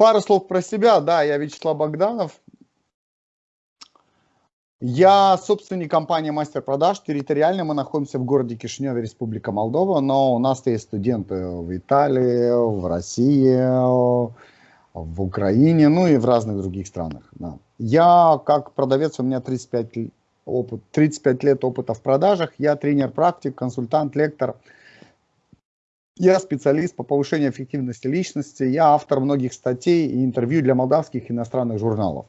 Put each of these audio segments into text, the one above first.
пару слов про себя. Да, я Вячеслав Богданов. Я собственник компании «Мастер продаж». Территориально мы находимся в городе Кишиневе, Республика Молдова, но у нас есть студенты в Италии, в России, в Украине, ну и в разных других странах. Да. Я как продавец, у меня 35, опыт, 35 лет опыта в продажах. Я тренер-практик, консультант, лектор. Я специалист по повышению эффективности личности. Я автор многих статей и интервью для молдавских иностранных журналов.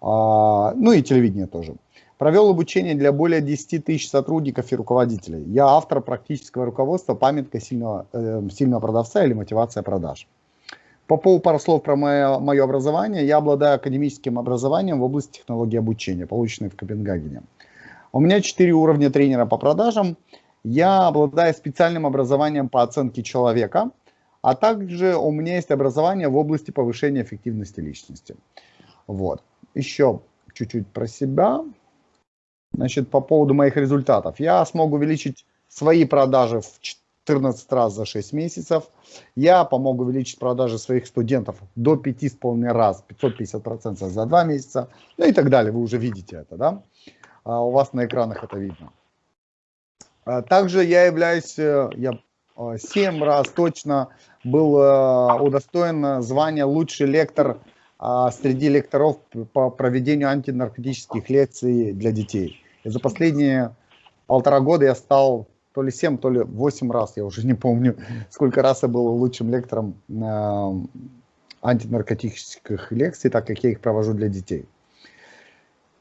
А, ну и телевидение тоже. Провел обучение для более 10 тысяч сотрудников и руководителей. Я автор практического руководства «Памятка сильного, э, сильного продавца» или «Мотивация продаж». По поводу пару слов про мое, мое образование. Я обладаю академическим образованием в области технологии обучения, полученной в Копенгагене. У меня 4 уровня тренера по продажам. Я обладаю специальным образованием по оценке человека, а также у меня есть образование в области повышения эффективности личности. Вот. Еще чуть-чуть про себя. Значит, по поводу моих результатов. Я смог увеличить свои продажи в 14 раз за 6 месяцев. Я помог увеличить продажи своих студентов до 5,5 раз, 550% за 2 месяца. Ну и так далее. Вы уже видите это, да? А у вас на экранах это видно. А также я являюсь, э, я 7 раз точно был э, удостоен звания лучший лектор а, среди лекторов по проведению антинаркотических лекций для детей. И за последние полтора года я стал то ли 7, то ли 8 раз, я уже не помню, сколько раз я был лучшим лектором э, антинаркотических лекций, так как я их провожу для детей.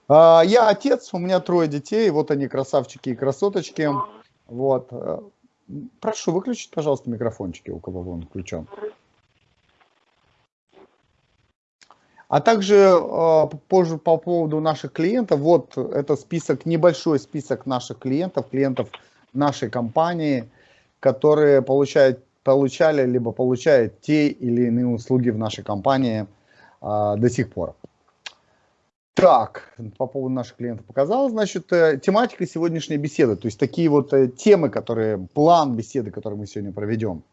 Э, я отец, у меня трое детей, вот они красавчики и красоточки. Вот. Прошу выключить, пожалуйста, микрофончики, у кого он включен. А также э, позже по поводу наших клиентов, вот это список, небольшой список наших клиентов, клиентов нашей компании, которые получают, получали либо получают те или иные услуги в нашей компании э, до сих пор. Так, по поводу наших клиентов показал, значит, э, тематика сегодняшней беседы, то есть такие вот э, темы, которые, план беседы, который мы сегодня проведем.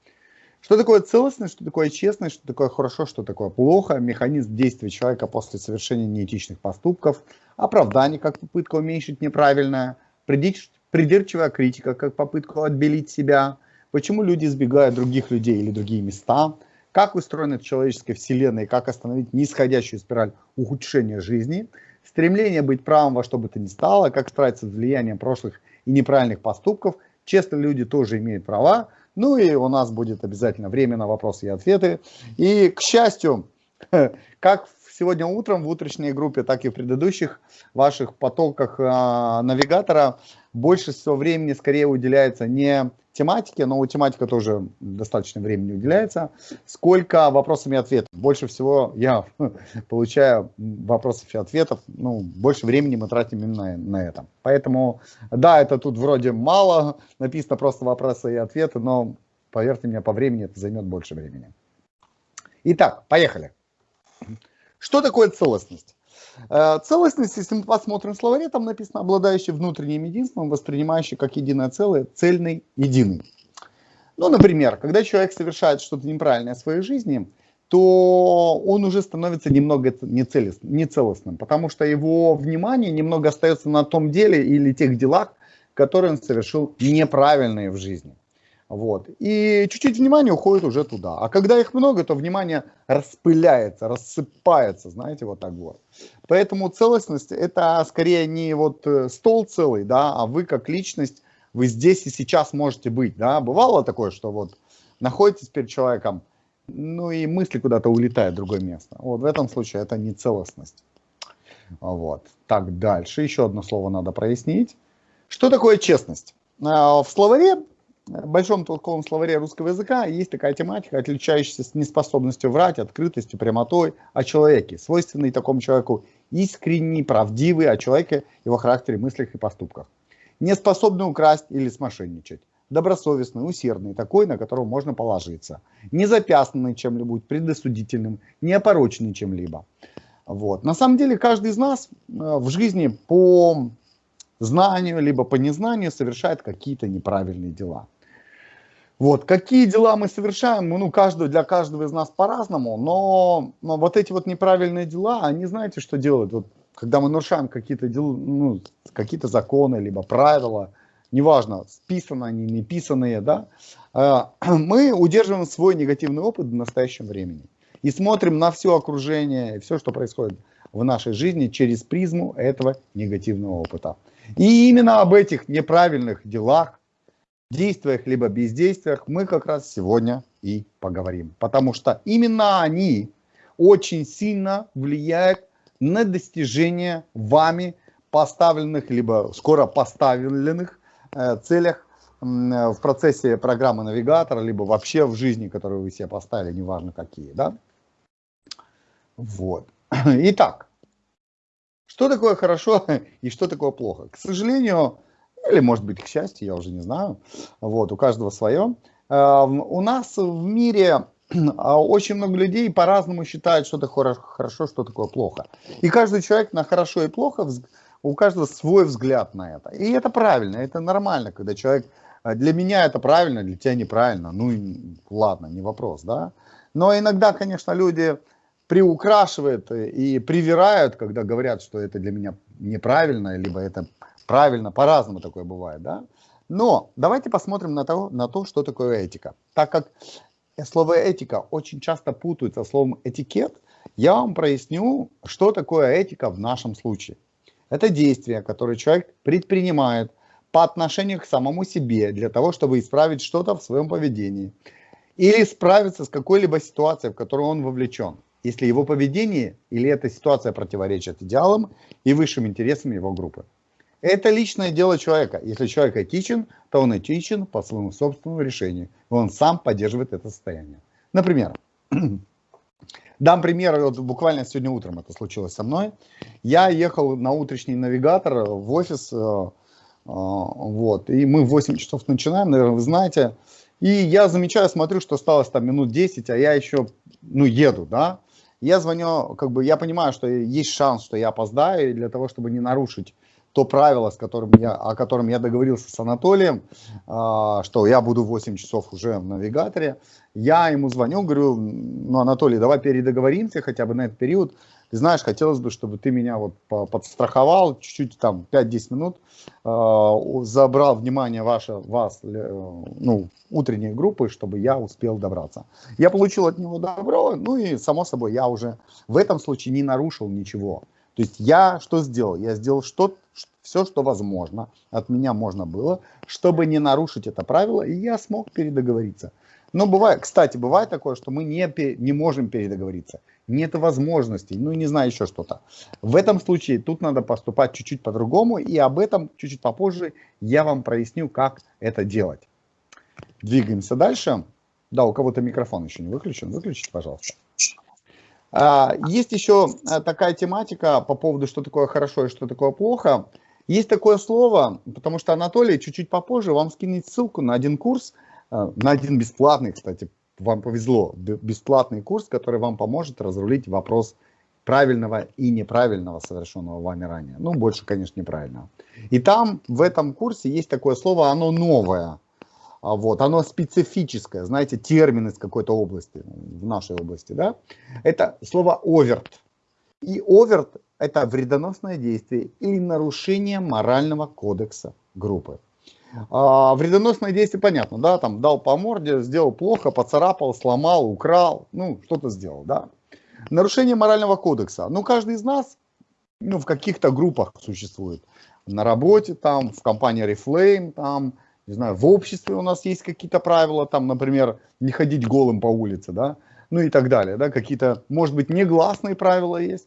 Что такое целостность, что такое честность, что такое хорошо, что такое плохо, механизм действия человека после совершения неэтичных поступков, оправдание как попытка уменьшить неправильное, придирчивая критика как попытку отбелить себя, почему люди избегают других людей или другие места, как устроена человеческая вселенная и как остановить нисходящую спираль ухудшения жизни, стремление быть правым во что бы то ни стало, как справиться с влиянием прошлых и неправильных поступков, честно люди тоже имеют права, ну и у нас будет обязательно время на вопросы и ответы. И, к счастью, как сегодня утром в утренней группе, так и в предыдущих ваших потоках э, навигатора, больше всего времени скорее уделяется не тематике, но тематика тоже достаточно времени уделяется, сколько вопросами и ответов. Больше всего я получаю вопросов и ответов, ну, больше времени мы тратим именно на это. Поэтому, да, это тут вроде мало, написано просто вопросы и ответы, но, поверьте мне, по времени это займет больше времени. Итак, поехали. Что такое целостность? Э, целостность, если мы посмотрим в словаре, там написано обладающий внутренним единством, воспринимающий как единое целое, цельный, единый. Ну, например, когда человек совершает что-то неправильное в своей жизни, то он уже становится немного нецелостным, потому что его внимание немного остается на том деле или тех делах, которые он совершил неправильные в жизни. Вот. И чуть-чуть внимания уходит уже туда. А когда их много, то внимание распыляется, рассыпается, знаете, вот так вот. Поэтому целостность это скорее не вот э, стол целый, да, а вы как личность, вы здесь и сейчас можете быть, да. Бывало такое, что вот находитесь перед человеком, ну и мысли куда-то улетают в другое место. Вот в этом случае это не целостность. Вот. Так, дальше. Еще одно слово надо прояснить. Что такое честность? А, в словаре большом толковом словаре русского языка есть такая тематика, отличающаяся неспособностью врать, открытостью, прямотой о человеке, свойственный такому человеку искренний, правдивый о человеке, его характере, мыслях и поступках. Не способный украсть или смошенничать. Добросовестный, усердный, такой, на которого можно положиться. Не запястанный чем-либо, предосудительным, не опороченный чем-либо. Вот. На самом деле каждый из нас э, в жизни по знанию, либо по незнанию совершает какие-то неправильные дела. Вот, какие дела мы совершаем, ну, каждого, для каждого из нас по-разному, но, но вот эти вот неправильные дела, они знаете, что делают? Вот, когда мы нарушаем какие-то дела, ну, какие-то законы, либо правила, неважно, списаны они, не писанные, да, э, мы удерживаем свой негативный опыт в настоящем времени и смотрим на все окружение, все, что происходит в нашей жизни через призму этого негативного опыта. И именно об этих неправильных делах, действиях либо бездействиях мы как раз сегодня и поговорим. Потому что именно они очень сильно влияют на достижение вами поставленных, либо скоро поставленных э, целях в процессе программы навигатора, либо вообще в жизни, которую вы себе поставили, неважно какие. Да? Вот. Итак, что такое хорошо и что такое плохо? К сожалению, или может быть к счастью, я уже не знаю, вот, у каждого свое. Э, у нас в мире а, очень много людей по-разному считают, что такое хорошо, что такое плохо. И каждый человек на хорошо и плохо, у каждого свой взгляд на это. И это правильно, это нормально, когда человек, э, для меня это правильно, для тебя неправильно, ну ладно, не вопрос, да. Но иногда, конечно, люди приукрашивают и привирают, когда говорят, что это для меня неправильно, либо это правильно, по-разному такое бывает, да. Но давайте посмотрим на то, на то, что такое этика. Так как слово этика очень часто путают со словом этикет, я вам проясню, что такое этика в нашем случае. Это действие, которое человек предпринимает по отношению к самому себе для того, чтобы исправить что-то в своем поведении или справиться с какой-либо ситуацией, в которую он вовлечен если его поведение или эта ситуация противоречит идеалам и высшим интересам его группы. Это личное дело человека. Если человек этичен, то он этичен по своему собственному решению. Он сам поддерживает это состояние. Например, дам пример, вот буквально сегодня утром это случилось со мной. Я ехал на утренний навигатор в офис, э, э, вот, и мы в 8 часов начинаем, наверное, вы знаете. И я замечаю, смотрю, что осталось там минут 10, а я еще, ну, еду, да. Я звоню, как бы я понимаю, что есть шанс, что я опоздаю, для того, чтобы не нарушить то правило, с которым я, о котором я договорился с Анатолием, э, что я буду 8 часов уже в навигаторе, я ему звоню, говорю, ну, Анатолий, давай передоговоримся хотя бы на этот период, ты знаешь, хотелось бы, чтобы ты меня вот подстраховал чуть-чуть там 5-10 минут, э, забрал внимание ваше, вас, э, ну, утренней группы, чтобы я успел добраться. Я получил от него добро, ну и само собой я уже в этом случае не нарушил ничего. То есть я что сделал? Я сделал что, все, что возможно, от меня можно было, чтобы не нарушить это правило, и я смог передоговориться. Но бывает, кстати, бывает такое, что мы не, не можем передоговориться нет возможностей, ну не знаю еще что-то. В этом случае тут надо поступать чуть-чуть по-другому, и об этом чуть-чуть попозже я вам проясню, как это делать. Двигаемся дальше. Да, у кого-то микрофон еще не выключен, выключите, пожалуйста. А, есть еще а, такая тематика по поводу, что такое хорошо и что такое плохо. Есть такое слово, потому что Анатолий чуть-чуть попозже вам скинет ссылку на один курс, а, на один бесплатный, кстати, вам повезло, бесплатный курс, который вам поможет разрулить вопрос правильного и неправильного совершенного вами ранее. Ну, больше, конечно, неправильного. И там, в этом курсе есть такое слово, оно новое. А вот, оно специфическое, знаете, термин из какой-то области, в нашей области, да. Это слово оверт. И оверт – это вредоносное действие или нарушение морального кодекса группы. А, вредоносное действие понятно, да, там дал по морде, сделал плохо, поцарапал, сломал, украл, ну, что-то сделал, да. Нарушение морального кодекса. Ну, каждый из нас, ну, в каких-то группах существует. На работе там, в компании Reflame там, не знаю, в обществе у нас есть какие-то правила, там, например, не ходить голым по улице, да, ну и так далее, да, какие-то, может быть, негласные правила есть.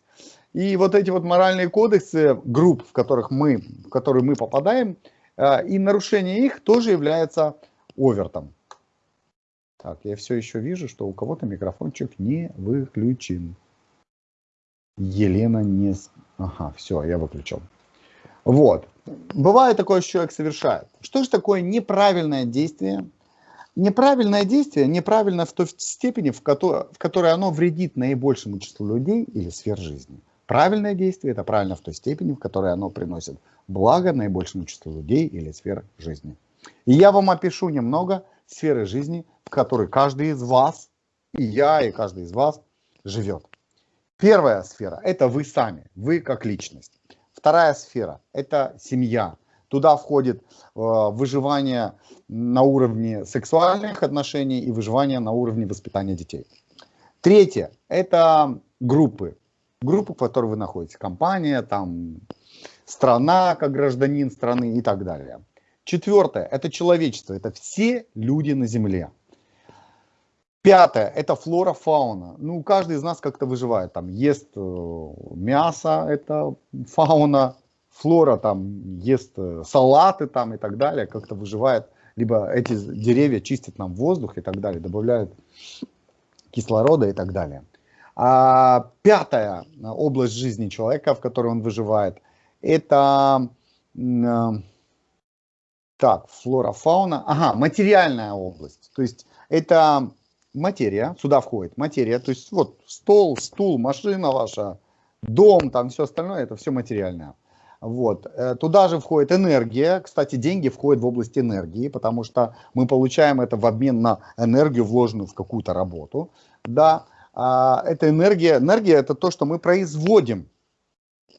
И вот эти вот моральные кодексы групп, в которых мы, в которые мы попадаем, а, и нарушение их тоже является овертом. Так, я все еще вижу, что у кого-то микрофончик не выключен. Елена не... Ага, все, я выключил. Вот. Бывает такое, что человек совершает. Что же такое неправильное действие? Неправильное действие неправильно в той степени, в которой, в которой оно вредит наибольшему числу людей или сфер жизни. Правильное действие – это правильно в той степени, в которой оно приносит благо наибольшему числу людей или сфер жизни. И я вам опишу немного сферы жизни, в которой каждый из вас, и я, и каждый из вас живет. Первая сфера – это вы сами, вы как личность. Вторая сфера – это семья. Туда входит э, выживание на уровне сексуальных отношений и выживание на уровне воспитания детей. Третье – это группы. Группы, в которой вы находитесь. Компания, там, страна, как гражданин страны и так далее. Четвертое – это человечество. Это все люди на Земле. Пятое – это флора, фауна. Ну, каждый из нас как-то выживает. Там ест э, мясо, это фауна. Флора там ест э, салаты там и так далее, как-то выживает. Либо эти деревья чистят нам воздух и так далее, добавляют кислорода и так далее. А пятая область жизни человека, в которой он выживает, это э, так, флора, фауна, ага, материальная область. То есть это материя, сюда входит материя, то есть вот стол, стул, машина ваша, дом, там все остальное, это все материальное. Вот. Э, туда же входит энергия. Кстати, деньги входят в область энергии, потому что мы получаем это в обмен на энергию, вложенную в какую-то работу. Да, а, это энергия. Энергия это то, что мы производим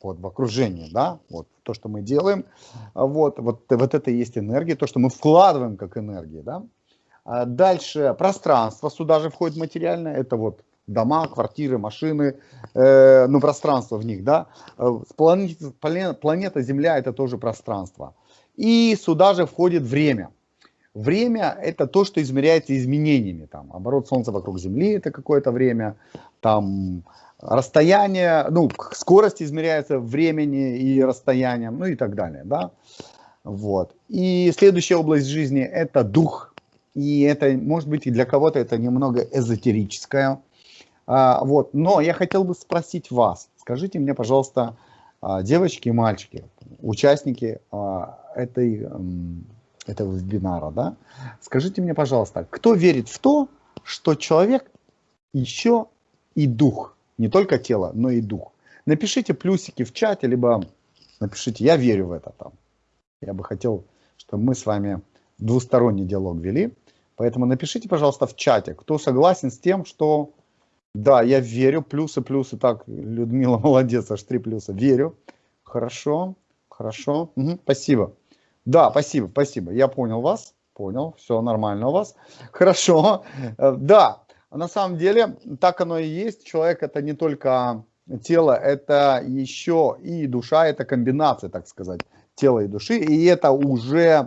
вот, в окружении, да, вот то, что мы делаем. Вот, вот, вот это и есть энергия, то, что мы вкладываем как энергия, да. А дальше пространство, сюда же входит материальное, это вот дома, квартиры, машины, э, ну пространство в них, да. Э, планета, планета Земля это тоже пространство. И сюда же входит время. Время это то, что измеряется изменениями. Там, оборот Солнца вокруг Земли это какое-то время, там расстояние, ну, скорость измеряется времени и расстоянием, ну и так далее, да. Вот. И следующая область жизни это дух, и это, может быть, и для кого-то это немного эзотерическое. А, вот. Но я хотел бы спросить вас, скажите мне, пожалуйста, а, девочки и мальчики, участники а, этой, этого вебинара, да, скажите мне, пожалуйста, кто верит в то, что человек еще и дух, не только тело, но и дух. Напишите плюсики в чате, либо напишите «я верю в это». Там. Я бы хотел, чтобы мы с вами двусторонний диалог вели. Поэтому напишите, пожалуйста, в чате, кто согласен с тем, что да, я верю, плюсы, плюсы, так, Людмила молодец, аж три плюса, верю. Хорошо, хорошо, угу, спасибо. Да, спасибо, спасибо, я понял вас, понял, все нормально у вас. Хорошо, э, да, на самом деле так оно и есть, человек это не только тело, это еще и душа, это комбинация, так сказать, тела и души, и это уже...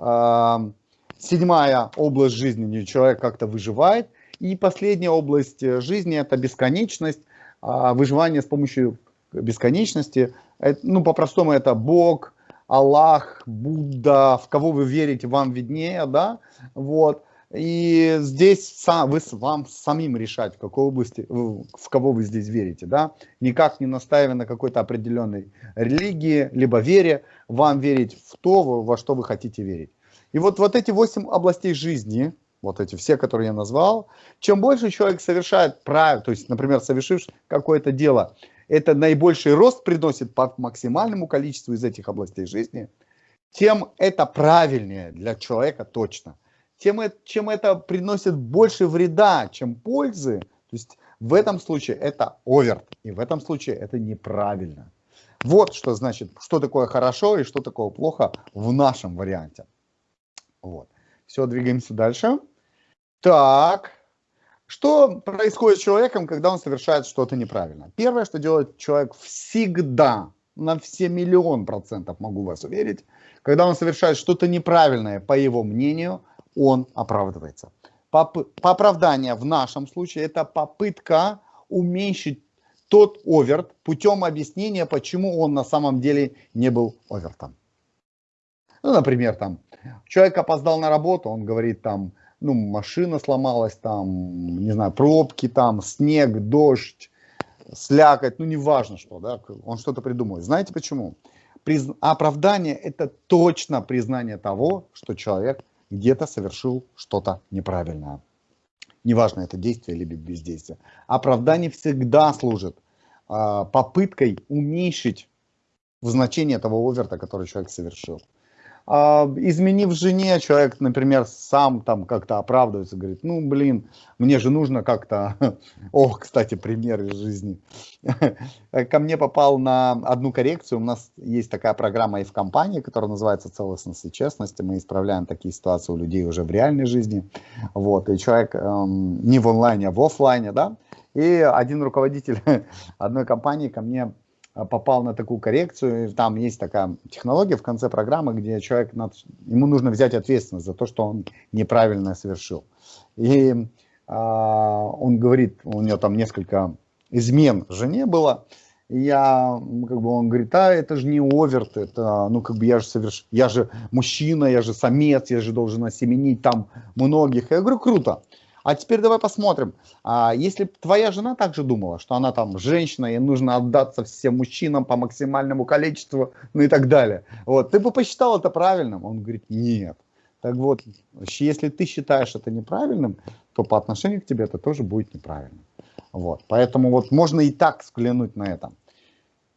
Э, Седьмая область жизни, человек как-то выживает. И последняя область э, жизни – это бесконечность, а, выживание с помощью бесконечности. Ну, по-простому, это Бог, Аллах, Будда, в кого вы верите, вам виднее, да, вот. И здесь сам, вы, вам самим решать, в какой области, в кого вы здесь верите, да. Никак не настаивая на какой-то определенной религии, либо вере, вам верить в то, во что вы хотите верить. И вот, вот эти восемь областей жизни, вот эти все, которые я назвал, чем больше человек совершает правильно, то есть, например, совершив какое-то дело, это наибольший рост приносит по максимальному количеству из этих областей жизни, тем это правильнее для человека точно. Тем, чем это приносит больше вреда, чем пользы, то есть в этом случае это оверт, и в этом случае это неправильно. Вот что значит, что такое хорошо и что такое плохо в нашем варианте. Вот. Все, двигаемся дальше. Так, что происходит с человеком, когда он совершает что-то неправильно? Первое, что делает человек всегда, на все миллион процентов могу вас уверить, когда он совершает что-то неправильное, по его мнению, он оправдывается. Поп оправдание в нашем случае это попытка уменьшить тот оверт путем объяснения, почему он на самом деле не был овертом. Ну, например, там, человек опоздал на работу, он говорит там, ну, машина сломалась, там, не знаю, пробки, там, снег, дождь, слякоть, ну, неважно что, да, он что-то придумывает. Знаете почему? Приз... Оправдание – это точно признание того, что человек где-то совершил что-то неправильное. Неважно, это действие или бездействие. Оправдание всегда служит э, попыткой уменьшить значение того оверта, который человек совершил. А, изменив жене, человек, например, сам там как-то оправдывается, говорит, ну, блин, мне же нужно как-то... Ох, кстати, пример из жизни. Ко мне попал на одну коррекцию. У нас есть такая программа и в компании, которая называется «Целостность и честность». Мы исправляем такие ситуации у людей уже в реальной жизни. Вот, и человек эм, не в онлайне, а в офлайне, да. И один руководитель одной компании ко мне попал на такую коррекцию, там есть такая технология в конце программы, где человек, ему нужно взять ответственность за то, что он неправильно совершил. И а, он говорит, у него там несколько измен жене было, я, как бы он говорит, а это же не оверт, это, ну как бы я же соверш... я же мужчина, я же самец, я же должен осеменить там многих. Я говорю, круто. А теперь давай посмотрим, а если твоя жена также думала, что она там женщина, ей нужно отдаться всем мужчинам по максимальному количеству, ну и так далее. Вот, ты бы посчитал это правильным? Он говорит, нет. Так вот, если ты считаешь это неправильным, то по отношению к тебе это тоже будет неправильно. Вот, поэтому вот можно и так взглянуть на это.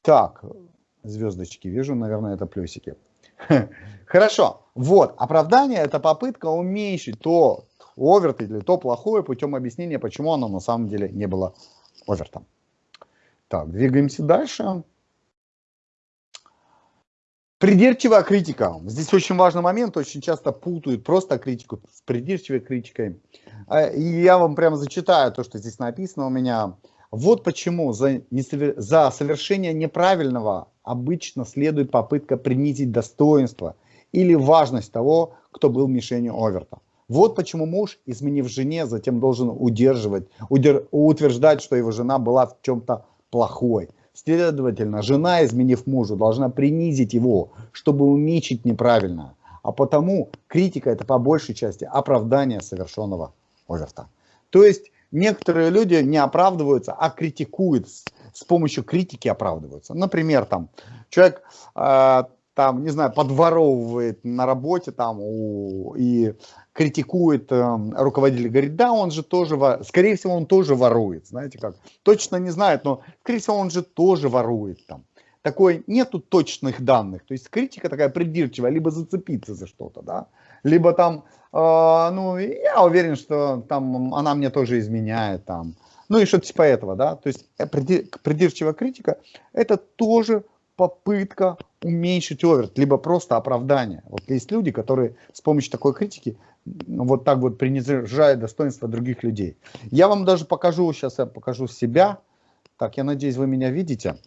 Так, звездочки вижу, наверное, это плюсики. Хорошо, вот, оправдание это попытка уменьшить то, оверт или то плохое путем объяснения, почему оно на самом деле не было овертом. Так, двигаемся дальше. Придирчивая критика. Здесь очень важный момент, очень часто путают просто критику с придирчивой критикой. А, и я вам прямо зачитаю то, что здесь написано у меня. Вот почему за, несовер... за совершение неправильного обычно следует попытка принизить достоинство или важность того, кто был мишенью оверта. Вот почему муж, изменив жене, затем должен удерживать, удер, утверждать, что его жена была в чем-то плохой. Следовательно, жена, изменив мужу, должна принизить его, чтобы уменьшить неправильно. А потому критика это по большей части оправдание совершенного оверта. То есть некоторые люди не оправдываются, а критикуют, с помощью критики оправдываются. Например, там человек э, там, не знаю, подворовывает на работе там у, и критикует э, руководитель, говорит, да, он же тоже, скорее всего, он тоже ворует, знаете как, точно не знает, но, скорее всего, он же тоже ворует там. Такой, нету точных данных, то есть критика такая придирчивая, либо зацепиться за что-то, да, либо там, э, ну, я уверен, что там она мне тоже изменяет, там, ну и что-то типа этого, да, то есть э, придирчивая критика, это тоже попытка уменьшить оверт, либо просто оправдание. Вот есть люди, которые с помощью такой критики вот так вот принижают достоинство других людей. Я вам даже покажу, сейчас я покажу себя. Так, я надеюсь, вы меня видите.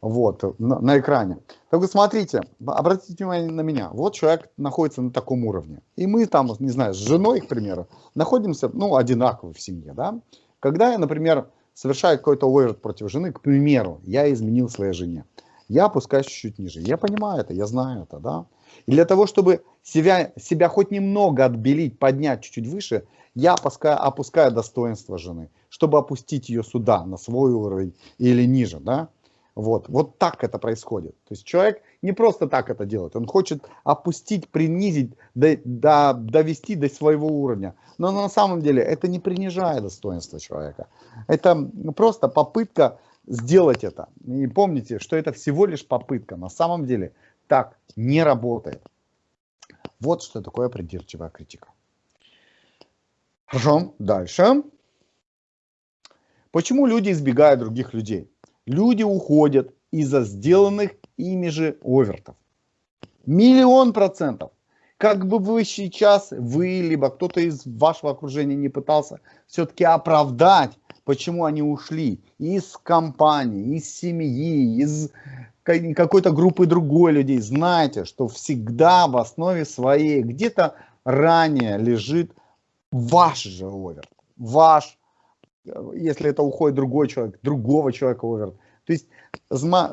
Вот, на, на экране. Так вот, смотрите, обратите внимание на меня. Вот человек находится на таком уровне. И мы там, не знаю, с женой, к примеру, находимся, ну, одинаково в семье, да. Когда я, например, совершаю какой-то оверт против жены, к примеру, я изменил своей жене я опускаюсь чуть-чуть ниже. Я понимаю это, я знаю это, да. И для того, чтобы себя, себя хоть немного отбелить, поднять чуть-чуть выше, я опускаю, опускаю достоинство жены, чтобы опустить ее сюда, на свой уровень или ниже, да. Вот, вот так это происходит. То есть человек не просто так это делает, он хочет опустить, принизить, до, до, довести до своего уровня. Но на самом деле это не принижает достоинство человека. Это просто попытка сделать это. И помните, что это всего лишь попытка. На самом деле так не работает. Вот что такое придирчивая критика. Хорошо, дальше. Почему люди избегают других людей? Люди уходят из-за сделанных ими же овертов. Миллион процентов. Как бы вы сейчас, вы, либо кто-то из вашего окружения не пытался все-таки оправдать почему они ушли из компании, из семьи, из какой-то группы другой людей. Знайте, что всегда в основе своей где-то ранее лежит ваш же оверт, ваш, если это уходит другой человек, другого человека оверт. То есть,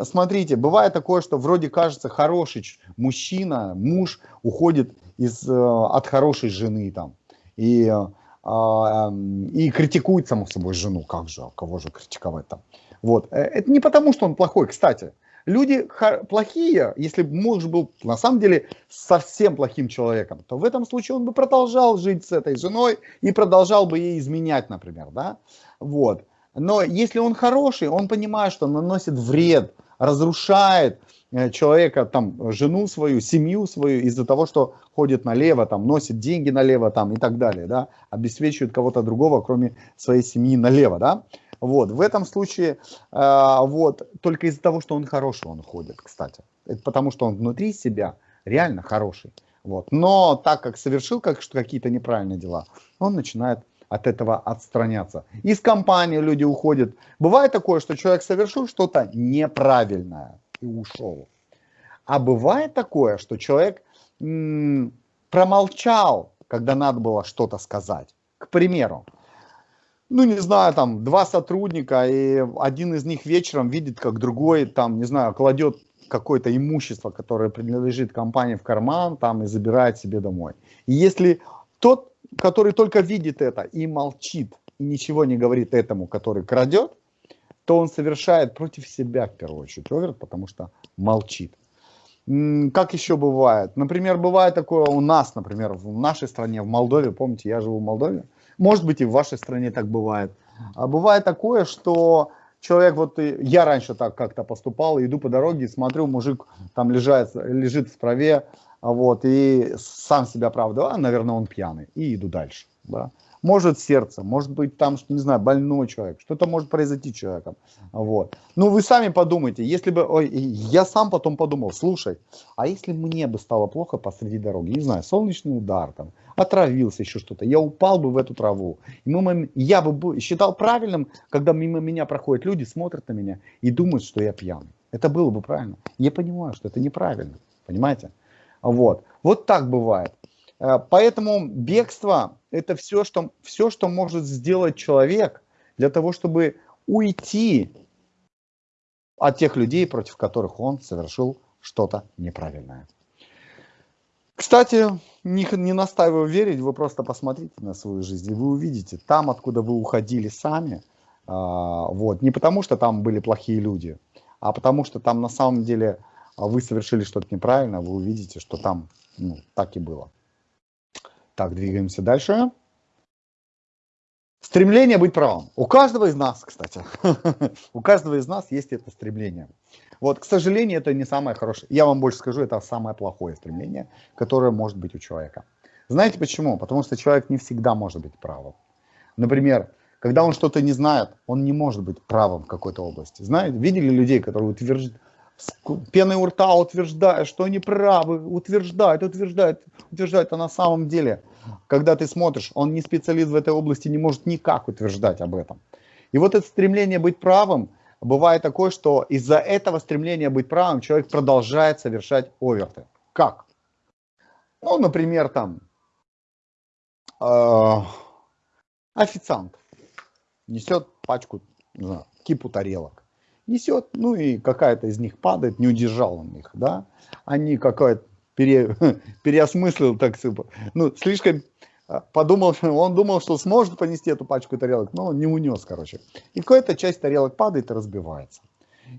смотрите, бывает такое, что вроде кажется хороший мужчина, муж уходит из, э, от хорошей жены там. И э, и критикует, само собой, жену. Как же, а кого же критиковать там? Вот. Э, это не потому, что он плохой. Кстати, люди плохие, если бы муж был на самом деле совсем плохим человеком, то в этом случае он бы продолжал жить с этой женой и продолжал бы ей изменять, например. Да? Вот. Но если он хороший, он понимает, что наносит вред разрушает человека, там, жену свою, семью свою из-за того, что ходит налево, там, носит деньги налево, там, и так далее, да, обеспечивает кого-то другого, кроме своей семьи налево, да. Вот, в этом случае, э, вот, только из-за того, что он хороший, он ходит, кстати. Это потому, что он внутри себя реально хороший. Вот. Но так как совершил как, какие-то неправильные дела, он начинает от этого отстраняться. Из компании люди уходят. Бывает такое, что человек совершил что-то неправильное и ушел. А бывает такое, что человек промолчал, когда надо было что-то сказать. К примеру, ну, не знаю, там, два сотрудника, и один из них вечером видит, как другой, там, не знаю, кладет какое-то имущество, которое принадлежит компании в карман, там, и забирает себе домой. И если тот, который только видит это и молчит, и ничего не говорит этому, который крадет, то он совершает против себя, в первую очередь, оверт, потому что молчит. Как еще бывает? Например, бывает такое у нас, например, в нашей стране, в Молдове, помните, я живу в Молдове, может быть, и в вашей стране так бывает. А бывает такое, что человек, вот я раньше так как-то поступал, иду по дороге, смотрю, мужик там лежит, лежит в траве, вот, и сам себя оправдываю, а, наверное, он пьяный, и иду дальше, да. Может сердце, может быть там, не знаю, больной человек, что-то может произойти человеком. Вот. Ну вы сами подумайте, если бы, ой, я сам потом подумал, слушай, а если мне бы стало плохо посреди дороги, не знаю, солнечный удар там, отравился еще что-то, я упал бы в эту траву. И мимо, я бы считал правильным, когда мимо меня проходят люди, смотрят на меня и думают, что я пьяный. Это было бы правильно. Я понимаю, что это неправильно, понимаете? Вот, вот так бывает. Э, поэтому бегство – это все что, все, что может сделать человек для того, чтобы уйти от тех людей, против которых он совершил что-то неправильное. Кстати, не, не настаиваю верить, вы просто посмотрите на свою жизнь, и вы увидите, там, откуда вы уходили сами, а, вот, не потому что там были плохие люди, а потому что там на самом деле вы совершили что-то неправильно, вы увидите, что там ну, так и было. Так, двигаемся дальше. Стремление быть правым. У каждого из нас, кстати, у каждого из нас есть это стремление. Вот, к сожалению, это не самое хорошее. Я вам больше скажу, это самое плохое стремление, которое может быть у человека. Знаете почему? Потому что человек не всегда может быть правым. Например, когда он что-то не знает, он не может быть правым в какой-то области. Знаете, видели людей, которые утверждают, пеной у рта утверждают, что они правы, утверждают, утверждают, утверждают, а на самом деле, когда ты смотришь, он не специалист в этой области, не может никак утверждать об этом. И вот это стремление быть правым, бывает такое, что из-за этого стремления быть правым человек продолжает совершать оверты. Как? Ну, например, там, э, официант несет пачку, не знаю, кипу тарелок несет, ну и какая-то из них падает, не удержал он их, да, они какая-то пере, переосмыслил, так ну, слишком а, подумал, он думал, что сможет понести эту пачку тарелок, но не унес, короче. И какая-то часть тарелок падает и разбивается.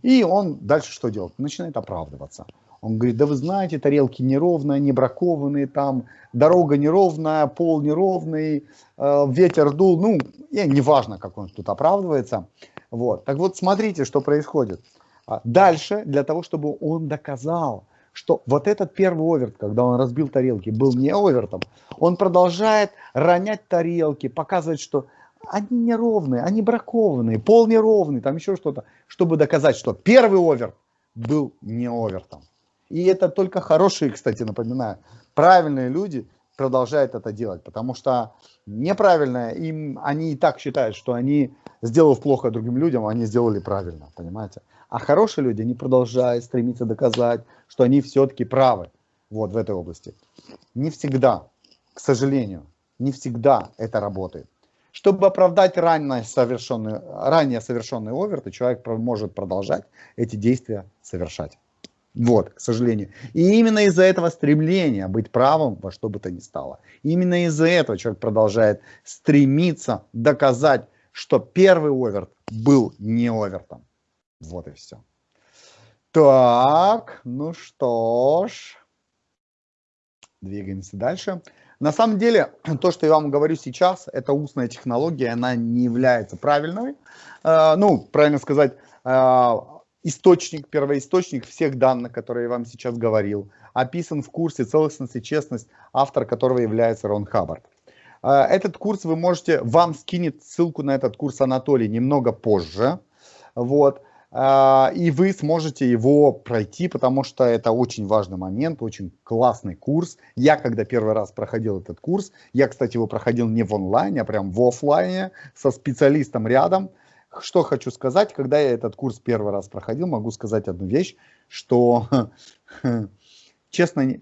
И он дальше что делает? Начинает оправдываться. Он говорит, да вы знаете, тарелки неровные, не бракованные, там дорога неровная, пол неровный, э, ветер дул, ну, и неважно, как он тут оправдывается. Вот. Так вот, смотрите, что происходит. А дальше, для того, чтобы он доказал, что вот этот первый оверт, когда он разбил тарелки, был не овертом, он продолжает ронять тарелки, показывать, что они неровные, они бракованные, пол неровный, там еще что-то, чтобы доказать, что первый оверт был не овертом. И это только хорошие, кстати, напоминаю, правильные люди продолжают это делать, потому что неправильно им, они и так считают, что они, сделав плохо другим людям, они сделали правильно, понимаете? А хорошие люди, они продолжают стремиться доказать, что они все-таки правы вот в этой области. Не всегда, к сожалению, не всегда это работает. Чтобы оправдать ранее совершенный, ранее совершенный оверт, человек может продолжать эти действия совершать. Вот, к сожалению. И именно из-за этого стремления быть правым во что бы то ни стало. Именно из-за этого человек продолжает стремиться доказать, что первый оверт был не овертом. Вот и все. Так, ну что ж. Двигаемся дальше. На самом деле, то, что я вам говорю сейчас, это устная технология, она не является правильной. Э, ну, правильно сказать, э, источник, первоисточник всех данных, которые я вам сейчас говорил, описан в курсе «Целостность и честность», автор которого является Рон Хаббард. А, этот курс вы можете, вам скинет ссылку на этот курс Анатолий немного позже, вот, а, и вы сможете его пройти, потому что это очень важный момент, очень классный курс. Я, когда первый раз проходил этот курс, я, кстати, его проходил не в онлайне, а прям в офлайне, со специалистом рядом. Что хочу сказать, когда я этот курс первый раз проходил, могу сказать одну вещь, что, честно,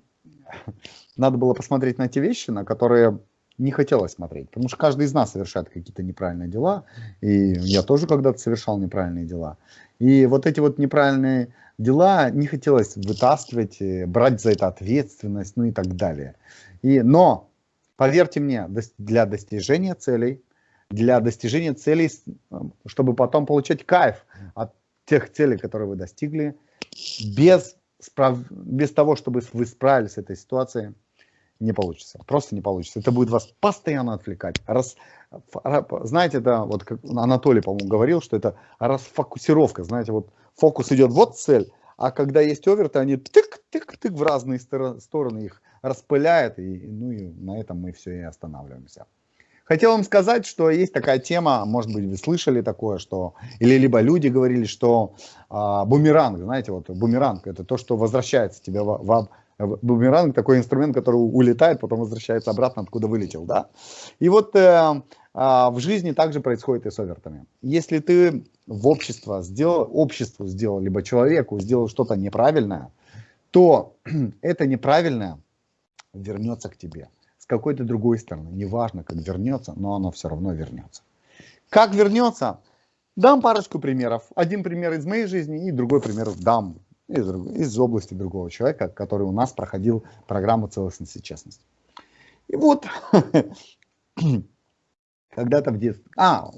надо было посмотреть на те вещи, на которые не хотелось смотреть, потому что каждый из нас совершает какие-то неправильные дела, и я тоже когда-то совершал неправильные дела. И вот эти вот неправильные дела не хотелось вытаскивать, э, брать за это ответственность, ну и так далее. И, но, поверьте мне, для достижения целей, для достижения целей, э, чтобы потом получать кайф от тех целей, которые вы достигли, без, без того, чтобы вы справились с этой ситуацией, не получится. Просто не получится. Это будет вас постоянно отвлекать. Раз, знаете, это вот как Анатолий, по-моему, говорил, что это расфокусировка. Знаете, вот фокус идет, вот цель, а когда есть оверты, они тык-тык-тык в разные стороны их распыляет, и, ну и на этом мы все и останавливаемся. Хотел вам сказать, что есть такая тема, может быть, вы слышали такое, что, или либо люди говорили, что а, бумеранг, знаете, вот бумеранг, это то, что возвращается тебе в, Бумеранг такой инструмент, который улетает, потом возвращается обратно, откуда вылетел, да. И вот э, э, в жизни также происходит и с овертами. Если ты в общество сделал, обществу сделал, либо человеку сделал что-то неправильное, то это неправильное вернется к тебе с какой-то другой стороны. Неважно, как вернется, но оно все равно вернется. Как вернется? Дам парочку примеров. Один пример из моей жизни и другой пример дам из, из области другого человека, который у нас проходил программу целостности и честности. И вот, когда-то в детстве, а,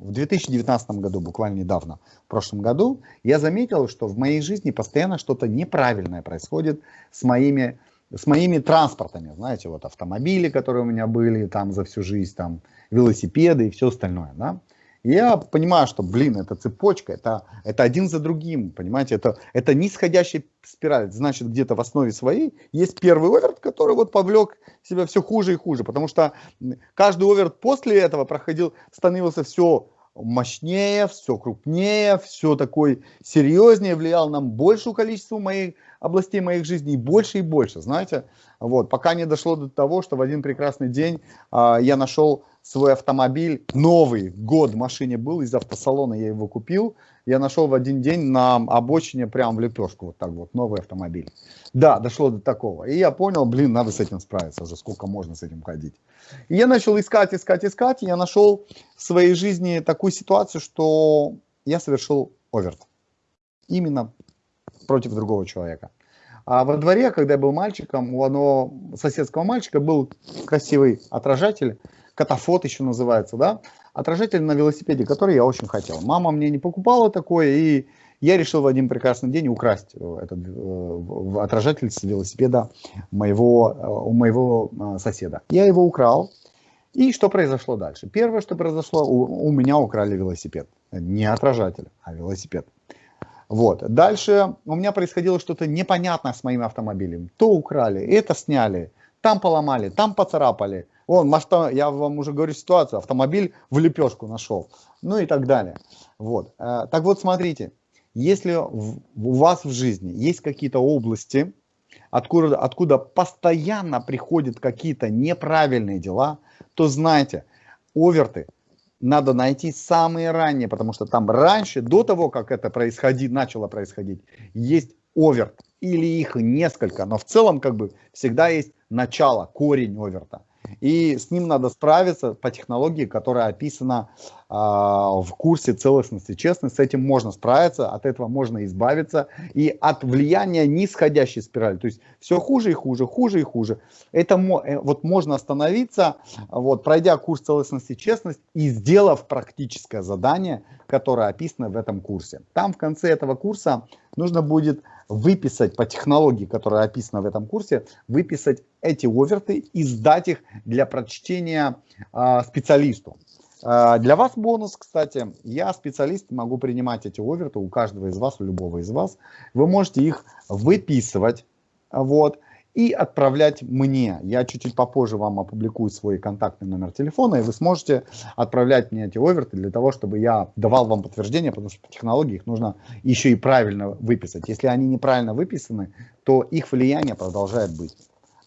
в 2019 году, буквально недавно, в прошлом году, я заметил, что в моей жизни постоянно что-то неправильное происходит с моими, с моими транспортами. Знаете, вот автомобили, которые у меня были там за всю жизнь, там велосипеды и все остальное. Да? я понимаю, что, блин, это цепочка, это, это один за другим, понимаете, это, это нисходящая спираль. Значит, где-то в основе своей есть первый оверт, который вот повлек себя все хуже и хуже, потому что каждый оверт после этого проходил, становился все мощнее, все крупнее, все такой серьезнее, влиял нам большую количество моих областей моих жизни, и больше и больше, знаете. Вот, пока не дошло до того, что в один прекрасный день а, я нашел свой автомобиль, новый год в машине был, из автосалона я его купил, я нашел в один день на обочине прям в лепешку, вот так вот, новый автомобиль. Да, дошло до такого. И я понял, блин, надо с этим справиться уже, сколько можно с этим ходить. И я начал искать, искать, искать, и я нашел в своей жизни такую ситуацию, что я совершил оверт. Именно против другого человека. А во дворе, когда я был мальчиком, у одного соседского мальчика был красивый отражатель, катафот еще называется, да, отражатель на велосипеде, который я очень хотел. Мама мне не покупала такое, и я решил в один прекрасный день украсть э, этот э, отражатель с велосипеда моего, э, у моего э, соседа. Я его украл, и что произошло дальше? Первое, что произошло, у, у меня украли велосипед. Не отражатель, а велосипед. Вот. Дальше у меня происходило что-то непонятное с моим автомобилем. То украли, это сняли, там поломали, там поцарапали. Вон, я вам уже говорю ситуацию, автомобиль в лепешку нашел. Ну и так далее. Вот. Э, так вот, смотрите, если у вас в жизни есть какие-то области, откуда, откуда постоянно приходят какие-то неправильные дела, то знайте, оверты надо найти самые ранние, потому что там раньше, до того, как это происходит, начало происходить, есть оверт или их несколько, но в целом как бы всегда есть начало, корень оверта. И с ним надо справиться по технологии, которая описана э, в курсе целостности честности. С этим можно справиться, от этого можно избавиться. И от влияния нисходящей спирали. То есть все хуже и хуже, хуже и хуже. Это э, вот можно остановиться, вот, пройдя курс целостности и честности и сделав практическое задание, которое описано в этом курсе. Там в конце этого курса нужно будет выписать по технологии, которая описана в этом курсе, выписать эти оверты и сдать их для прочтения э, специалисту. А, для вас бонус, кстати, я специалист, могу принимать эти оверты у каждого из вас, у любого из вас. Вы можете их выписывать, вот, и отправлять мне. Я чуть-чуть попозже вам опубликую свой контактный номер телефона, и вы сможете отправлять мне эти оверты для того, чтобы я давал вам подтверждение, потому что по технологии их нужно еще и правильно выписать. Если они неправильно выписаны, то их влияние продолжает быть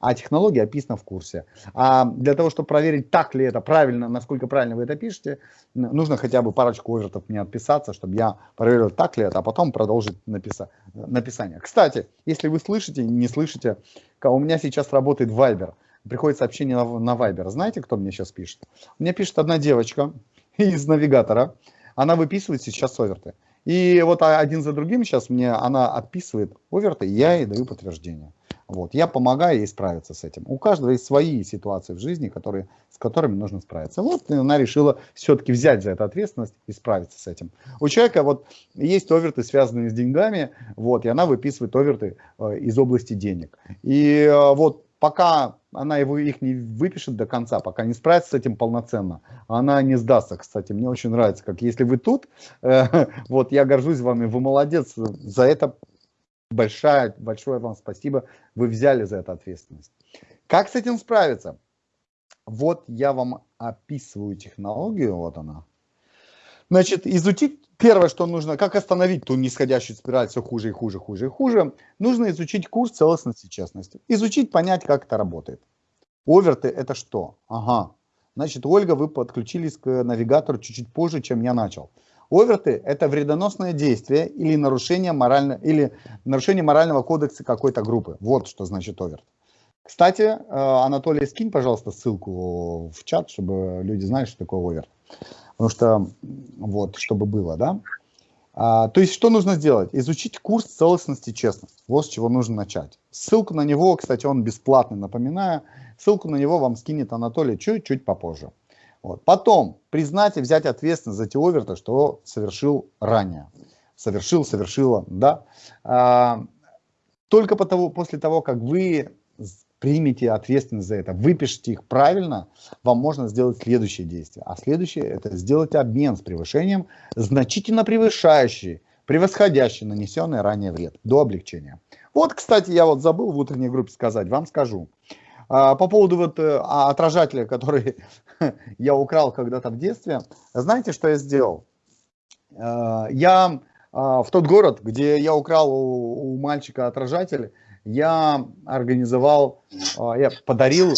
а технология описана в курсе. А для того, чтобы проверить, так ли это правильно, насколько правильно вы это пишете, нужно хотя бы парочку овертов мне отписаться, чтобы я проверил, так ли это, а потом продолжить написа написание. Кстати, если вы слышите, не слышите, у меня сейчас работает Viber, приходит сообщение на, на Viber. Знаете, кто мне сейчас пишет? Мне пишет одна девочка из навигатора, она выписывает сейчас оверты. И вот один за другим сейчас мне она отписывает оверты, я ей даю подтверждение. Вот. Я помогаю ей справиться с этим. У каждого есть свои ситуации в жизни, которые, с которыми нужно справиться. Вот она решила все-таки взять за это ответственность и справиться с этим. У человека вот есть оверты, связанные с деньгами, вот, и она выписывает оверты э, из области денег. И э, вот пока она его их не выпишет до конца, пока не справится с этим полноценно, она не сдастся, кстати. Мне очень нравится, как если вы тут, э, вот я горжусь вами, вы молодец, за это большое, большое вам спасибо, вы взяли за это ответственность. Как с этим справиться? Вот я вам описываю технологию, вот она. Значит, изучить, первое, что нужно, как остановить ту нисходящую спираль все хуже и хуже, хуже и хуже, нужно изучить курс целостности и честности. Изучить, понять, как это работает. Оверты это что? Ага. Значит, Ольга, вы подключились к навигатору чуть-чуть позже, чем я начал. Оверты – это вредоносное действие или нарушение, морально, или нарушение морального кодекса какой-то группы. Вот что значит оверт. Кстати, э, Анатолий, скинь, пожалуйста, ссылку в чат, чтобы люди знали, что такое оверт. Потому что, вот, чтобы было, да. А, то есть, что нужно сделать? Изучить курс целостности и честности. Вот с чего нужно начать. Ссылку на него, кстати, он бесплатный, напоминаю. Ссылку на него вам скинет Анатолий чуть-чуть попозже. Вот. Потом признать и взять ответственность за те оверты, что совершил ранее. Совершил, совершила, да. А, только потому, после того, как вы примете ответственность за это, выпишите их правильно, вам можно сделать следующее действие. А следующее это сделать обмен с превышением, значительно превышающий, превосходящий нанесенный ранее вред до облегчения. Вот, кстати, я вот забыл в утренней группе сказать, вам скажу. А, по поводу вот э, а, отражателя, который я украл когда-то в детстве, знаете, что я сделал? А, я в тот город, где я украл у, у мальчика отражатель, я организовал, я подарил...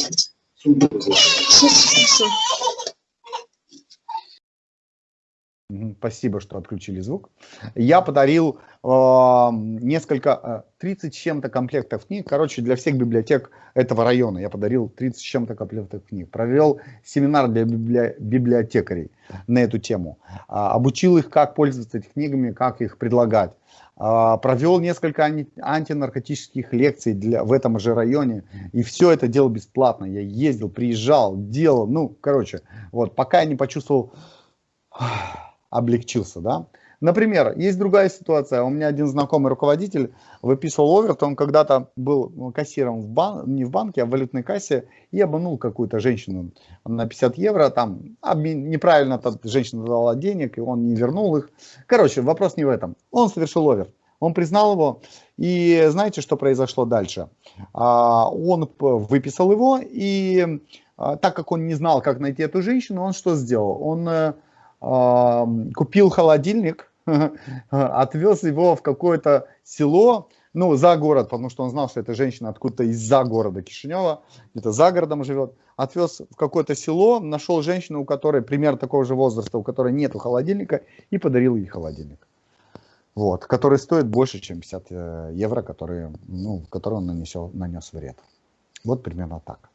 Спасибо, что отключили звук. Я подарил э, несколько, 30 с чем-то комплектов книг. Короче, для всех библиотек этого района я подарил 30 с чем-то комплектов книг. Провел семинар для библи... библиотекарей на эту тему. Э, обучил их, как пользоваться этими книгами, как их предлагать. Э, провел несколько анти... антинаркотических лекций для... в этом же районе. И все это делал бесплатно. Я ездил, приезжал, делал. Ну, короче, вот, пока я не почувствовал облегчился, да. Например, есть другая ситуация. У меня один знакомый руководитель выписывал оверт, он когда-то был кассиром в бан... не в банке, а в валютной кассе, и обманул какую-то женщину на 50 евро, там обмен... неправильно женщина дала денег, и он не вернул их. Короче, вопрос не в этом. Он совершил оверт. Он признал его, и знаете, что произошло дальше? А, он выписал его, и а, так как он не знал, как найти эту женщину, он что сделал? Он э, купил холодильник, отвез его в какое-то село, ну, за город, потому что он знал, что эта женщина откуда-то из-за города Кишинева, где-то за городом живет, отвез в какое-то село, нашел женщину, у которой пример такого же возраста, у которой нет холодильника, и подарил ей холодильник. Вот, который стоит больше, чем 50 э, евро, которые, ну, который он нанесел, нанес вред. Вот примерно так.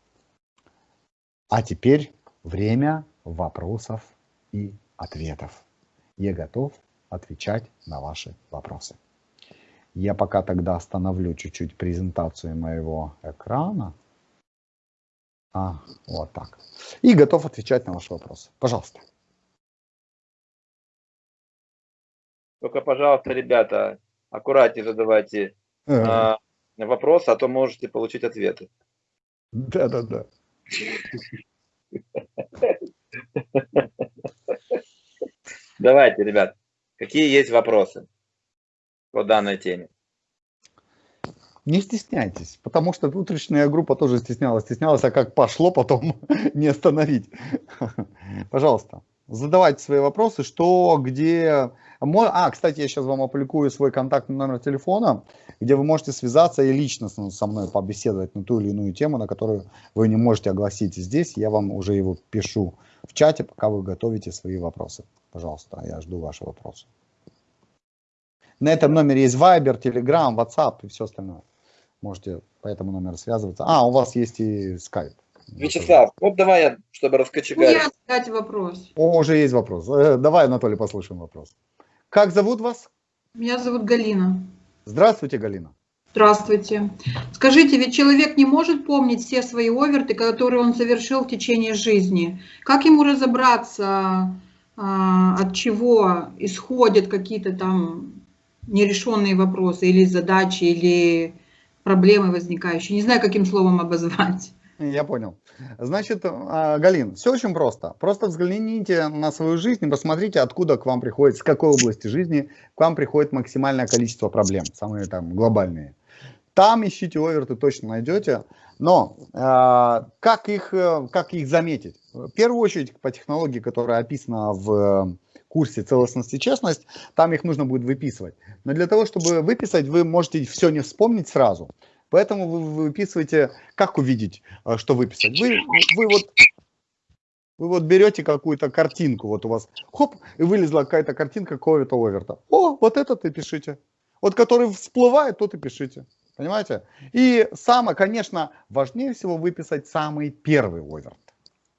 А теперь время вопросов и ответов. Я готов отвечать на ваши вопросы. Я пока тогда остановлю чуть-чуть презентацию моего экрана. А, вот так. И готов отвечать на ваши вопросы. Пожалуйста. Только, пожалуйста, ребята, аккуратнее задавайте э. вопросы, а то можете получить ответы. Да-да-да. Давайте, ребят, какие есть вопросы по данной теме? Не стесняйтесь, потому что утренняя группа тоже стеснялась, стеснялась, а как пошло, потом не остановить. Пожалуйста, задавайте свои вопросы, что, где... А, кстати, я сейчас вам опубликую свой контактный номер телефона, где вы можете связаться и лично со мной побеседовать на ту или иную тему, на которую вы не можете огласить здесь. Я вам уже его пишу в чате, пока вы готовите свои вопросы. Пожалуйста, я жду ваши вопросы. На этом номере есть Viber, Telegram, WhatsApp и все остальное. Можете по этому номеру связываться. А, у вас есть и Skype. Вячеслав, вот давай я, чтобы раскочегарить. Ну, я задать вопрос. О, уже есть вопрос. Э, давай, Анатолий, послушаем вопрос. Как зовут вас? Меня зовут Галина. Здравствуйте, Галина. Здравствуйте. Скажите, ведь человек не может помнить все свои оверты, которые он совершил в течение жизни. Как ему разобраться, а, от чего исходят какие-то там нерешенные вопросы или задачи, или проблемы возникающие. Не знаю, каким словом обозвать. Я понял. Значит, а, Галин, все очень просто. Просто взгляните на свою жизнь и посмотрите, откуда к вам приходит, с какой области жизни к вам приходит максимальное количество проблем, самые там глобальные. Там ищите оверты, точно найдете. Но э, как, их, э, как их заметить? В первую очередь по технологии, которая описана в курсе целостность и честность, там их нужно будет выписывать. Но для того, чтобы выписать, вы можете все не вспомнить сразу. Поэтому вы выписываете, как увидеть, э, что выписать. Вы, вы вот вы вот берете какую-то картинку, вот у вас, хоп, и вылезла какая-то картинка какого-то оверта. О, вот этот и пишите. Вот который всплывает, тот и пишите. Понимаете? И самое, конечно, важнее всего выписать самый первый оверт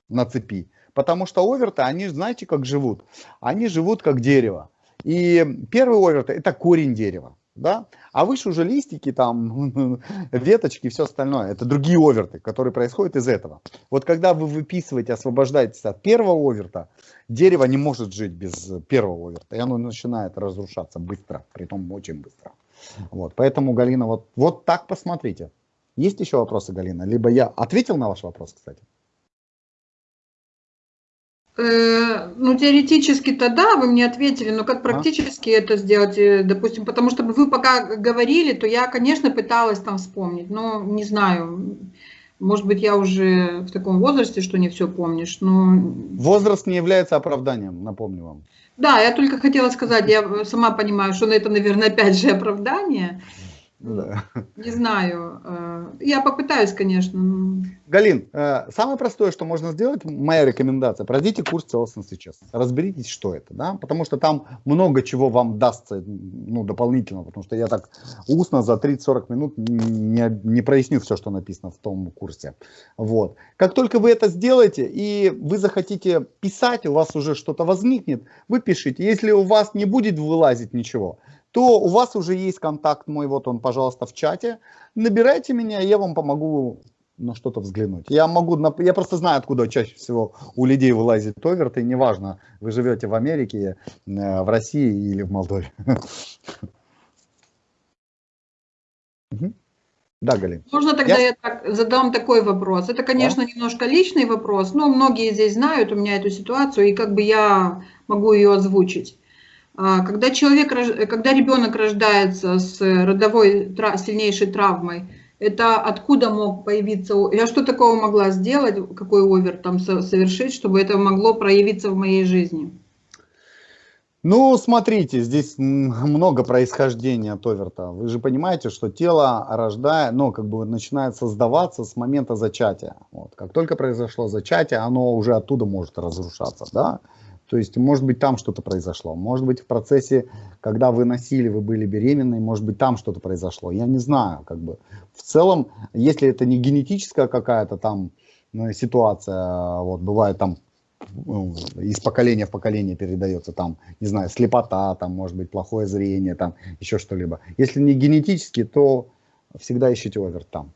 на цепи. Потому что оверты, они, знаете, как живут? Они живут как дерево. И первый оверт – это корень дерева. Да? А выше уже листики, там, веточки все остальное. Это другие оверты, которые происходят из этого. Вот когда вы выписываете, освобождаетесь от первого оверта, дерево не может жить без первого оверта. И оно начинает разрушаться быстро, при том очень быстро. Вот, поэтому, Галина, вот, вот так посмотрите. Есть еще вопросы, Галина? Либо я ответил на ваш вопрос, кстати? Э, ну, теоретически-то да, вы мне ответили, но как практически а? это сделать, э, допустим, потому что вы пока говорили, то я, конечно, пыталась там вспомнить, но не знаю, может быть, я уже в таком возрасте, что не все помнишь, но... Возраст не является оправданием, напомню вам. Да, я только хотела сказать, я сама понимаю, что это, наверное, опять же оправдание, да. Не знаю. Э, я попытаюсь, конечно. Галин, э, самое простое, что можно сделать, моя рекомендация, пройдите курс целостности сейчас. Разберитесь, что это, да, потому что там много чего вам дастся, ну, дополнительно, потому что я так устно за 30-40 минут не, не проясню все, что написано в том курсе. Вот. Как только вы это сделаете, и вы захотите писать, у вас уже что-то возникнет, вы пишите. Если у вас не будет вылазить ничего, то у вас уже есть контакт мой, вот он, пожалуйста, в чате. Набирайте меня, я вам помогу на что-то взглянуть. Я могу, я просто знаю, откуда чаще всего у людей вылазит оверт, и неважно, вы живете в Америке, э, в России или в Молдове. Да, Галин. Можно тогда я, я так, задам такой вопрос. Это, конечно, да? немножко личный вопрос, но многие здесь знают у меня эту ситуацию, и как бы я могу ее озвучить. А, когда, человек, когда ребенок рождается с родовой сильнейшей травмой, это откуда мог появиться, я что такого могла сделать, какой овер там совершить, чтобы это могло проявиться в моей жизни? Ну, смотрите, здесь много происхождения от оверта. Вы же понимаете, что тело рождает, ну, как бы начинает создаваться с момента зачатия. Вот. Как только произошло зачатие, оно уже оттуда может разрушаться, да? То есть, может быть, там что-то произошло. Может быть, в процессе, когда вы носили, вы были беременны, может быть, там что-то произошло. Я не знаю, как бы. В целом, если это не генетическая какая-то там ну, ситуация, вот, бывает там ну, из поколения в поколение передается там, не знаю, слепота, там, может быть, плохое зрение, там, еще что-либо. Если не генетически, то всегда ищите овер там,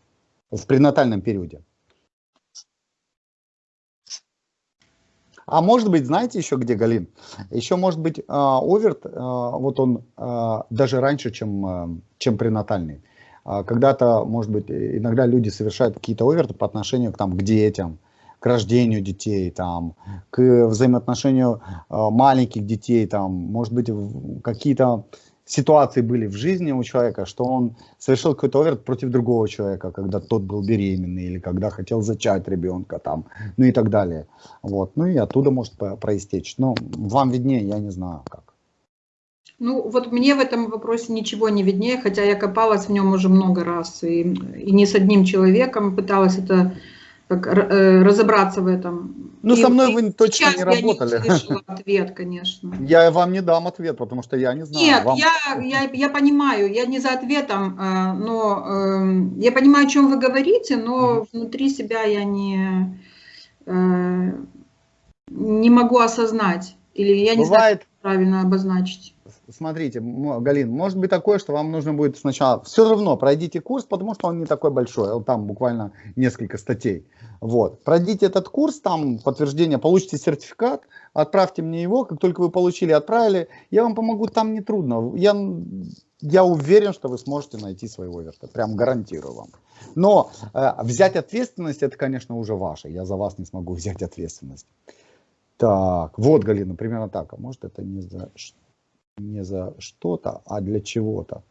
в пренатальном периоде. А может быть, знаете еще где, Галин? Еще может быть а, оверт, а, вот он а, даже раньше, чем, чем пренатальный. Когда-то, может быть, иногда люди совершают какие-то оверты по отношению к, там, к детям, к рождению детей, там, к взаимоотношению маленьких детей, там, может быть, какие-то ситуации были в жизни у человека, что он совершил какой-то оверт против другого человека, когда тот был беременный или когда хотел зачать ребенка там, ну и так далее. Вот. Ну и оттуда может проистечь. Но вам виднее, я не знаю как. Ну, вот мне в этом вопросе ничего не виднее, хотя я копалась в нем уже много раз, и, и не с одним человеком пыталась это как, э, разобраться в этом. Ну, и, со мной вы точно не работали. Я не ответ, конечно. Я вам не дам ответ, потому что я не знаю. Нет, вам... я, я, я понимаю, я не за ответом, э, но э, я понимаю, о чем вы говорите, но угу. внутри себя я не, не могу осознать. Или я не Бывает... знаю, правильно обозначить смотрите, Галин, может быть такое, что вам нужно будет сначала, все равно пройдите курс, потому что он не такой большой, там буквально несколько статей. Вот. Пройдите этот курс, там подтверждение, получите сертификат, отправьте мне его, как только вы получили, отправили, я вам помогу, там не трудно. Я, я уверен, что вы сможете найти своего верта, прям гарантирую вам. Но э, взять ответственность, это, конечно, уже ваше, я за вас не смогу взять ответственность. Так, вот, Галина, примерно так, а может это не за не за что-то, а для чего-то.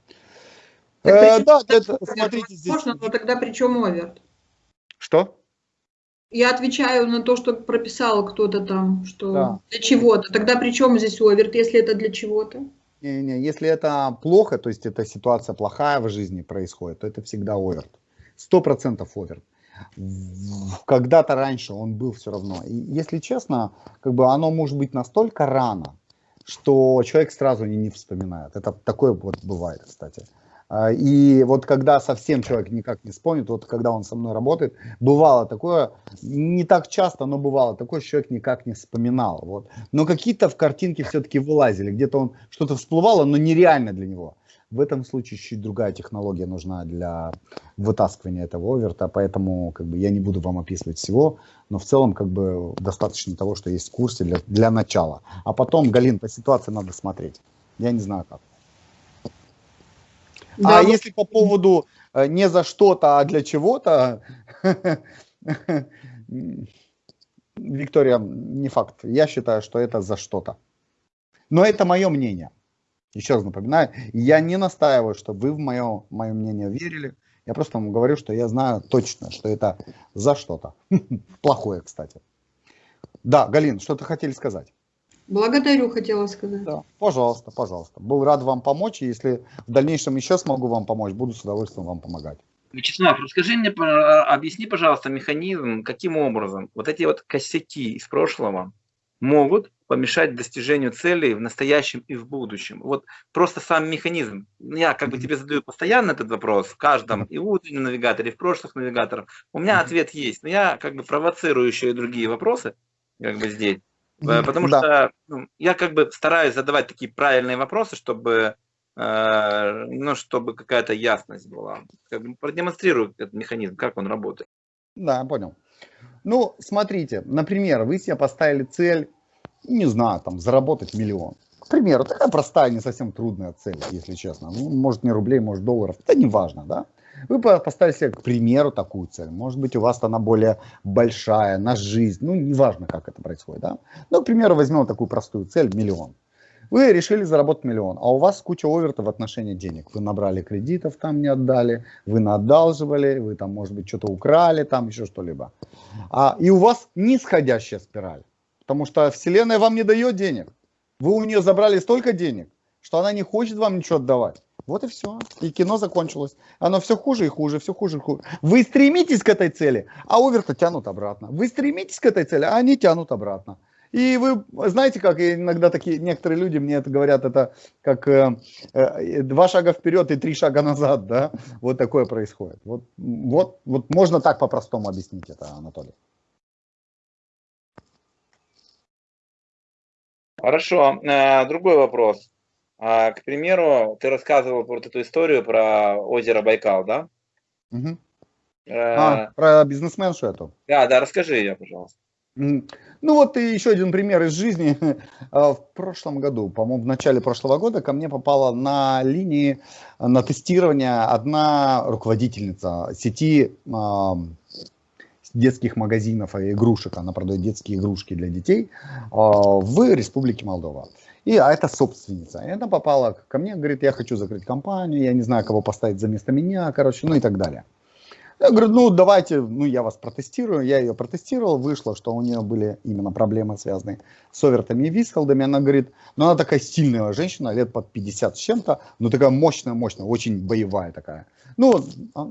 Э, да, это, смотрите здесь. Можно, но тогда при чем оверт? Что? Я отвечаю на то, что прописал кто-то там, что да. для чего-то. Тогда при чем здесь оверт, если это для чего-то? Не, не, если это плохо, то есть эта ситуация плохая в жизни происходит, то это всегда оверт. Сто процентов оверт. Когда-то раньше он был все равно. И если честно, как бы оно может быть настолько рано, что человек сразу не, вспоминает. Это такое вот бывает, кстати. А, и вот когда совсем человек никак не вспомнит, вот когда он со мной работает, бывало такое, не так часто, но бывало такое, человек никак не вспоминал. Вот. Но какие-то в картинке все-таки вылазили, где-то он что-то всплывало, но нереально для него. В этом случае чуть другая технология нужна для вытаскивания этого оверта, поэтому как бы, я не буду вам описывать всего, но в целом как бы достаточно того, что есть в курсе для, для начала. А потом, Галин, по ситуации надо смотреть. Я не знаю как. Да, а вот... если по поводу э, не за что-то, а для чего-то, Виктория, не факт. Я считаю, что это за что-то. Но это мое мнение. Еще раз напоминаю, я не настаиваю, чтобы вы в мое, мое мнение верили. Я просто вам говорю, что я знаю точно, что это за что-то. Плохое, кстати. Да, Галин, что-то хотели сказать? Благодарю, хотела сказать. Да, пожалуйста, пожалуйста. Был рад вам помочь, и если в дальнейшем еще смогу вам помочь, буду с удовольствием вам помогать. Вячеслав, расскажи мне, объясни, пожалуйста, механизм, каким образом вот эти вот косяки из прошлого могут помешать достижению целей в настоящем и в будущем. Вот просто сам механизм. Я как бы тебе задаю постоянно этот вопрос в каждом и в утреннем навигаторе, и в прошлых навигаторах. У меня ответ есть, но я как бы провоцирую еще и другие вопросы как бы здесь. Э, потому да. что ну, я как бы стараюсь задавать такие правильные вопросы, чтобы, э, ну, чтобы какая-то ясность была. Как бы продемонстрирую этот механизм, как он работает. Да, понял. Ну, смотрите, например, вы себе поставили цель не знаю, там, заработать миллион. К примеру, такая простая, не совсем трудная цель, если честно. Ну, может, не рублей, может, долларов. Это не важно, да? Вы поставили себе, к примеру, такую цель. Может быть, у вас она более большая, на жизнь. Ну, неважно, как это происходит, да? Ну, к примеру, возьмем такую простую цель, миллион. Вы решили заработать миллион, а у вас куча овертов в отношении денег. Вы набрали кредитов, там не отдали, вы наодалживали, вы там, может быть, что-то украли, там еще что-либо. А, и у вас нисходящая спираль. Потому что Вселенная вам не дает денег. Вы у нее забрали столько денег, что она не хочет вам ничего отдавать. Вот и все. И кино закончилось. Оно все хуже и хуже, все хуже и хуже. Вы стремитесь к этой цели, а оверта тянут обратно. Вы стремитесь к этой цели, а они тянут обратно. И вы знаете, как иногда такие некоторые люди мне это говорят, это как э, э, два шага вперед и три шага назад, да? Вот такое происходит. Вот, вот, вот можно так по-простому объяснить это, Анатолий. Хорошо. Э, другой вопрос. А, к примеру, ты рассказывал вот эту историю про озеро Байкал, да? Угу. А, про бизнесменшу эту? Да, да, расскажи ее, пожалуйста. Ну вот и еще один пример из жизни. А, в прошлом году, по-моему, в начале прошлого года ко мне попала на линии на тестирование одна руководительница сети детских магазинов и игрушек, она продает детские игрушки для детей в Республике Молдова. И, а это собственница. И она попала ко мне, говорит, я хочу закрыть компанию, я не знаю, кого поставить за место меня, короче, ну и так далее. Я говорю, ну давайте, ну я вас протестирую. Я ее протестировал, вышло, что у нее были именно проблемы, связанные с овертами и вискалдами. Она говорит, ну она такая сильная женщина, лет под 50 с чем-то, но такая мощная, мощная, очень боевая такая. Ну,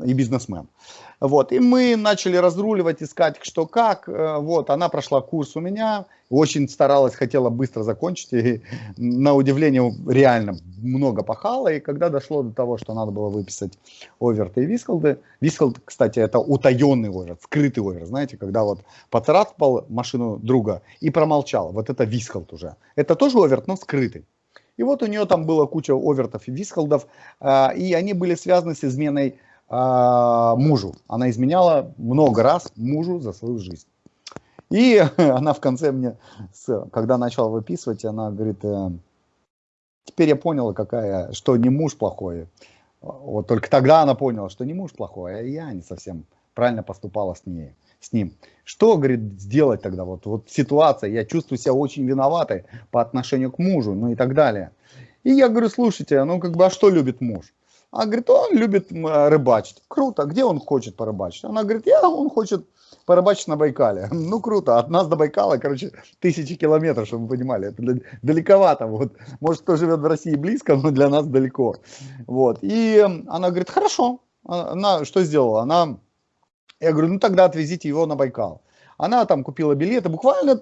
и бизнесмен. Вот, и мы начали разруливать, искать что как. Э, вот, она прошла курс у меня, очень старалась, хотела быстро закончить, и на удивление реально много пахала, и когда дошло до того, что надо было выписать оверты и вискалды, вискалд, кстати, это утаенный оверт, скрытый оверт, знаете, когда вот поцарапал машину друга и промолчал, вот это вискалд уже. Это тоже оверт, но скрытый. И вот у нее там была куча овертов и вискалдов, а, и они были связаны с изменой мужу. Она изменяла много раз мужу за свою жизнь. И она в конце мне, когда начала выписывать, она говорит, э, теперь я поняла, какая, что не муж плохой. Вот только тогда она поняла, что не муж плохой, а я не совсем правильно поступала с ней с ним. Что, говорит, сделать тогда? Вот, вот ситуация, я чувствую себя очень виноватой по отношению к мужу, ну и так далее. И я говорю, слушайте, ну как бы, а что любит муж? А говорит, он любит рыбачить. Круто, где он хочет порыбачить? Она говорит, я, он хочет порыбачить на Байкале. Ну круто, от нас до Байкала, короче, тысячи километров, чтобы вы понимали, это далековато. Вот. Может, кто живет в России близко, но для нас далеко. Вот. И она говорит, хорошо. Она что сделала? Она я говорю, ну тогда отвезите его на Байкал. Она там купила билеты, буквально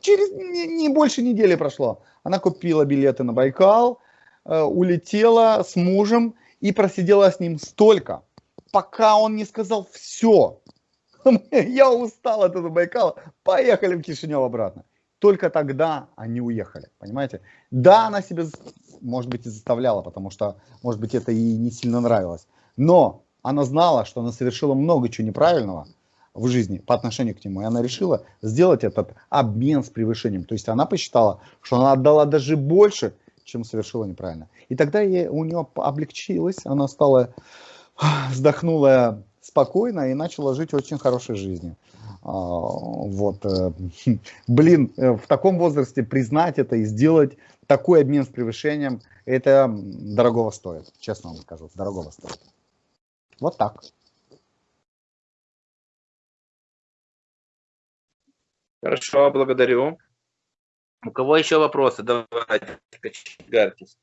через не, не больше недели прошло. Она купила билеты на Байкал, э, улетела с мужем и просидела с ним столько, пока он не сказал все. Я устал от этого Байкала, поехали в Кишинев обратно. Только тогда они уехали, понимаете? Да, она себе, может быть, и заставляла, потому что, может быть, это ей не сильно нравилось. Но она знала, что она совершила много чего неправильного в жизни по отношению к нему, и она решила сделать этот обмен с превышением. То есть она посчитала, что она отдала даже больше, чем совершила неправильно. И тогда ей, у нее облегчилось, она стала, вздохнула спокойно и начала жить очень хорошей жизнью. А, вот, э, блин, э, в таком возрасте признать это и сделать такой обмен с превышением, это дорогого стоит, честно вам скажу, дорогого стоит. Вот так. Хорошо, благодарю. У кого еще вопросы? Давайте, кочегарьтесь.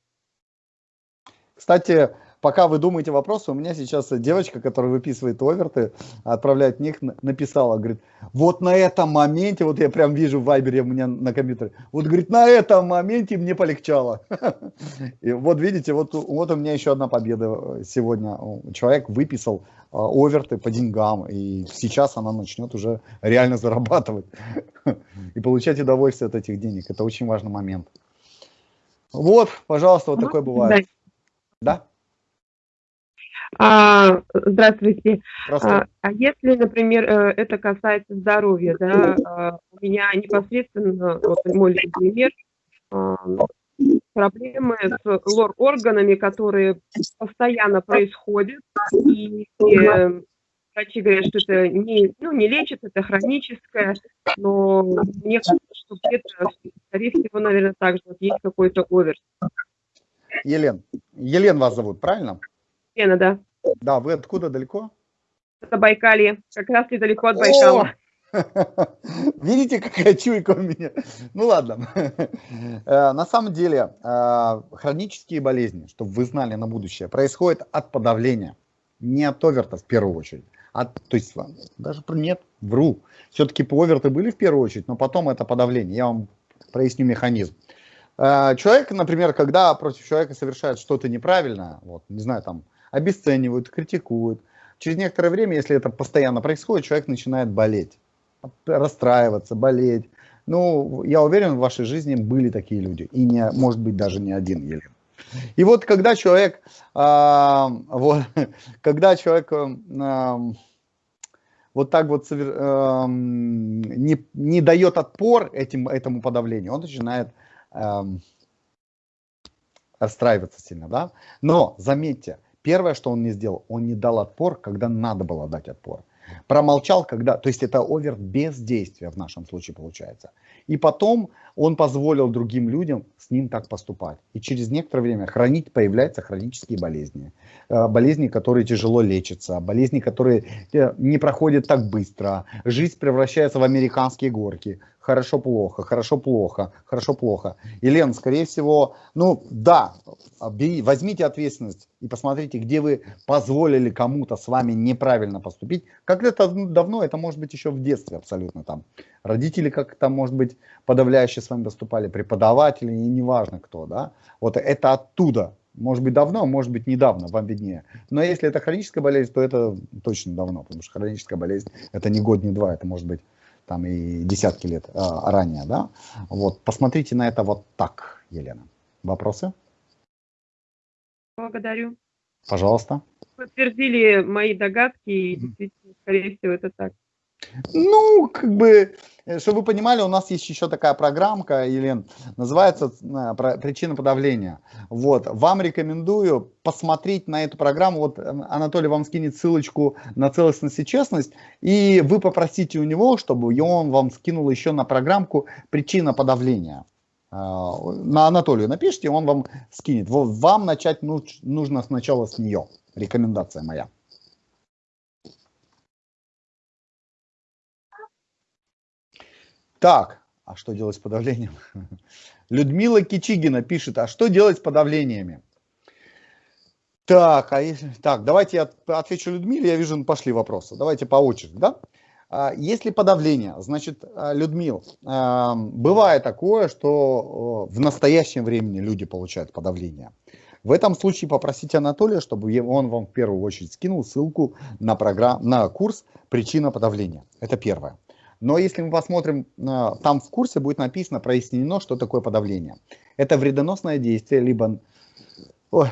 Кстати, пока вы думаете вопросы, у меня сейчас девочка, которая выписывает оверты, отправляет них, написала, говорит, вот на этом моменте, вот я прям вижу в вайбере у меня на компьютере, вот, говорит, на этом моменте мне полегчало. И вот видите, вот, вот у меня еще одна победа сегодня. Человек выписал а, оверты по деньгам, и сейчас она начнет уже реально зарабатывать и получать удовольствие от этих денег. Это очень важный момент. Вот, пожалуйста, вот такое бывает. Да? А, здравствуйте. А, а если, например, э, это касается здоровья, да, а, у меня непосредственно, вот мой пример, а, проблемы с лор-органами, которые постоянно происходят, и, и э, врачи говорят, что это не, ну, не лечит, это хроническое, но мне кажется, что где-то, скорее всего, наверное, также вот есть какой-то оверс. Елен, Елен вас зовут, правильно? Елена, да. Да, вы откуда далеко? Это Байкалье, как раз недалеко от Байкала. Видите, какая чуйка у меня? Ну ладно. Э, на самом деле, э, хронические болезни, чтобы вы знали на будущее, происходят от подавления. Не от оверта в первую очередь. От, то есть, даже нет, вру. Все-таки оверты были в первую очередь, но потом это подавление. Я вам проясню механизм. Э, человек, например, когда против человека совершает что-то неправильное, вот, не знаю, там, обесценивают, критикуют, через некоторое время, если это постоянно происходит, человек начинает болеть, расстраиваться, болеть. Ну, я уверен, в вашей жизни были такие люди, и не, может быть даже не один, Елена. И вот когда человек, а, вот, когда человек а, вот так вот а, не, не дает отпор этим, этому подавлению, он начинает а, расстраиваться сильно, да. Но заметьте, первое, что он не сделал, он не дал отпор, когда надо было дать отпор. Промолчал, когда... То есть это овер без действия в нашем случае получается. И потом он позволил другим людям с ним так поступать. И через некоторое время хранить, появляются хронические болезни. Э, болезни, которые тяжело лечатся, болезни, которые э, не проходят так быстро. Жизнь превращается в американские горки хорошо-плохо, хорошо-плохо, хорошо-плохо. Елена, скорее всего, ну да, возьмите ответственность и посмотрите, где вы позволили кому-то с вами неправильно поступить. Это давно, это может быть еще в детстве абсолютно там. Родители как-то, может быть, подавляюще с вами поступали, преподаватели, и неважно кто, да. Вот это оттуда, может быть давно, может быть недавно, вам виднее. Но если это хроническая болезнь, то это точно давно, потому что хроническая болезнь это не год, не два, это может быть там и десятки лет а, ранее, да. Вот, посмотрите на это вот так, Елена. Вопросы? Благодарю. Пожалуйста. Подтвердили мои догадки, и действительно, скорее всего, это так. Ну, как бы, э, чтобы вы понимали, у нас есть еще такая программка, Елен, называется э, «Причина подавления». Вот, вам рекомендую посмотреть на эту программу. Вот э, Анатолий вам скинет ссылочку на целостность и честность, и вы попросите у него, чтобы он вам скинул еще на программку «Причина подавления». На Анатолию напишите, он вам скинет. Вам начать нужно сначала с нее. Рекомендация моя. Так, а что делать с подавлением? Людмила Кичигина пишет, а что делать с подавлениями? Так, а если, так, давайте я отвечу Людмиле, я вижу, пошли вопросы. Давайте по очереди, да? А, если подавление, значит, а, Людмил, а, бывает такое, что в настоящем времени люди получают подавление. В этом случае попросите Анатолия, чтобы он вам в первую очередь скинул ссылку на, программ, на курс «Причина подавления». Это первое. Но если мы посмотрим, э, там в курсе будет написано, прояснено, что такое подавление. Это вредоносное действие, либо Ой,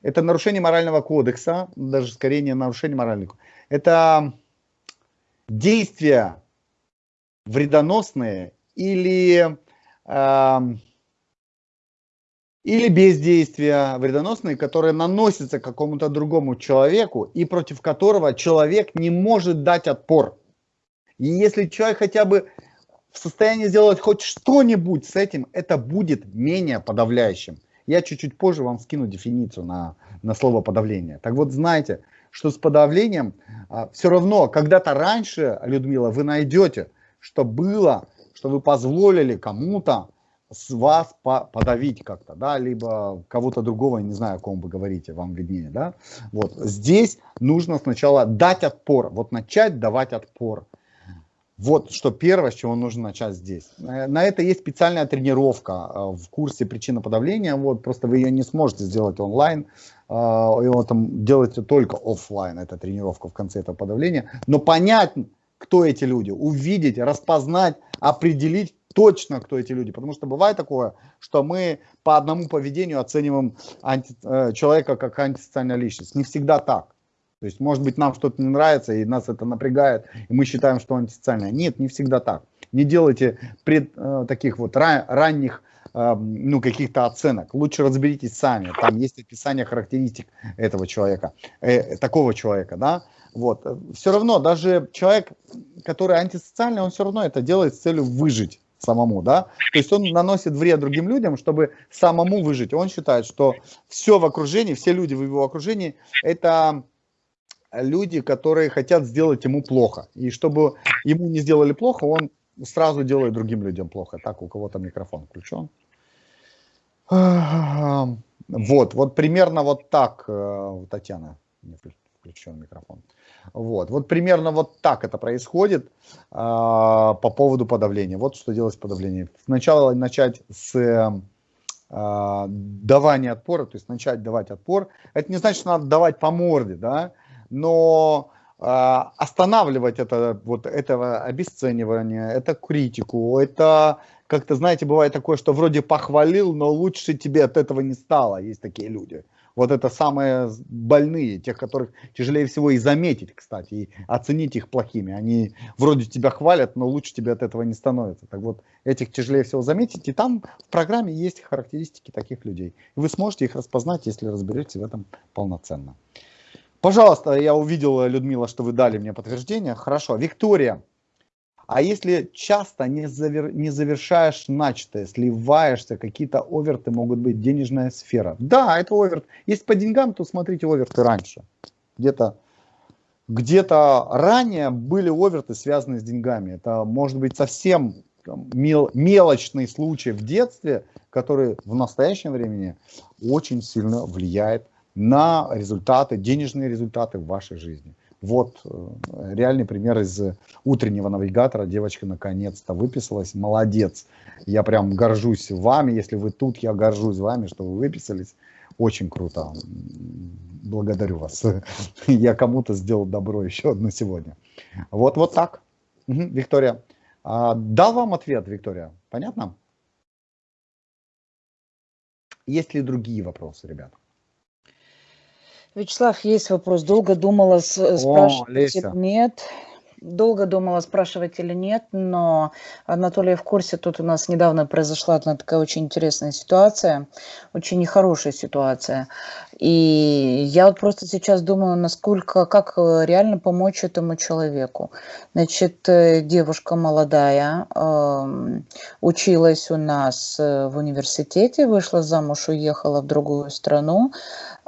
это нарушение морального кодекса, даже скорее не нарушение морального. Это действия вредоносные или, э, или бездействия вредоносные, которые наносятся какому-то другому человеку и против которого человек не может дать отпор. И если человек хотя бы в состоянии сделать хоть что-нибудь с этим, это будет менее подавляющим. Я чуть-чуть позже вам скину дефиницию на, на слово подавление. Так вот, знайте, что с подавлением а, все равно когда-то раньше, Людмила, вы найдете, что было, что вы позволили кому-то с вас по подавить как-то, да, либо кого-то другого, не знаю, о ком вы говорите, вам виднее, да. Вот здесь нужно сначала дать отпор, вот начать давать отпор. Вот что первое, с чего нужно начать здесь. Э, на это есть специальная тренировка э, в курсе причина подавления. Вот, просто вы ее не сможете сделать онлайн. Э, Его там делаете только офлайн, эта тренировка в конце этого подавления. Но понять, кто эти люди, увидеть, распознать, определить точно, кто эти люди. Потому что бывает такое, что мы по одному поведению оцениваем анти, человека как антисоциальная личность. Не всегда так. То есть, может быть, нам что-то не нравится, и нас это напрягает, и мы считаем, что антисоциальное. Нет, не всегда так. Не делайте пред, э, таких вот ран, ранних э, ну, каких-то оценок. Лучше разберитесь сами. Там есть описание характеристик этого человека, э, такого человека, да. Вот. Все равно, даже человек, который антисоциальный, он все равно это делает с целью выжить самому, да, то есть он наносит вред другим людям, чтобы самому выжить. Он считает, что все в окружении, все люди в его окружении, это люди, которые хотят сделать ему плохо. И чтобы ему не сделали плохо, он сразу делает другим людям плохо. Так, у кого-то микрофон включен. Вот, вот примерно вот так, э, Татьяна, включен микрофон. Вот, вот примерно вот так это происходит а, по поводу подавления. Вот что делать с подавлением. Сначала начать с а, давания отпора, то есть начать давать отпор. Это не значит, что надо давать по морде, да, но э, останавливать это, вот этого обесценивания, это критику, это как-то, знаете, бывает такое, что вроде похвалил, но лучше тебе от этого не стало, есть такие люди. Вот это самые больные, тех, которых тяжелее всего и заметить, кстати, и оценить их плохими. Они вроде тебя хвалят, но лучше тебе от этого не становится. Так вот, этих тяжелее всего заметить, и там в программе есть характеристики таких людей. Вы сможете их распознать, если разберетесь в этом полноценно. Пожалуйста, я увидел, Людмила, что вы дали мне подтверждение. Хорошо. Виктория, а если часто не, завер, не завершаешь начатое, сливаешься, какие-то оверты могут быть, денежная сфера. Да, это оверт. Если по деньгам, то смотрите оверты раньше. Где-то где-то ранее были оверты, связанные с деньгами. Это может быть совсем мел, мелочный случай в детстве, который в настоящем времени очень сильно влияет на результаты, денежные результаты в вашей жизни. Вот э, реальный пример из утреннего навигатора. Девочка наконец-то выписалась. Молодец. Я прям горжусь вами. Если вы тут, я горжусь вами, что вы выписались. Очень круто. Благодарю вас. Я кому-то сделал добро еще одно сегодня. Вот, вот так. Угу, Виктория. А, дал вам ответ, Виктория? Понятно? Есть ли другие вопросы, ребята? Вячеслав, есть вопрос. Долго думала, спрашивать О, нет. Долго думала, спрашивать или нет, но Анатолий в курсе, тут у нас недавно произошла одна такая очень интересная ситуация, очень нехорошая ситуация. И я вот просто сейчас думаю, насколько, как реально помочь этому человеку. Значит, э, девушка молодая, э, училась у нас э, в университете, вышла замуж, уехала в другую страну.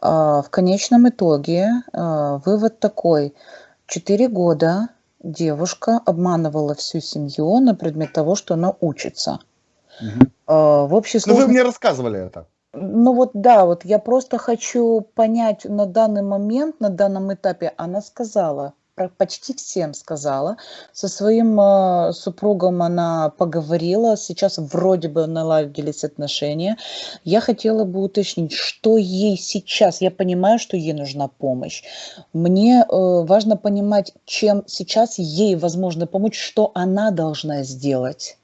Э, в конечном итоге э, вывод такой. Четыре года девушка обманывала всю семью на предмет того, что она учится. Угу. В общей сложности... Ну, вы мне рассказывали это. Ну вот да, вот я просто хочу понять на данный момент, на данном этапе, она сказала, почти всем сказала. Со своим э, супругом она поговорила, сейчас вроде бы наладились отношения. Я хотела бы уточнить, что ей сейчас, я понимаю, что ей нужна помощь. Мне э, важно понимать, чем сейчас ей возможно помочь, что она должна сделать.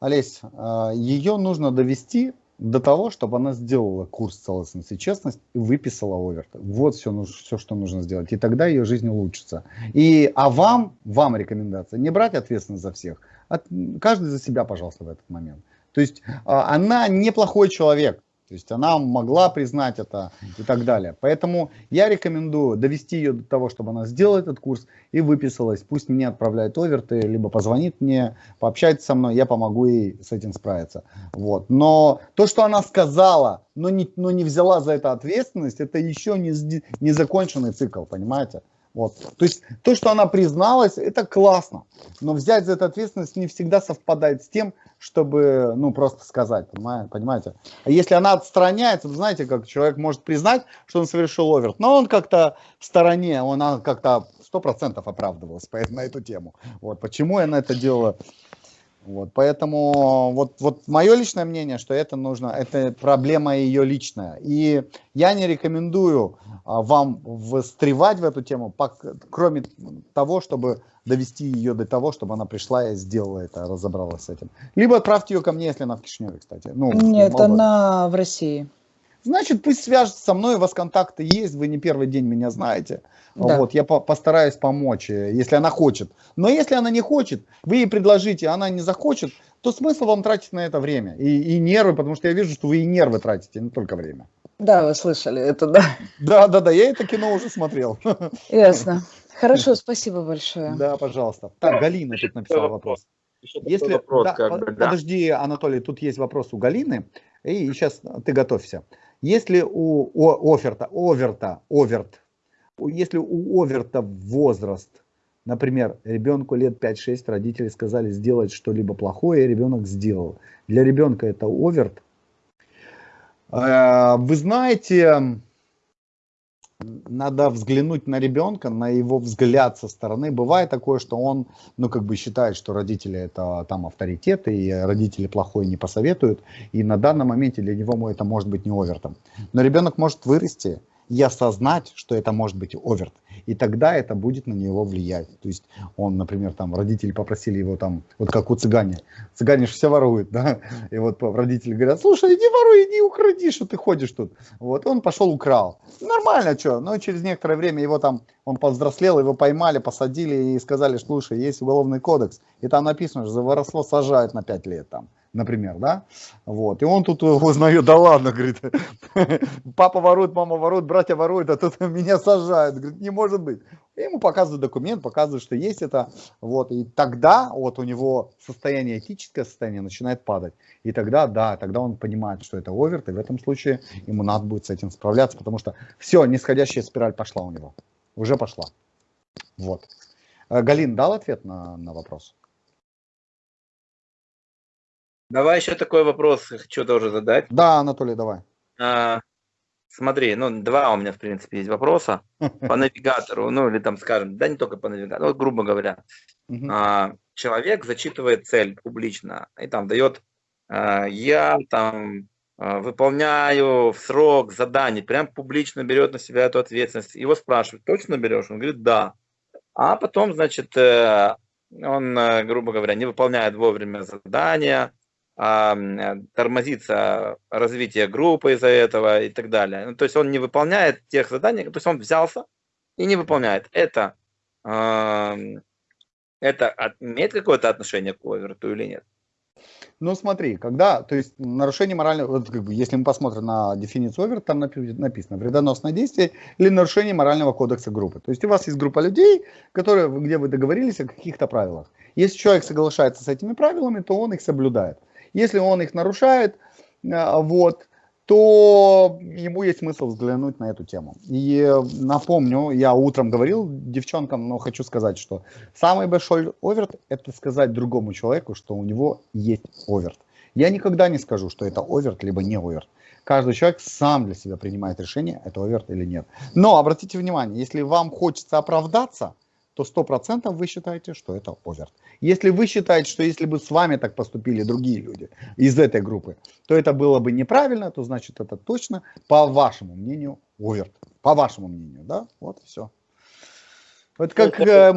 Олесь, э, ее нужно довести до того, чтобы она сделала курс целостности и честность и выписала оверт. Вот все, все, что нужно сделать. И тогда ее жизнь улучшится. И, а вам, вам рекомендация, не брать ответственность за всех. От, каждый за себя, пожалуйста, в этот момент. То есть а, она неплохой человек. То есть она могла признать это и так далее. Поэтому я рекомендую довести ее до того, чтобы она сделала этот курс и выписалась. Пусть мне отправляет оверты, либо позвонит мне, пообщается со мной, я помогу ей с этим справиться. Вот. Но то, что она сказала, но не, но не взяла за это ответственность, это еще не, не законченный цикл, понимаете? Вот. То есть то, что она призналась, это классно. Но взять за это ответственность не всегда совпадает с тем, чтобы, ну, просто сказать, понимаете? А если она отстраняется, знаете, как человек может признать, что он совершил оверт, но он как-то в стороне, он как-то сто процентов оправдывался на эту тему. Вот, почему я на это делала? Вот, поэтому вот, вот мое личное мнение, что это нужно, это проблема ее личная. И я не рекомендую а, вам встревать в эту тему, кроме того, чтобы довести ее до того, чтобы она пришла и сделала это, разобралась с этим. Либо отправьте ее ко мне, если она в Кишиневе, кстати. Ну, Нет, она в России. Значит, пусть свяжется со мной, у вас контакты есть, вы не первый день меня знаете. Да. Вот, я по постараюсь помочь, э, если она хочет. Но если она не хочет, вы ей предложите, она не захочет, то смысл вам тратить на это время и, и нервы, потому что я вижу, что вы и нервы тратите, не только время. Да, вы слышали это, да. Да, да, да, я это кино уже смотрел. Ясно. Хорошо, спасибо большое. Да, пожалуйста. Так, Галина тут написала вопрос. Если, вопрос да, как бы, да? Подожди, Анатолий, тут есть вопрос у Галины, и сейчас ты готовься. Если у, у оферта, оверта, оверт, если у оверта возраст, например, ребенку лет 5-6, родители сказали сделать что-либо плохое, и ребенок сделал. Для ребенка это оверт. Э, вы знаете, надо взглянуть на ребенка, на его взгляд со стороны. Бывает такое, что он, ну, как бы считает, что родители это там авторитеты, и родители плохое не посоветуют, и на данном моменте для него это может быть не овертом. Но ребенок может вырасти, и осознать, что это может быть оверт. И тогда это будет на него влиять. То есть он, например, там родители попросили его там, вот как у цыгане. Цыгане же все воруют, да? И вот родители говорят, слушай, иди воруй, иди укради, что ты ходишь тут. Вот он пошел украл. Нормально, что? Но через некоторое время его там, он повзрослел, его поймали, посадили и сказали, слушай, есть уголовный кодекс. И там написано, что за воровство сажают на 5 лет там например, да, вот, и он тут узнает, да ладно, говорит, папа ворует, мама ворует, братья воруют, а тут меня сажают, говорит, не может быть. И ему показывают документ, показывают, что есть это, вот, и тогда вот у него состояние, этическое состояние начинает падать, и тогда, да, тогда он понимает, что это оверт, и в этом случае ему надо будет с этим справляться, потому что все, нисходящая спираль пошла у него, уже пошла, вот. Э, Галин дал ответ на, на вопрос? Давай еще такой вопрос хочу тоже задать. Да, Анатолий, давай. А, смотри, ну, два у меня, в принципе, есть вопроса. По навигатору, ну, или там, скажем, да не только по навигатору, вот, грубо говоря. А, человек зачитывает цель публично и там дает, а, я там а, выполняю в срок задание, прям публично берет на себя эту ответственность. Его спрашивают, точно берешь? Он говорит, да. А потом, значит, э, он, э, грубо говоря, не выполняет вовремя задания, тормозится развитие группы из-за этого и так далее. Ну, то есть он не выполняет тех заданий, то есть он взялся и не выполняет. Это, это имеет какое-то отношение к оверту или нет? Ну смотри, когда, то есть нарушение морального, вот, как бы, если мы посмотрим на дефиницию овер, там написано вредоносное действие или нарушение морального кодекса группы. То есть у вас есть группа людей, которые, где вы договорились о каких-то правилах. Если человек соглашается с этими правилами, то он их соблюдает. Если он их нарушает, э, вот, то ему есть смысл взглянуть на эту тему. И напомню, я утром говорил девчонкам, но хочу сказать, что самый большой оверт – это сказать другому человеку, что у него есть оверт. Я никогда не скажу, что это оверт, либо не оверт. Каждый человек сам для себя принимает решение, это оверт или нет. Но обратите внимание, если вам хочется оправдаться – то 100% вы считаете, что это оверт. Если вы считаете, что если бы с вами так поступили другие люди из этой группы, то это было бы неправильно, то значит это точно, по вашему мнению, оверт. По вашему мнению, да? Вот и все. Вот как, э,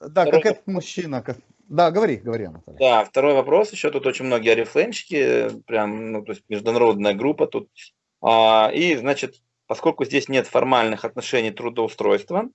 да, как этот мужчина. Как... Да, говори, говори, Анатолий. Да, второй вопрос еще. Тут очень многие орифлеймщики, прям, ну, то есть международная группа тут. А, и, значит, поскольку здесь нет формальных отношений трудоустройства,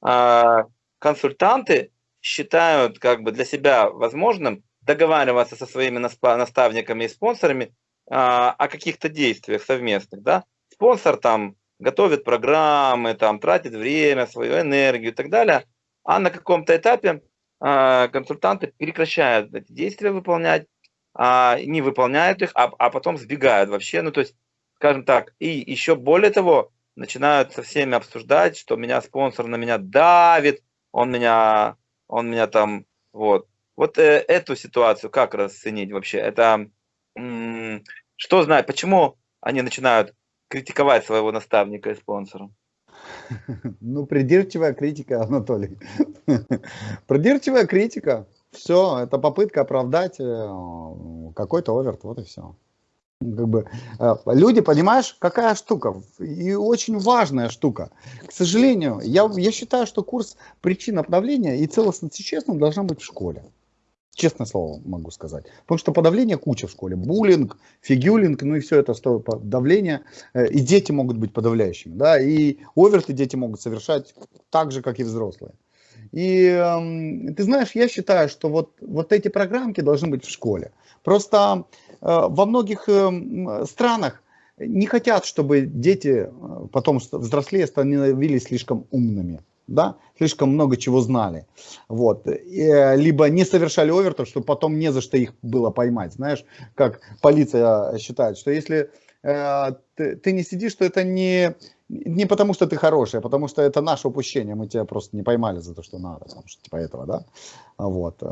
а, консультанты считают как бы для себя возможным договариваться со своими наставниками и спонсорами а, о каких-то действиях совместных. Да? Спонсор там готовит программы, там, тратит время, свою энергию и так далее, а на каком-то этапе а, консультанты прекращают эти действия выполнять, а, не выполняют их, а, а потом сбегают вообще. Ну, то есть, скажем так, и еще более того, начинают со всеми обсуждать, что меня спонсор на меня давит, он меня, он меня там, вот. Вот э, эту ситуацию как расценить вообще? Это, что знать, почему они начинают критиковать своего наставника и спонсора? Ну, придирчивая критика, Анатолий. Придирчивая критика. Все, это попытка оправдать э, какой-то оверт, вот и все. Как бы, э, люди, понимаешь, какая штука, и очень важная штука. К сожалению, я, я считаю, что курс причин обновления и целостности честным должна быть в школе. Честное слово могу сказать. Потому что подавление куча в школе. Буллинг, фигюлинг, ну и все это стоит подавление. Э, и дети могут быть подавляющими. Да? И оверты дети могут совершать так же, как и взрослые. И э, ты знаешь, я считаю, что вот, вот эти программки должны быть в школе. Просто Э, во многих э, странах не хотят, чтобы дети э, потом взрослее становились слишком умными, да, слишком много чего знали, вот, и, либо не совершали овертов, чтобы потом не за что их было поймать, знаешь, как полиция считает, что если э, ты, ты не сидишь, что это не не потому, что ты хороший, а потому что это наше упущение, мы тебя просто не поймали за то, что надо, потому что типа этого, да, вот.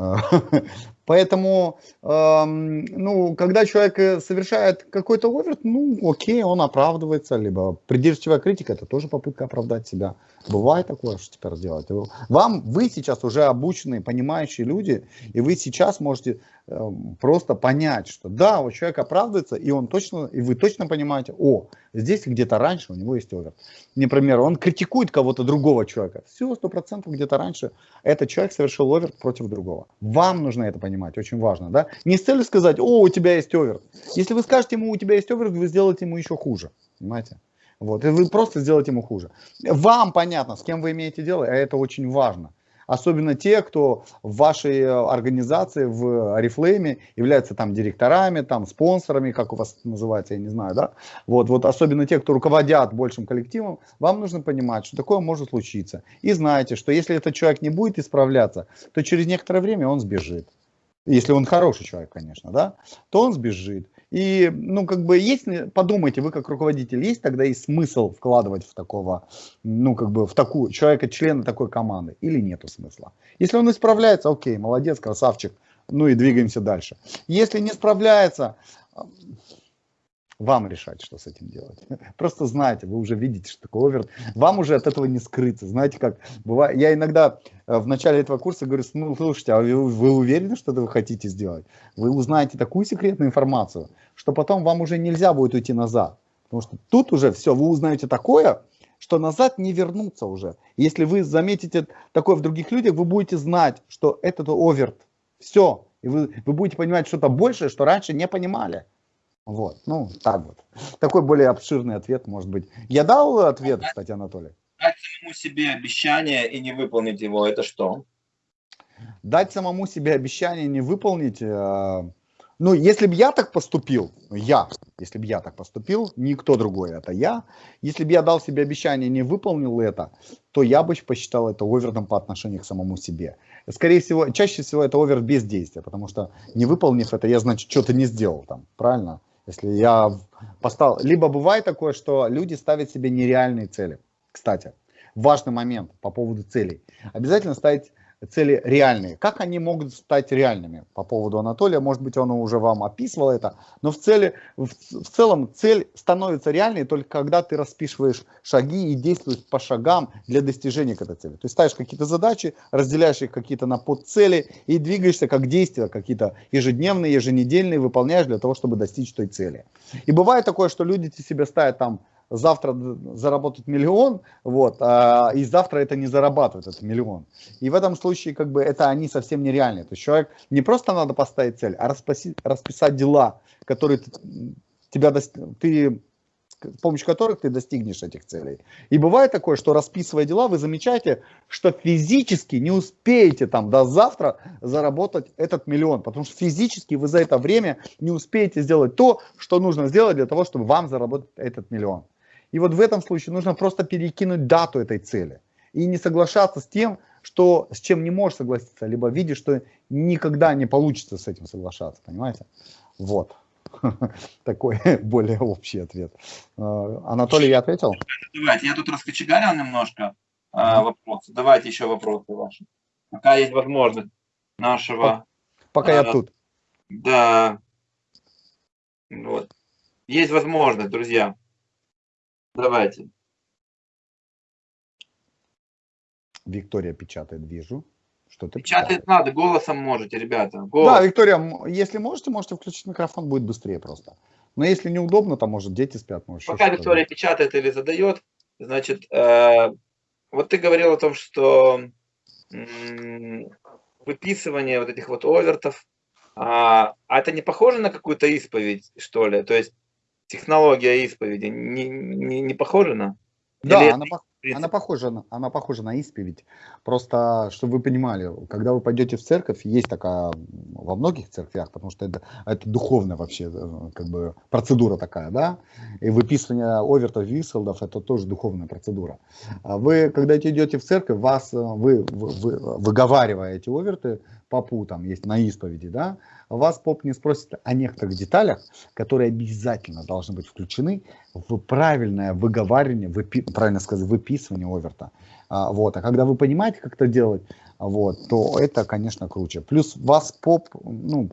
Поэтому, эм, ну, когда человек э, совершает какой-то оверт, ну, окей, он оправдывается, либо придирчивая критика, это тоже попытка оправдать себя. Бывает такое, что теперь делать. Вам, вы сейчас уже обученные, понимающие люди, и вы сейчас можете э, просто понять, что да, вот человек оправдывается, и он точно, и вы точно понимаете, о, здесь где-то раньше у него есть овер. Например, он критикует кого-то другого человека. Все, сто процентов где-то раньше этот человек совершил овер против другого. Вам нужно это понимать, очень важно, да? Не с целью сказать, о, у тебя есть овер. Если вы скажете ему, у тебя есть овер, вы сделаете ему еще хуже, понимаете? Вот, и вы просто сделаете ему хуже. Вам понятно, с кем вы имеете дело, а это очень важно. Особенно те, кто в вашей организации, в Арифлейме являются там директорами, там спонсорами, как у вас называется, я не знаю, да? Вот, вот особенно те, кто руководят большим коллективом, вам нужно понимать, что такое может случиться. И знаете, что если этот человек не будет исправляться, то через некоторое время он сбежит если он хороший человек, конечно, да, то он сбежит. И, ну, как бы, есть, подумайте, вы как руководитель, есть тогда и смысл вкладывать в такого, ну, как бы, в такую, человека, члена такой команды, или нету смысла? Если он исправляется, окей, молодец, красавчик, ну и двигаемся дальше. Если не справляется, вам решать, что с этим делать. Просто знаете, вы уже видите, что такое овер. Вам уже от этого не скрыться. Знаете, как бывает. Я иногда э, в начале этого курса говорю, ну, слушайте, а вы, вы уверены, что это вы хотите сделать? Вы узнаете такую секретную информацию, что потом вам уже нельзя будет уйти назад. Потому что тут уже все, вы узнаете такое, что назад не вернуться уже. Если вы заметите такое в других людях, вы будете знать, что этот оверт. Все. И вы, вы будете понимать что-то большее, что раньше не понимали. Вот, ну, так вот. Такой более обширный ответ, может быть. Я дал ответ, кстати, Анатолий? Дать самому себе обещание и не выполнить его, это что? Дать самому себе обещание не выполнить, э, ну, если бы я так поступил, я, если бы я так поступил, никто другой, это я, если бы я дал себе обещание и не выполнил это, то я бы посчитал это овертом по отношению к самому себе. Скорее всего, чаще всего это овер без действия, потому что не выполнив это, я, значит, что-то не сделал там, правильно? Если я поставил... Либо бывает такое, что люди ставят себе нереальные цели. Кстати, важный момент по поводу целей. Обязательно ставить цели реальные. Как они могут стать реальными? По поводу Анатолия, может быть, он уже вам описывал это, но в, цели, в, в целом цель становится реальной только когда ты расписываешь шаги и действуешь по шагам для достижения этой цели. То есть ставишь какие-то задачи, разделяешь их какие-то на подцели и двигаешься как действия, какие-то ежедневные, еженедельные выполняешь для того, чтобы достичь той цели. И бывает такое, что люди себе ставят там завтра заработать миллион, вот, а, и завтра это не зарабатывает, этот миллион. И в этом случае, как бы, это они совсем нереальные. То есть человек, не просто надо поставить цель, а расписать, расписать дела, которые тебя, ты с помощью которых ты достигнешь этих целей. И бывает такое, что расписывая дела, вы замечаете, что физически не успеете там до завтра заработать этот миллион, потому что физически вы за это время не успеете сделать то, что нужно сделать для того, чтобы вам заработать этот миллион. И вот в этом случае нужно просто перекинуть дату этой цели и не соглашаться с тем, что, с чем не можешь согласиться, либо видишь, что никогда не получится с этим соглашаться, понимаете? Вот. Такой более общий ответ. А, Анатолий, я ответил? Давайте, я тут раскочегарил немножко а, вопросы. Давайте еще вопросы ваши. Пока есть возможность нашего... Пока а, я тут. Да. Вот. Есть возможность, друзья. Давайте. Виктория печатает, вижу. Что ты печатать печатает? надо, голосом можете, ребята. Голос. Да, Виктория, если можете, можете включить микрофон, будет быстрее просто. Но если неудобно, то может дети спят. Может, Пока Виктория печатает или задает, значит, э, вот ты говорил о том, что э, выписывание вот этих вот овертов, а, а это не похоже на какую-то исповедь, что ли? То есть технология исповеди не, не, не похожа на? Да, Или она, она, похожа, на, она похожа на исповедь. Просто, чтобы вы понимали, когда вы пойдете в церковь, есть такая во многих церквях, потому что это, это духовная вообще э, как бы, процедура такая, да, и выписывание овертов, виселдов, это тоже духовная процедура. А вы, когда идете в церковь, вас, э, вы, вы, вы выговариваете оверты, попу там есть на исповеди, да, вас поп не спросит о некоторых деталях, которые обязательно должны быть включены в правильное выговаривание, выпи, правильно сказать, выписывание оверта. А, вот. а когда вы понимаете, как это делать, вот, то это, конечно, круче. Плюс вас поп, ну,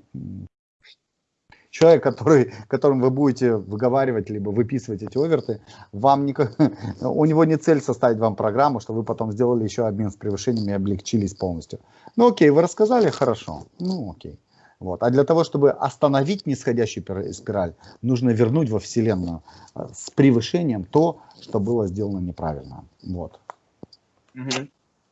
человек, который, которым вы будете выговаривать, либо выписывать эти оверты, вам никак, у него не цель составить вам программу, что вы потом сделали еще обмен с превышениями и облегчились полностью. Ну окей, вы рассказали, хорошо, ну окей. Вот. А для того, чтобы остановить нисходящую спираль, нужно вернуть во Вселенную э, с превышением то, что было сделано неправильно. Вот. Угу.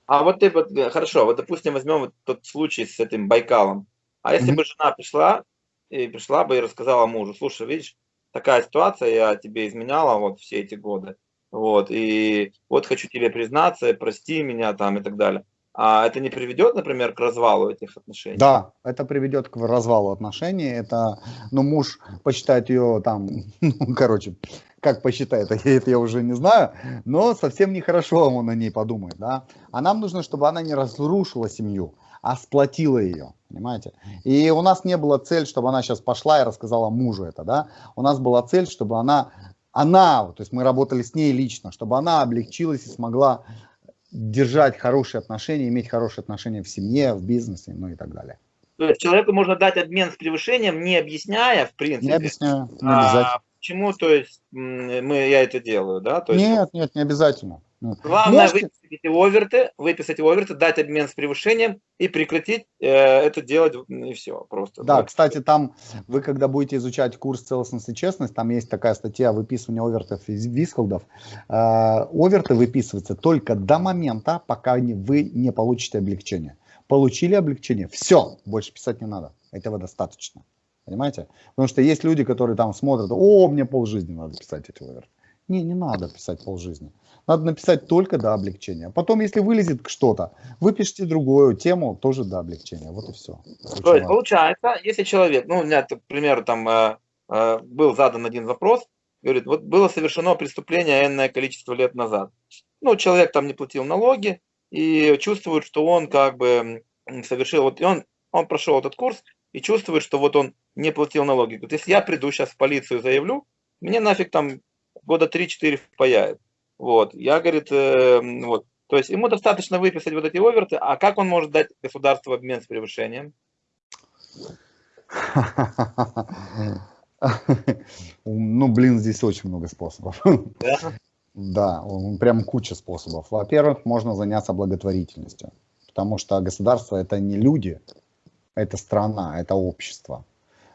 А вот ты вот, э, хорошо, вот допустим возьмем вот тот случай с этим Байкалом. А если угу. бы жена пришла и пришла бы и рассказала мужу, слушай, видишь, такая ситуация, я тебе изменяла вот все эти годы, вот, и вот хочу тебе признаться, прости меня там и так далее. А это не приведет, например, к развалу этих отношений? Да, это приведет к развалу отношений. Это, ну, муж посчитает ее там, ну, короче, как посчитает, это я уже не знаю, но совсем нехорошо он о ней подумает, да. А нам нужно, чтобы она не разрушила семью, а сплотила ее, понимаете. И у нас не было цель, чтобы она сейчас пошла и рассказала мужу это, да. У нас была цель, чтобы она, она, то есть мы работали с ней лично, чтобы она облегчилась и смогла держать хорошие отношения, иметь хорошие отношения в семье, в бизнесе, ну и так далее. То есть человеку можно дать обмен с превышением, не объясняя, в принципе. Не объясняю, не а, обязательно. А почему, то есть, мы, я это делаю, да? То есть, нет, нет, не обязательно. Главное Можете... выписать оверты, выписать оверты, дать обмен с превышением и прекратить э, это делать, и все, просто. Да, кстати, там вы, когда будете изучать курс целостность и честность, там есть такая статья выписывания овертов из висколдов. Э, оверты выписываются только до момента, пока вы не получите облегчение. Получили облегчение, все, больше писать не надо, этого достаточно. Понимаете? Потому что есть люди, которые там смотрят, о, мне полжизни надо писать эти оверты. Не, не надо писать полжизни. Надо написать только до облегчения. Потом, если вылезет что-то, выпишите другую тему, тоже до облегчения. Вот и все. То есть, получается, если человек, ну, у меня, к примеру, там э, э, был задан один вопрос, говорит, вот было совершено преступление энное количество лет назад. Ну, человек там не платил налоги и чувствует, что он как бы совершил, вот и он, он прошел этот курс и чувствует, что вот он не платил налоги. Говорит, если я приду сейчас в полицию заявлю, мне нафиг там года 3-4 впаяет. Вот, я, говорит, э, вот, то есть ему достаточно выписать вот эти оверты, а как он может дать государству обмен с превышением? Ну, блин, здесь очень много способов. Да? Да, прям куча способов. Во-первых, можно заняться благотворительностью, потому что государство это не люди, это страна, это общество.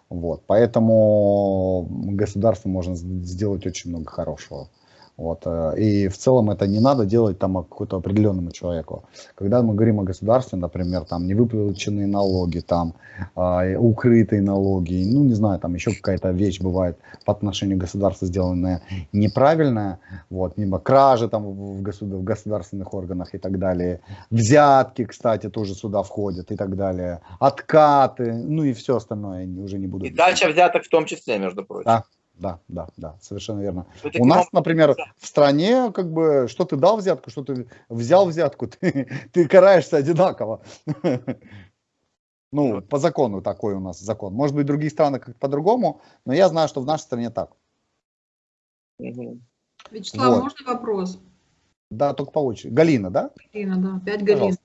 Вот, поэтому государство можно сделать очень много хорошего. Вот. Э, и в целом это не надо делать там какому-то определенному человеку. Когда мы говорим о государстве, например, там невыплаченные налоги, там э, укрытые налоги, ну не знаю, там еще какая-то вещь бывает по отношению к государству сделанная неправильная, вот, либо кражи там в, государ в государственных органах и так далее, взятки, кстати, тоже сюда входят и так далее, откаты, ну и все остальное, я уже не буду. И дача взяток в том числе, между прочим. Да, да, да, да, совершенно верно. У нас, например, в стране, как бы, что ты дал взятку, что ты взял взятку, ты, ты караешься одинаково. Ну, по закону такой у нас закон. Может быть, в других странах как по-другому, но я знаю, что в нашей стране так. Вячеслав, вот. можно вопрос? Да, только по очереди. Галина, да? Галина, да, опять Галина. Пожалуйста.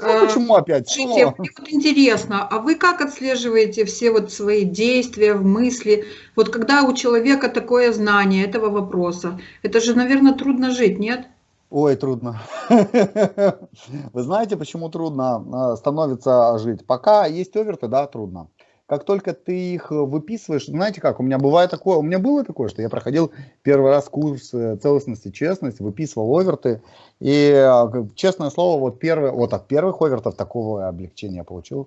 Ну, почему опять? Смотрите, мне вот интересно, а вы как отслеживаете все вот свои действия, мысли? Вот когда у человека такое знание этого вопроса, это же, наверное, трудно жить, нет? Ой, трудно. Вы знаете, почему трудно а, становится жить? Пока есть оверты, да, трудно как только ты их э, выписываешь, знаете как, у меня бывает такое, у меня было такое, что я проходил первый раз курс э, целостности, честность, выписывал оверты, и, э, честное слово, вот, первый, вот от первых овертов такого облегчения получил.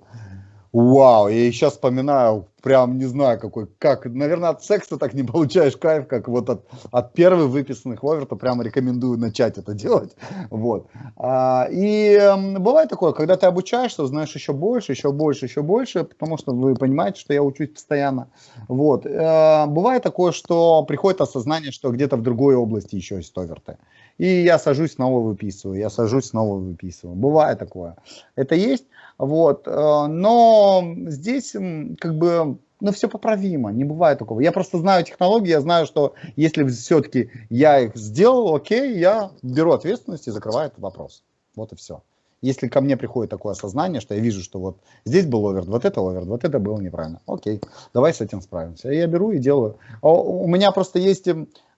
Вау, я сейчас вспоминаю, прям не знаю, какой, как, наверное, от секса так не получаешь кайф, как вот от, от первых выписанных оверта, прямо рекомендую начать это делать, вот. А, и э, бывает такое, когда ты обучаешься, узнаешь еще больше, еще больше, еще больше, потому что вы понимаете, что я учусь постоянно, вот. А, бывает такое, что приходит осознание, что где-то в другой области еще есть оверты, и я сажусь, снова выписываю, я сажусь, снова выписываю, бывает такое, это есть, вот, э, но здесь как бы, ну, все поправимо, не бывает такого. Я просто знаю технологии, я знаю, что если все-таки я их сделал, окей, я беру ответственность и закрываю этот вопрос. Вот и все. Если ко мне приходит такое осознание, что я вижу, что вот здесь был оверд, вот это оверд, вот это было неправильно. Окей, давай с этим справимся. Я беру и делаю. А у меня просто есть,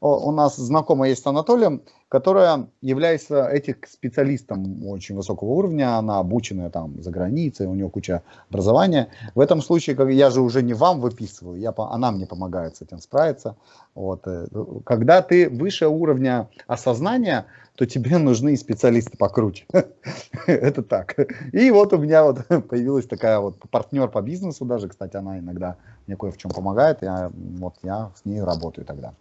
у нас знакомая есть с Анатолием, которая является этим специалистом очень высокого уровня, она обученная там за границей, у нее куча образования. В этом случае, как я же уже не вам выписываю, я, она мне помогает с этим справиться. Вот. Э, когда ты выше уровня осознания, то тебе нужны специалисты покруче. Это так. И вот у меня вот появилась такая вот партнер по бизнесу даже, кстати, она иногда мне кое в чем помогает, я, вот я с ней работаю тогда.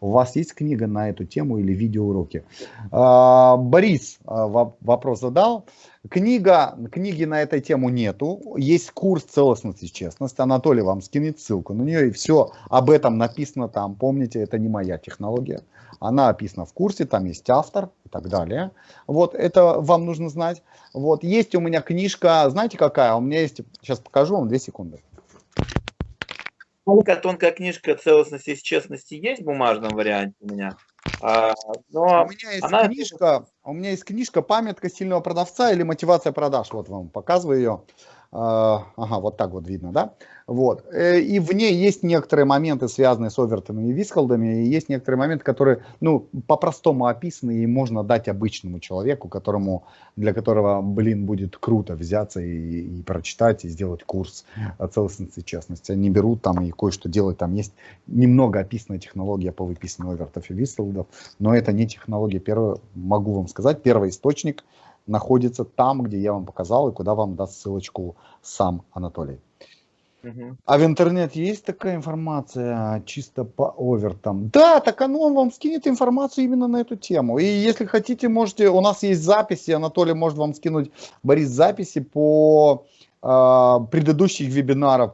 У вас есть книга на эту тему или видеоуроки? А, Борис а, вопрос задал. Книга, книги на эту тему нету. Есть курс целостности и честности. Анатолий вам скинет ссылку на нее. И все об этом написано там. Помните, это не моя технология. Она описана в курсе, там есть автор и так далее. Вот это вам нужно знать. Вот есть у меня книжка, знаете какая? У меня есть, сейчас покажу вам, две секунды. Тонкая, тонкая книжка целостности и честности есть в бумажном варианте у меня. А, но у меня есть она... книжка, у меня есть книжка "Памятка сильного продавца" или "Мотивация продаж". Вот вам показываю ее. А, ага, вот так вот видно, да? Вот. Э, и в ней есть некоторые моменты, связанные с овертами и вискалдами, и есть некоторые моменты, которые, ну, по-простому описаны, и можно дать обычному человеку, которому, для которого, блин, будет круто взяться и, и прочитать, и сделать курс целостности и честности. Они берут там и кое-что делают. Там есть немного описанная технология по выписанию овертов и вискалдов, но это не технология. Первое, могу вам сказать, первый источник – находится там, где я вам показал, и куда вам даст ссылочку сам Анатолий. А в интернете есть такая информация чисто по овертам? Да, так оно он вам скинет информацию именно на эту тему. И если хотите, можете, у нас есть записи, Анатолий может вам скинуть, Борис, записи по э, предыдущих вебинаров.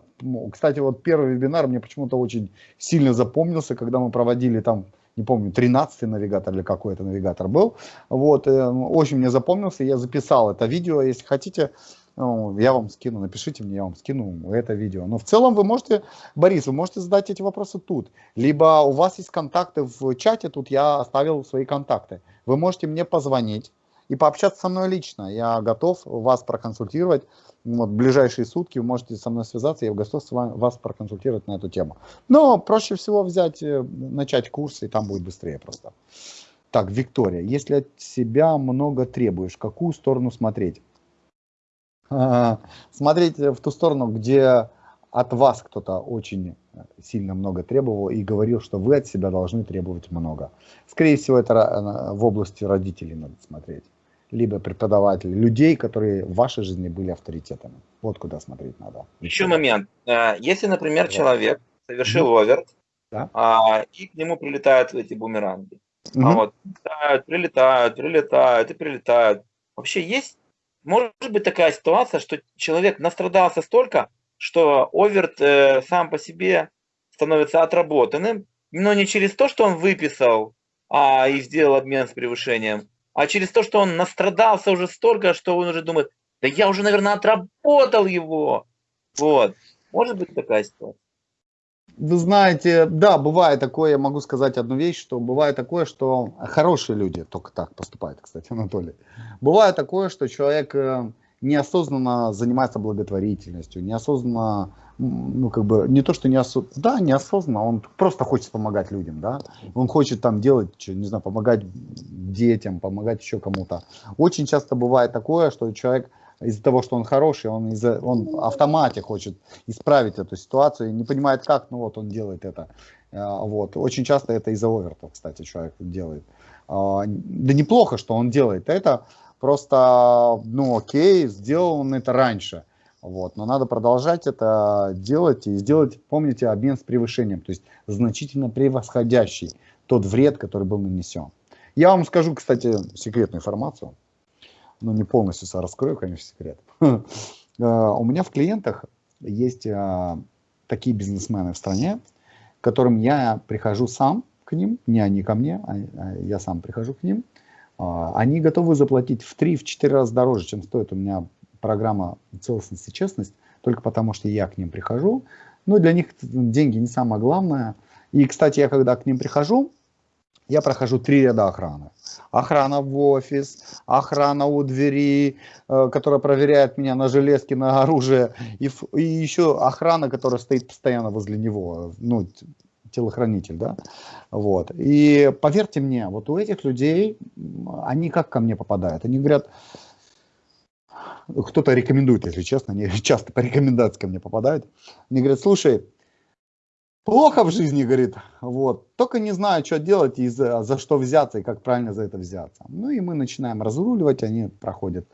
Кстати, вот первый вебинар мне почему-то очень сильно запомнился, когда мы проводили там не помню, 13 навигатор или какой это навигатор был. Вот, э, очень мне запомнился, я записал это видео, если хотите, ну, я вам скину, напишите мне, я вам скину это видео. Но в целом вы можете, Борис, вы можете задать эти вопросы тут. Либо у вас есть контакты в чате, тут я оставил свои контакты. Вы можете мне позвонить и пообщаться со мной лично. Я готов вас проконсультировать вот, в ближайшие сутки вы можете со мной связаться, я готов с вами, вас проконсультировать на эту тему. Но проще всего взять, э, начать курс, и там будет быстрее просто. Так, Виктория, если от себя много требуешь, какую сторону смотреть? Смотреть в ту сторону, где от вас кто-то очень сильно много требовал и говорил, что вы от себя должны требовать много. Скорее всего, это э, в области родителей надо смотреть либо преподавателей, людей, которые в вашей жизни были авторитетами. Вот куда смотреть надо. Еще момент. Э, если, например, да. человек совершил mm оверт, да. а, и к нему прилетают эти бумеранги. Mm-hmm. А вот, прилетают, прилетают, прилетают и прилетают. Вообще есть, может быть такая ситуация, что человек настрадался столько, что оверт э, сам по себе становится отработанным, но не через то, что он выписал а, и сделал обмен с превышением, а через то, что он настрадался уже столько, что он уже думает, да я уже, наверное, отработал его. Вот. Может быть такая ситуация. Вы знаете, да, бывает такое, я могу сказать одну вещь, что бывает такое, что хорошие люди только так поступают, кстати, Анатолий. Бывает такое, что человек э, неосознанно занимается благотворительностью, неосознанно, ну, как бы, не то, что неосознанно, да, неосознанно, он просто хочет помогать людям, да, он хочет там делать, не знаю, помогать детям, помогать еще кому-то. Очень часто бывает такое, что человек из-за того, что он хороший, он, из он в автомате хочет исправить эту ситуацию, не понимает как, ну вот он делает это. А, вот. Очень часто это из-за овертов, кстати, человек делает. А, да неплохо, что он делает это, Просто, ну окей, сделал он это раньше. Вот, но надо продолжать это делать и сделать, помните, обмен с превышением, то есть значительно превосходящий тот вред, который был нанесен. Я вам скажу, кстати, секретную информацию, но не полностью раскрою, конечно, секрет. Э, у меня в клиентах есть э, такие бизнесмены в стране, к которым я прихожу сам к ним, не они ко мне, а, а я сам прихожу к ним, а, они готовы заплатить в 3-4 раза дороже, чем стоит у меня программа целостность и честность, только потому что я к ним прихожу. Ну, для них деньги не самое главное. И, кстати, я когда к ним прихожу, я прохожу три ряда охраны. Охрана в офис, охрана у двери, э, которая проверяет меня на железки, на оружие, и, и еще охрана, которая стоит постоянно возле него, ну, телохранитель, да, вот. И поверьте мне, вот у этих людей, они как ко мне попадают? Они говорят, кто-то рекомендует, если честно, они часто по рекомендации ко мне попадают. Они говорят, слушай, плохо в жизни, говорит, вот, только не знаю, что делать и за, за что взяться, и как правильно за это взяться. Ну и мы начинаем разруливать, они проходят,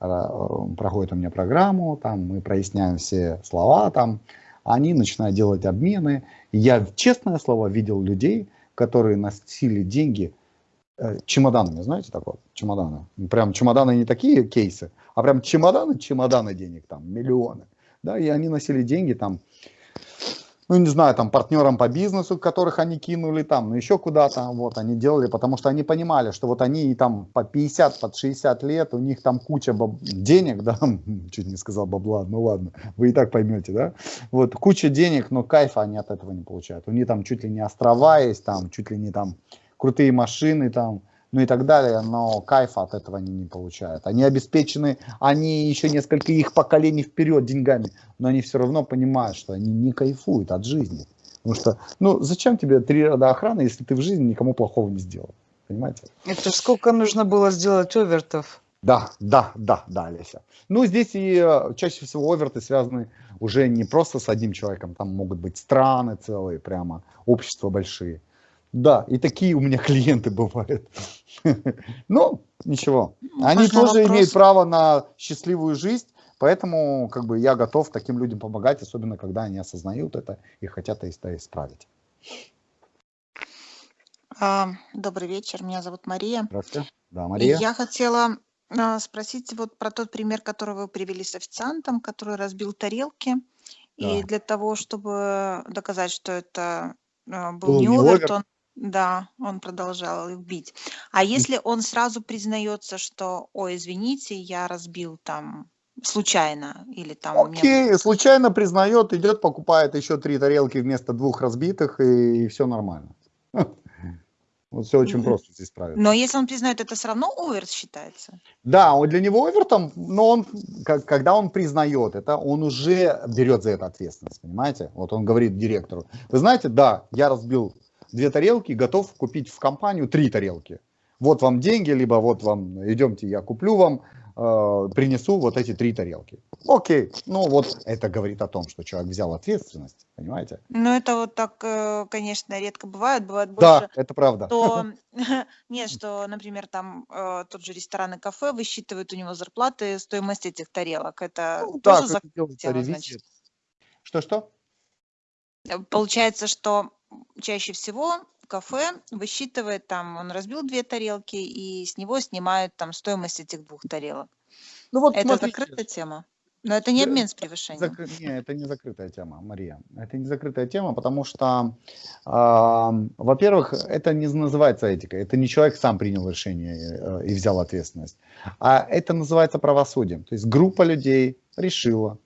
э, проходят у меня программу, там мы проясняем все слова, там, они начинают делать обмены. Я, честное слово, видел людей, которые носили деньги Э, чемоданами, знаете такое? Чемоданы. Прям чемоданы не такие кейсы, а прям чемоданы, чемоданы денег там, миллионы. Да, и они носили деньги там, ну, не знаю, там, партнерам по бизнесу, которых они кинули там, ну, еще куда-то, вот, они делали, потому что они понимали, что вот они там по 50, под 60 лет, у них там куча баб... денег, да, чуть не сказал бабла, ну, ладно, вы и так поймете, да, вот, куча денег, но кайфа они от этого не получают, у них там чуть ли не острова есть, там, чуть ли не там крутые машины там, ну и так далее, но кайфа от этого они не получают. Они обеспечены, они еще несколько их поколений вперед деньгами, но они все равно понимают, что они не кайфуют от жизни. Потому что, ну, зачем тебе три рода охраны, если ты в жизни никому плохого не сделал? Понимаете? Это сколько нужно было сделать овертов? Да, да, да, да, Олеся. Ну, здесь и э, чаще всего оверты связаны уже не просто с одним человеком, там могут быть страны целые, прямо общества большие. Да, и такие у меня клиенты бывают. Ну, ничего. Они тоже имеют право на счастливую жизнь, поэтому как бы я готов таким людям помогать, особенно когда они осознают это и хотят это исправить. А, добрый вечер, меня зовут Мария. Здравствуйте. Да, Мария. Я хотела а, спросить вот про тот пример, который вы привели с официантом, который разбил тарелки. И для того, чтобы доказать, что это а, был, не овер, он да, он продолжал их бить. А если он сразу признается, что, ой, извините, я разбил там случайно или там у меня Окей, случайно признает, идет, покупает еще три тарелки вместо двух разбитых, и, и все нормально. Вот все очень просто здесь правильно. Но если он признает, это все равно овер считается? Да, он для него овертом, но он, как, когда он признает это, он уже берет за это ответственность, понимаете? Вот он говорит директору, вы знаете, да, я разбил две тарелки, готов купить в компанию три тарелки. Вот вам деньги, либо вот вам, идемте, я куплю вам, э, принесу вот эти три тарелки. Окей, ну вот это говорит о том, что человек взял ответственность, понимаете? Ну это вот так, э, конечно, редко бывает, бывает больше. Да, это правда. То, нет, что, например, там э, тот же ресторан и кафе высчитывают у него зарплаты, стоимость этих тарелок. Это ну, тоже да, закрытие, Что-что? Э, получается, что чаще всего кафе высчитывает там, он разбил две тарелки, и с него снимают там стоимость этих двух тарелок. Ну вот, это смотрите. закрытая тема. Но это не обмен с превышением. Закры... Не, это не закрытая тема, Мария. Это не закрытая тема, потому что, э, во-первых, это не называется этикой. Это не человек сам принял решение э, и взял ответственность. А это называется правосудием. То есть группа людей решила,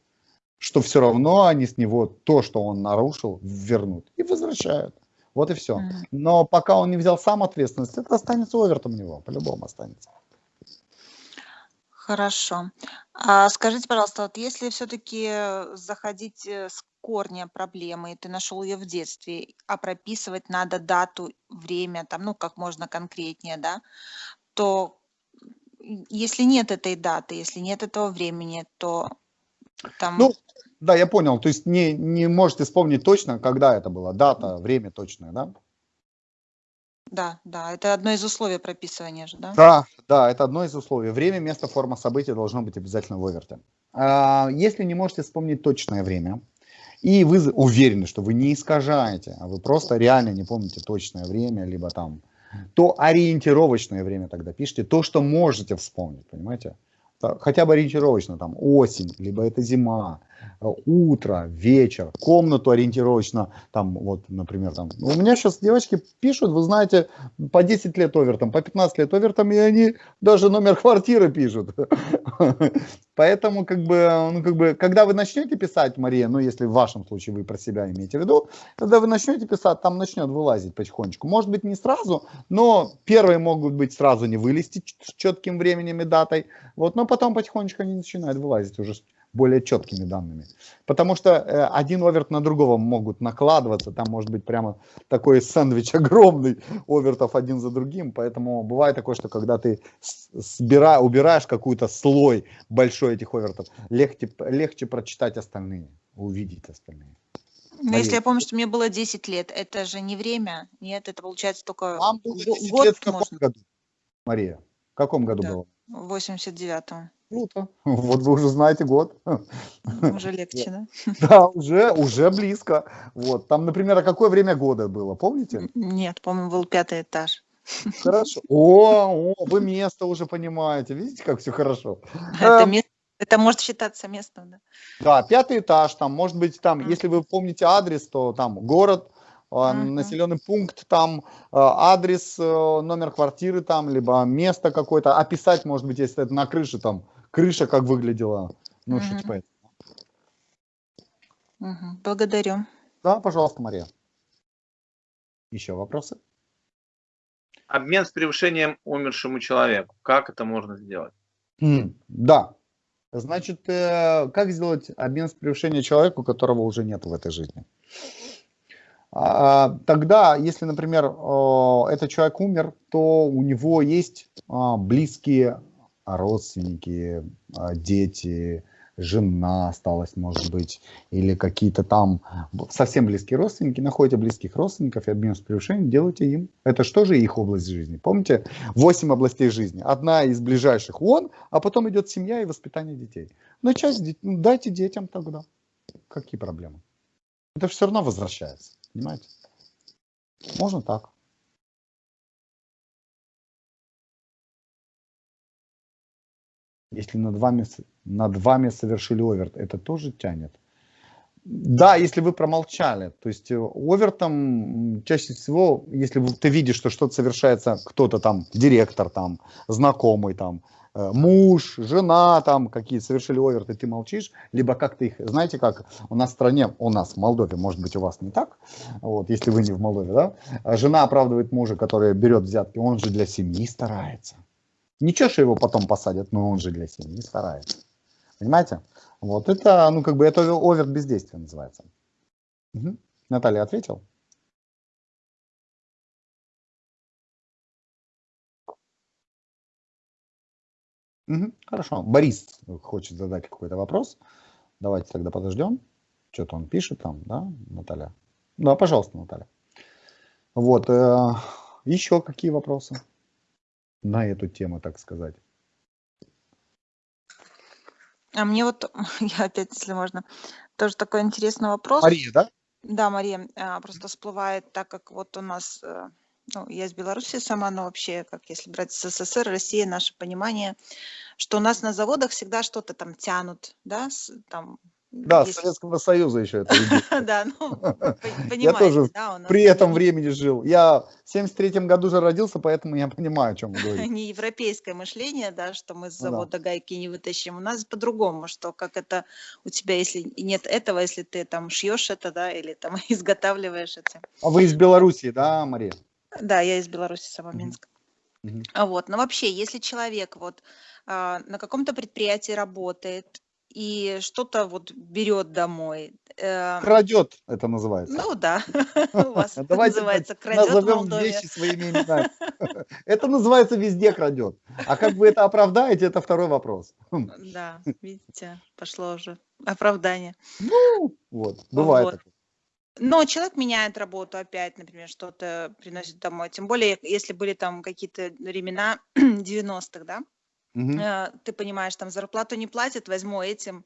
что все равно они с него то, что он нарушил, вернут и возвращают. Вот и все. Но пока он не взял сам ответственность, это останется овертом у него, по-любому останется. Хорошо. А скажите, пожалуйста, вот если все-таки заходить э, с корня проблемы, и ты нашел ее в детстве, а прописывать надо дату, время, там, ну, как можно конкретнее, да, то если нет этой даты, если нет этого времени, то там... Ну, да, я понял. То есть не, не можете вспомнить точно, когда это было, дата, время точное, да? Да, да, это одно из условий прописывания же, да? Да, да, это одно из условий. Время, место, форма события должно быть обязательно в оверте. А, если не можете вспомнить точное время, и вы уверены, что вы не искажаете, а вы просто реально не помните точное время, либо там, то ориентировочное время тогда пишите, то, что можете вспомнить, понимаете? Хотя бы ориентировочно, там, осень, либо это зима, утро, вечер, комнату ориентировочно, там вот, например, там, у меня сейчас девочки пишут, вы знаете, по 10 лет овертом, по 15 лет овертом, и они даже номер квартиры пишут. Поэтому, как бы, ну, как бы, когда вы начнете писать, Мария, ну, если в вашем случае вы про себя имеете в виду, когда вы начнете писать, там начнет вылазить потихонечку. Может быть, не сразу, но первые могут быть сразу не вылезти четким временем и датой, вот, но потом потихонечку они начинают вылазить уже более четкими данными. Потому что э, один оверт на другого могут накладываться, там может быть прямо такой сэндвич огромный овертов один за другим, поэтому бывает такое, что когда ты сбира, убираешь какой-то слой большой этих овертов, легче, легче прочитать остальные, увидеть остальные. Но Мария. если я помню, что мне было 10 лет, это же не время, нет, это получается только Вам было 10 год лет в каком можно. году, Мария? В каком году да. было? В 89-м. Круто. Вот вы уже знаете год. Уже легче, да? Да, уже, уже близко. Вот. Там, например, а какое время года было, помните? Нет, помню, был пятый этаж. Хорошо. О, о, вы место уже понимаете. Видите, как все хорошо. Это, эм, место, это может считаться местом, да? Да, пятый этаж, там, может быть, там, mm. если вы помните адрес, то там город, uh-huh. населенный пункт, там а, адрес, э, номер квартиры, там, либо место какое-то. Описать, может быть, если это на крыше, там, крыша как выглядела. Ну, uh-huh. что типа это. Uh-huh. Благодарю. Да, пожалуйста, Мария. Еще вопросы? Обмен с превышением умершему человеку. Как это можно сделать? Mm, да. Значит, э, как сделать обмен с превышением человеку, которого уже нет в этой жизни? А, тогда, если, например, этот человек умер, то у него есть а, близкие родственники, а, дети, жена осталась, может быть, или какие-то там совсем близкие родственники, находите близких родственников и обмен с превышением делайте им. Это что же их область жизни? Помните, 8 областей жизни. Одна из ближайших он, а потом идет семья и воспитание детей. Ну, часть ну, дайте детям тогда. Какие проблемы? Это все равно возвращается, понимаете? Можно так. Если над вами, над вами совершили оверт, это тоже тянет. Да, если вы промолчали. То есть э, овертом чаще всего, если ты видишь, что что-то совершается, кто-то там, директор там, знакомый там, муж, жена там какие совершили оверт, и ты молчишь, либо как-то их, знаете как, у нас в стране, у нас в Молдове, может быть у вас не так, вот, если вы не в Молдове, да, жена оправдывает мужа, который берет взятки, он же для семьи старается. Ничего, что его потом посадят, но он же для семьи старается. Понимаете? Вот это, ну, как бы, это овер бездействия называется. Угу. Наталья ответил? Угу, хорошо. Борис хочет задать какой-то вопрос. Давайте тогда подождем. Что-то он пишет там, да, Наталья? Да, пожалуйста, Наталья. Вот. Э, еще какие вопросы? на эту тему, так сказать? А мне вот, я опять, если можно, тоже такой интересный вопрос. Мария, да? Да, Мария, а, просто всплывает, так как вот у нас, э, ну, я из Беларуси сама, но вообще, как если брать СССР, Россия, наше понимание, что у нас на заводах всегда что-то там тянут, да, там да, Есть... Советского Союза еще это Да, ну, Я тоже при этом времени жил. Я в 73 году же родился, поэтому я понимаю, о чем вы говорите. Не европейское мышление, да, что мы с ну завода гайки не вытащим. У нас по-другому, что как это у тебя, если нет этого, если ты там шьешь это, да, или там изготавливаешь это. А вы из Беларуси, да, Мария? Да, я из Беларуси, сама Минск. А вот, но вообще, если человек вот а, на каком-то предприятии работает, и что-то вот берет домой. Эм, крадет, это называется. Ну да, у вас это называется крадет назовем вещи своими именами. Это называется везде крадет. А как вы это оправдаете, это второй вопрос. Да, видите, пошло уже оправдание. Ну, вот, бывает вот. Но человек меняет работу опять, например, что-то приносит домой. Тем более, если были там какие-то времена 90-х, да? Э, ты понимаешь, там зарплату не платят, возьму этим,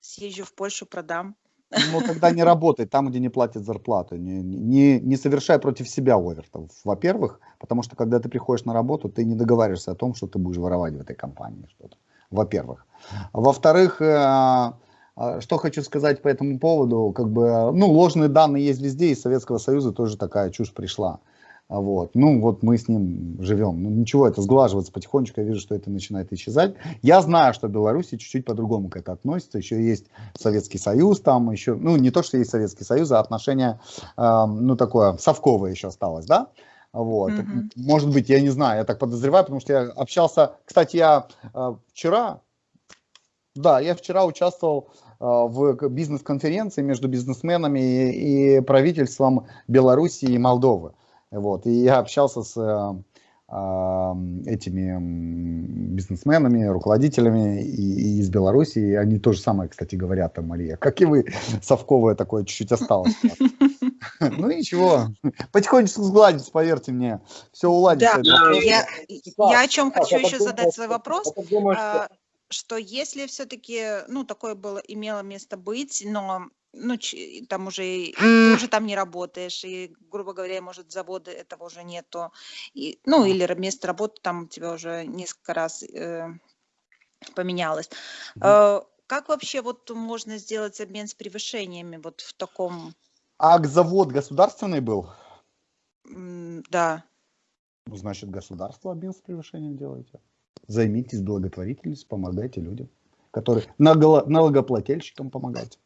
съезжу в Польшу, продам. Ну, тогда не работай там, где не платят зарплату. Не, не, не совершай против себя овертов, во-первых, потому что когда ты приходишь на работу, ты не договариваешься о том, что ты будешь воровать в этой компании что-то. Во-первых. Во-вторых, э, что хочу сказать по этому поводу, как бы, ну, ложные данные есть везде, из Советского Союза тоже такая чушь пришла. Вот. Ну, вот мы с ним живем. Ну, ничего, это сглаживается потихонечку, я вижу, что это начинает исчезать. Я знаю, что в Беларуси чуть-чуть по-другому к этому относится. Еще есть Советский Союз, там еще, ну, не то, что есть Советский Союз, а отношение, э, ну, такое, совковое еще осталось, да? Вот. Mm-hmm. Может быть, я не знаю, я так подозреваю, потому что я общался, кстати, я э, вчера, да, я вчера участвовал в бизнес-конференции между бизнесменами и, и правительством Беларуси и Молдовы. Вот. И я общался с э, э, этими бизнесменами, руководителями и, и из Беларуси, и они то же самое, кстати, говорят, там, Мария, как и вы, совковое такое чуть-чуть осталось. Ну ничего, потихонечку сгладится, поверьте мне, все уладится. Я, я о чем хочу еще задать свой вопрос а, что если все-таки, ну, такое было, имело место быть, но ну, там уже, ты уже там не работаешь, и, грубо говоря, может, завода этого уже нету, и, ну, или место работы там у тебя уже несколько раз э, поменялось. Э, как вообще вот можно сделать обмен с превышениями вот в таком... А завод государственный был? Да. Ну, значит, государство обмен с превышением делаете. Займитесь благотворительностью, помогайте людям, которые налогоплательщикам помогайте.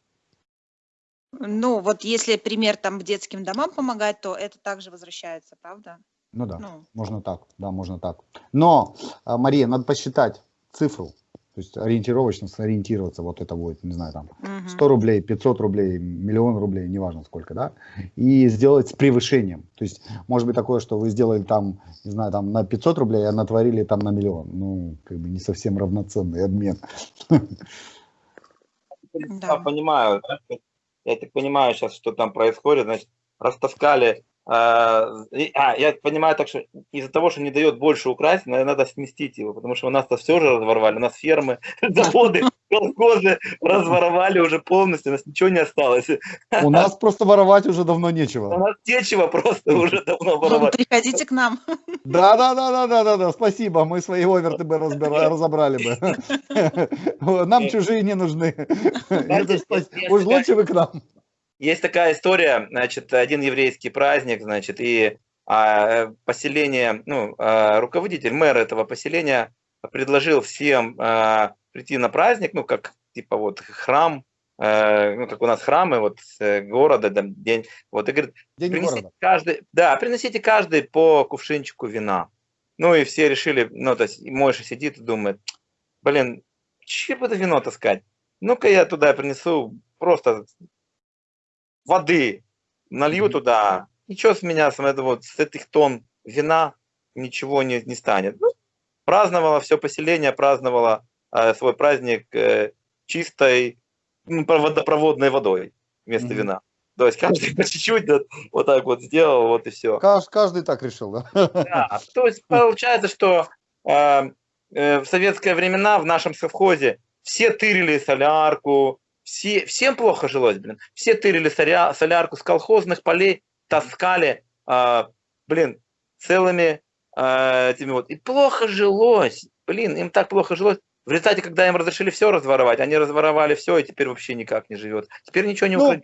Ну, вот если пример там детским домам помогать, то это также возвращается, правда? Ну да, ну. можно так, да, можно так. Но, а, Мария, надо посчитать цифру. То есть ориентировочно сориентироваться, вот это будет, не знаю, там 100 рублей, 500 рублей, миллион рублей, неважно сколько, да, и сделать с превышением. То есть может быть такое, что вы сделали там, не знаю, там на 500 рублей, а натворили там на миллион. Ну, как бы не совсем равноценный обмен. Да, понимаю. Я так понимаю сейчас, что там происходит. Значит, растаскали а, а, я понимаю так, что из-за того, что не дает больше украсть, надо сместить его, потому что у нас-то все же разворовали, у нас фермы, заводы, колхозы разворовали уже полностью, у нас ничего не осталось. У нас просто воровать уже давно нечего. У нас нечего просто уже давно ну, воровать. Приходите к нам. Да, да, да, да, да, да, да, спасибо, мы свои оверты бы разобрали бы. Нам чужие не нужны. Уж лучше вы к нам. Есть такая история, значит, один еврейский праздник, значит, и а, поселение, ну, а, руководитель, мэр этого поселения предложил всем а, прийти на праздник, ну, как типа вот храм, а, ну, как у нас храмы вот э, города, там, день, вот, и говорит, день принесите города. каждый, да, приносите каждый по кувшинчику вина. Ну, и все решили, ну, то есть Мойша сидит и думает, блин, че буду вино таскать? Ну-ка я туда принесу просто воды, налью mm-hmm. туда, ничего с меня, с, этого, вот, с этих тонн вина ничего не, не станет. Ну, праздновало все поселение, праздновало э, свой праздник э, чистой ну, водопроводной водой вместо mm-hmm. вина. То есть каждый по чуть-чуть вот, вот так вот сделал, вот и все. Каждый, каждый так решил, да? Да, то есть получается, что э, э, в советские времена в нашем совхозе все тырили солярку, все, всем плохо жилось, блин. Все тырили соля, солярку с колхозных полей, таскали, э, блин, целыми э, этими вот. И плохо жилось, блин, им так плохо жилось. В результате, когда им разрешили все разворовать, они разворовали все, и теперь вообще никак не живет. Теперь ничего не ну,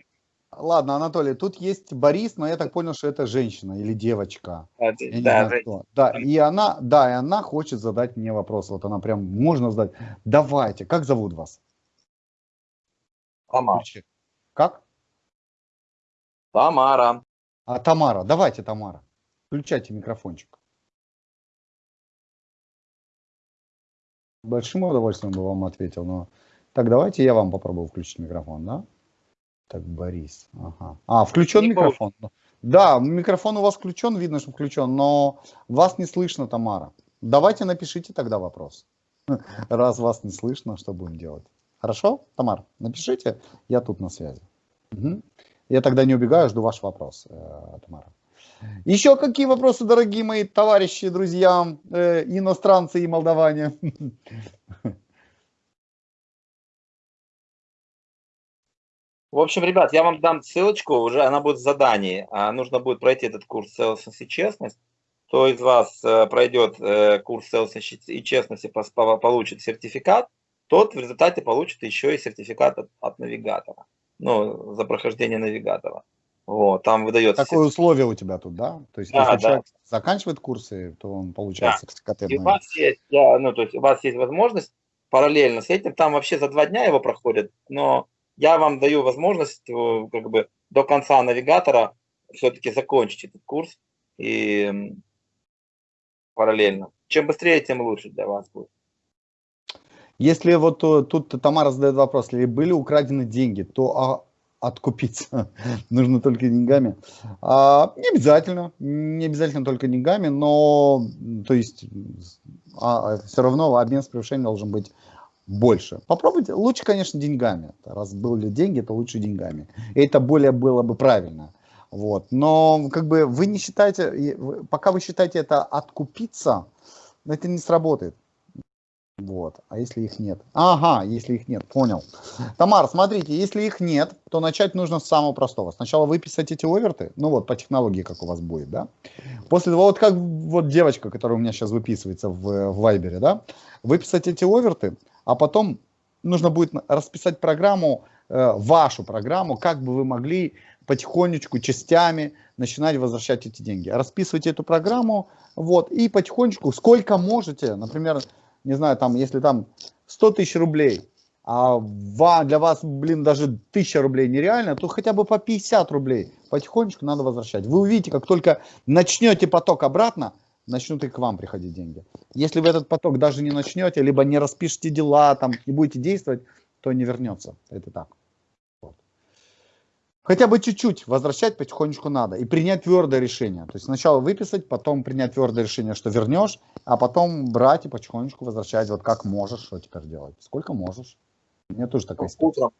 Ладно, Анатолий, тут есть Борис, но я так понял, что это женщина или девочка. А, да, знаю, да, и она, да, и она хочет задать мне вопрос. Вот она прям можно задать. Давайте, как зовут вас? Тамара. Как? Тамара. А, Тамара, давайте, Тамара. Включайте микрофончик. Большим удовольствием бы вам ответил, но... Так, давайте я вам попробую включить микрофон, да? Так, Борис. Ага. А, включен не микрофон. Будет. Да, микрофон у вас включен, видно, что включен, но вас не слышно, Тамара. Давайте напишите тогда вопрос. Раз вас не слышно, что будем делать? Хорошо, Тамар, напишите, я тут на связи. Угу. Я тогда не убегаю, жду ваш вопрос, э, Тамара. Еще какие вопросы, дорогие мои товарищи, друзья, э, иностранцы и молдаване? В общем, ребят, я вам дам ссылочку, уже она будет в задании. А нужно будет пройти этот курс целостность и честность. Кто из вас э, пройдет э, курс целостности и честности, получит сертификат тот в результате получит еще и сертификат от, от навигатора. Ну, за прохождение навигатора. Вот, там выдается... Такое условие у тебя тут, да? То есть, да, если да. человек заканчивает курсы, то он получает да. сертификат. И у вас есть, я, ну, то есть у вас есть возможность параллельно с этим, там вообще за два дня его проходит, но я вам даю возможность как бы до конца навигатора все-таки закончить этот курс и параллельно. Чем быстрее, тем лучше для вас будет. Если вот э, тут Тамара задает вопрос, если были украдены деньги, то а, откупиться нужно только деньгами. А, не обязательно, не обязательно только деньгами, но то есть а, а все равно обмен с превышением должен быть больше. Попробуйте, лучше, конечно, деньгами. Раз были деньги, то лучше деньгами. И это более было бы правильно. Вот. Но как бы вы не считаете, пока вы считаете это откупиться, это не сработает. Вот. А если их нет? Ага, если их нет, понял. Тамар, смотрите, если их нет, то начать нужно с самого простого. Сначала выписать эти оверты, ну вот по технологии, как у вас будет, да. После того, вот как вот девочка, которая у меня сейчас выписывается в, в Вайбере, да, выписать эти оверты, а потом нужно будет расписать программу, э, вашу программу, как бы вы могли потихонечку, частями начинать возвращать эти деньги. Расписывайте эту программу, вот, и потихонечку, сколько можете, например, не знаю, там, если там 100 тысяч рублей, а для вас, блин, даже 1000 рублей нереально, то хотя бы по 50 рублей потихонечку надо возвращать. Вы увидите, как только начнете поток обратно, начнут и к вам приходить деньги. Если вы этот поток даже не начнете, либо не распишете дела, там, не будете действовать, то не вернется. Это так. Хотя бы чуть-чуть возвращать потихонечку надо и принять твердое решение. То есть сначала выписать, потом принять твердое решение, что вернешь, а потом брать и потихонечку возвращать. Вот как можешь, что теперь делать. Сколько можешь. У меня тоже такая ситуация.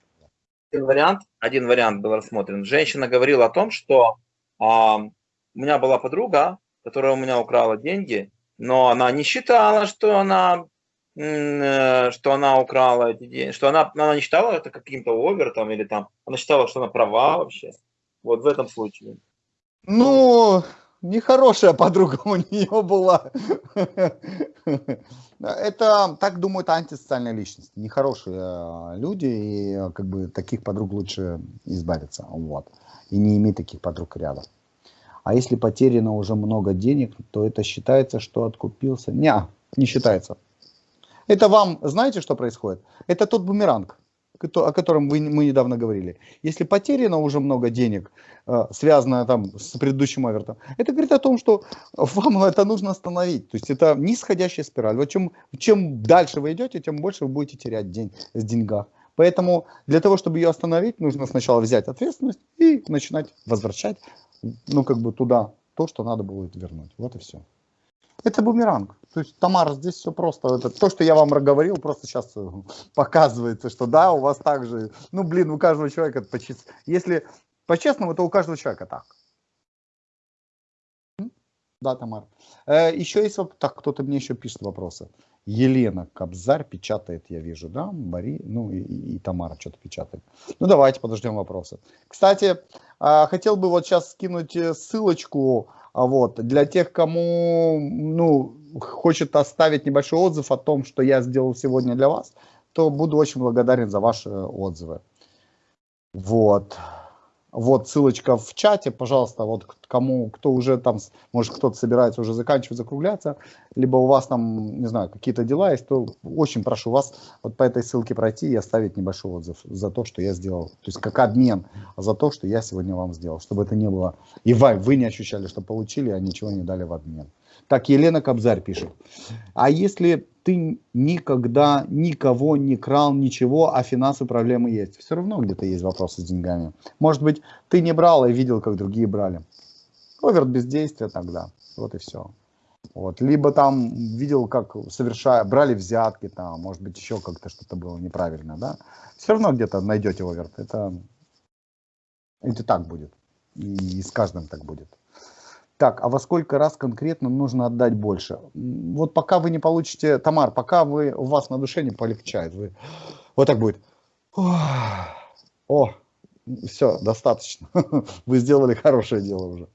Один вариант, один вариант был рассмотрен. Женщина говорила о том, что а, у меня была подруга, которая у меня украла деньги, но она не считала, что она Э, что она украла эти деньги, что она, она не считала это каким-то овертом или там, она считала, что она права вообще. Вот в этом случае. Ну, нехорошая подруга у нее была. Это, так думают антисоциальные личности, нехорошие э, люди, и э, как бы таких подруг лучше избавиться, вот, и не иметь таких подруг рядом. А если потеряно уже много денег, то это считается, что откупился. Не, не считается. Это вам, знаете, что происходит? Это тот бумеранг, о котором вы, мы недавно говорили. Если потеряно уже много денег, э, связанное там с предыдущим авертом, это говорит о том, что вам это нужно остановить. То есть это нисходящая спираль. Вот чем, чем дальше вы идете, тем больше вы будете терять день с деньгах. Поэтому для того, чтобы ее остановить, нужно сначала взять ответственность и начинать возвращать, ну, как бы туда то, что надо будет вернуть. Вот и все. Это бумеранг. То есть, Тамара, здесь все просто. Это то, что я вам говорил, просто сейчас э, показывается, что да, у вас также. Ну, блин, у каждого человека, если по-честному, то у каждого человека так. Да, Тамар. Э, еще есть, так, кто-то мне еще пишет вопросы. Елена Кобзарь печатает, я вижу, да, Мари, ну и, и Тамара что-то печатает. Ну давайте подождем вопросы. Кстати, э, хотел бы вот сейчас скинуть э, ссылочку а вот. Для тех, кому ну, хочет оставить небольшой отзыв о том, что я сделал сегодня для вас, то буду очень благодарен за ваши отзывы. Вот. Вот ссылочка в чате, пожалуйста, вот кому, кто уже там, может кто-то собирается уже заканчивать, закругляться, либо у вас там, не знаю, какие-то дела есть, то очень прошу вас вот по этой ссылке пройти и оставить небольшой отзыв за то, что я сделал. То есть как обмен за то, что я сегодня вам сделал, чтобы это не было, и вы, вы не ощущали, что получили, а ничего не дали в обмен. Так, Елена Кобзарь пишет. А если ты никогда никого не крал, ничего, а финансовые проблемы есть? Все равно где-то есть вопросы с деньгами. Может быть, ты не брал и видел, как другие брали. Оверт бездействия тогда. Вот и все. Вот. Либо там видел, как совершая, брали взятки, там, может быть, еще как-то что-то было неправильно, да. Все равно где-то найдете оверт. Это, это так будет. И с каждым так будет. Так, а во сколько раз конкретно нужно отдать больше? Вот пока вы не получите, Тамар, пока вы, у вас на душе не полегчает, вы вот так будет. О, все, достаточно. Вы сделали хорошее дело уже.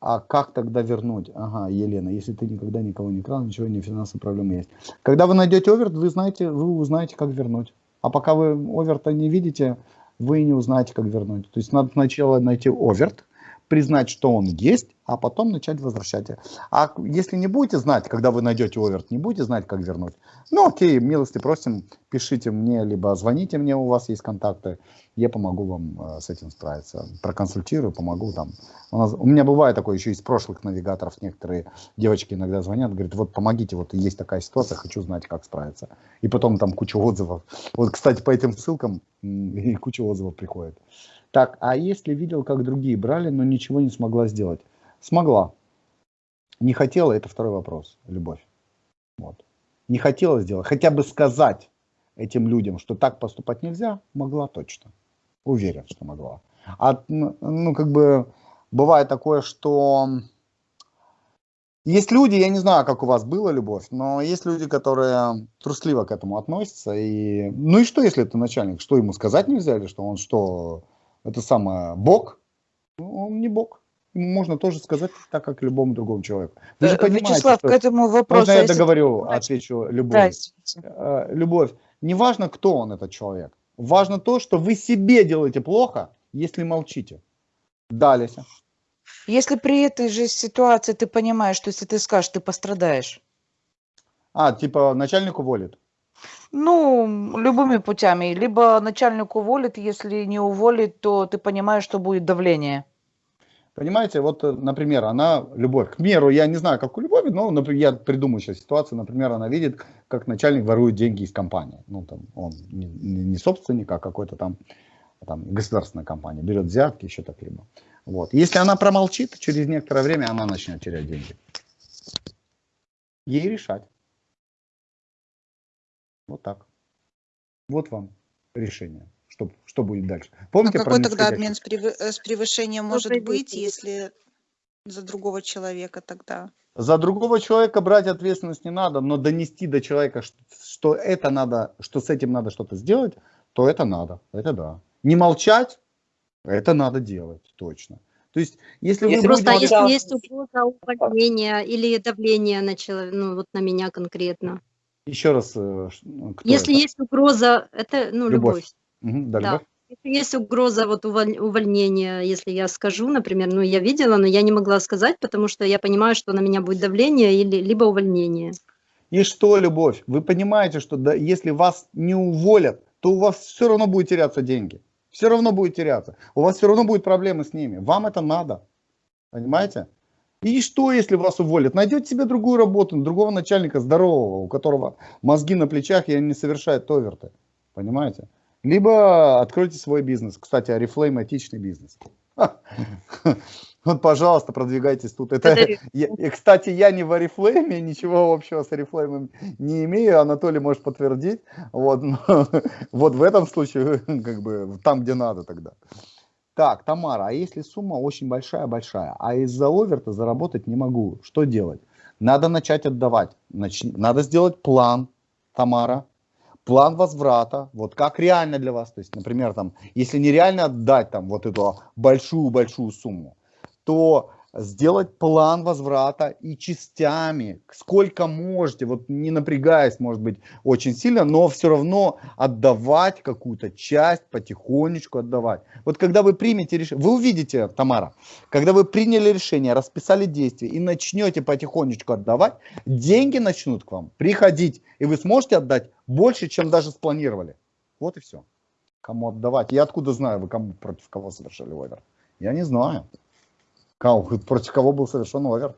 А как тогда вернуть? Ага, Елена, если ты никогда никого не крал, ничего, не финансовые проблемы есть. Когда вы найдете оверт, вы знаете, вы узнаете, как вернуть. А пока вы оверта не видите, вы не узнаете, как вернуть. То есть надо сначала найти оверт, признать, что он есть, а потом начать возвращать. А если не будете знать, когда вы найдете оверт, не будете знать, как вернуть, ну окей, милости просим, пишите мне, либо звоните мне, у вас есть контакты, я помогу вам э, с этим справиться, проконсультирую, помогу там. У, нас, у меня бывает такое еще из прошлых навигаторов, некоторые девочки иногда звонят, говорят, вот помогите, вот есть такая ситуация, хочу знать, как справиться. И потом там куча отзывов. Вот, кстати, по этим ссылкам и куча отзывов приходит. Так, а если видел, как другие брали, но ничего не смогла сделать? Смогла. Не хотела, это второй вопрос, любовь. Вот. Не хотела сделать, хотя бы сказать этим людям, что так поступать нельзя, могла точно. Уверен, что могла. А, ну, как бы, бывает такое, что Есть люди, я не знаю, как у вас была любовь, но есть люди, которые трусливо к этому относятся. И... Ну и что, если это начальник? Что ему сказать нельзя? Или что он что, это самое, бог? Он не бог. Ему можно тоже сказать так, как любому другому человеку. Вы же э, понимаете, Вячеслав, что... к этому вопросу... Можно я договорю, отвечу, любовь. Да, э, любовь. Не важно, кто он, этот человек. Важно то, что вы себе делаете плохо, если молчите. Далее. Если при этой же ситуации ты понимаешь, что если ты скажешь, ты пострадаешь. А, типа начальник уволит? Ну, любыми путями. Либо начальник уволит, если не уволит, то ты понимаешь, что будет давление. Понимаете, вот, например, она, любовь, к меру, я не знаю, как у любови, но например, я придумаю сейчас ситуацию, например, она видит, как начальник ворует деньги из компании. Ну, там, он не, не собственник, а какой-то там, там государственная компания, берет взятки, еще так-либо. Вот. Если она промолчит, через некоторое время она начнет терять деньги. Ей решать. Вот так. Вот вам решение. Что, что будет дальше? Помните а какой тогда обмен с, э, с превышением может быть, если за другого человека тогда? За другого человека брать ответственность не надо, но донести до человека, что, что это надо, что с этим надо что-то сделать, то это надо. Это да. Не молчать, это надо делать, точно. То есть, если, если вы просто будете... если есть угроза увольнения или давления на человека, ну вот на меня конкретно. Еще раз. Э, ну, если это? есть угроза, это ну любовь. любовь. Угу, да, да. Любовь. Если есть угроза вот увольнения, если я скажу, например, ну я видела, но я не могла сказать, потому что я понимаю, что на меня будет давление или либо увольнение. И что, любовь? Вы понимаете, что да, если вас не уволят, то у вас все равно будет теряться деньги все равно будет теряться. У вас все равно будут проблемы с ними. Вам это надо. Понимаете? И что, если вас уволят? Найдете себе другую работу, другого начальника здорового, у которого мозги на плечах и не совершает оверты. Понимаете? Либо откройте свой бизнес. Кстати, Арифлейм этичный бизнес. Вот, пожалуйста, продвигайтесь тут. Это, я, кстати, я не в Арифлейме, ничего общего с Арифлеймом не имею, Анатолий может подтвердить. Вот, но, вот в этом случае, как бы, там, где надо тогда. Так, Тамара, а если сумма очень большая-большая, а из-за оверта заработать не могу, что делать? Надо начать отдавать. Нач... Надо сделать план, Тамара, план возврата, вот как реально для вас, то есть, например, там, если нереально отдать там вот эту большую-большую сумму, то сделать план возврата и частями, сколько можете, вот не напрягаясь, может быть, очень сильно, но все равно отдавать какую-то часть, потихонечку отдавать. Вот когда вы примете решение, вы увидите, Тамара, когда вы приняли решение, расписали действия и начнете потихонечку отдавать, деньги начнут к вам приходить, и вы сможете отдать больше, чем даже спланировали. Вот и все. Кому отдавать? Я откуда знаю, вы кому против кого совершили овер? Я не знаю. Против кого был совершен овер?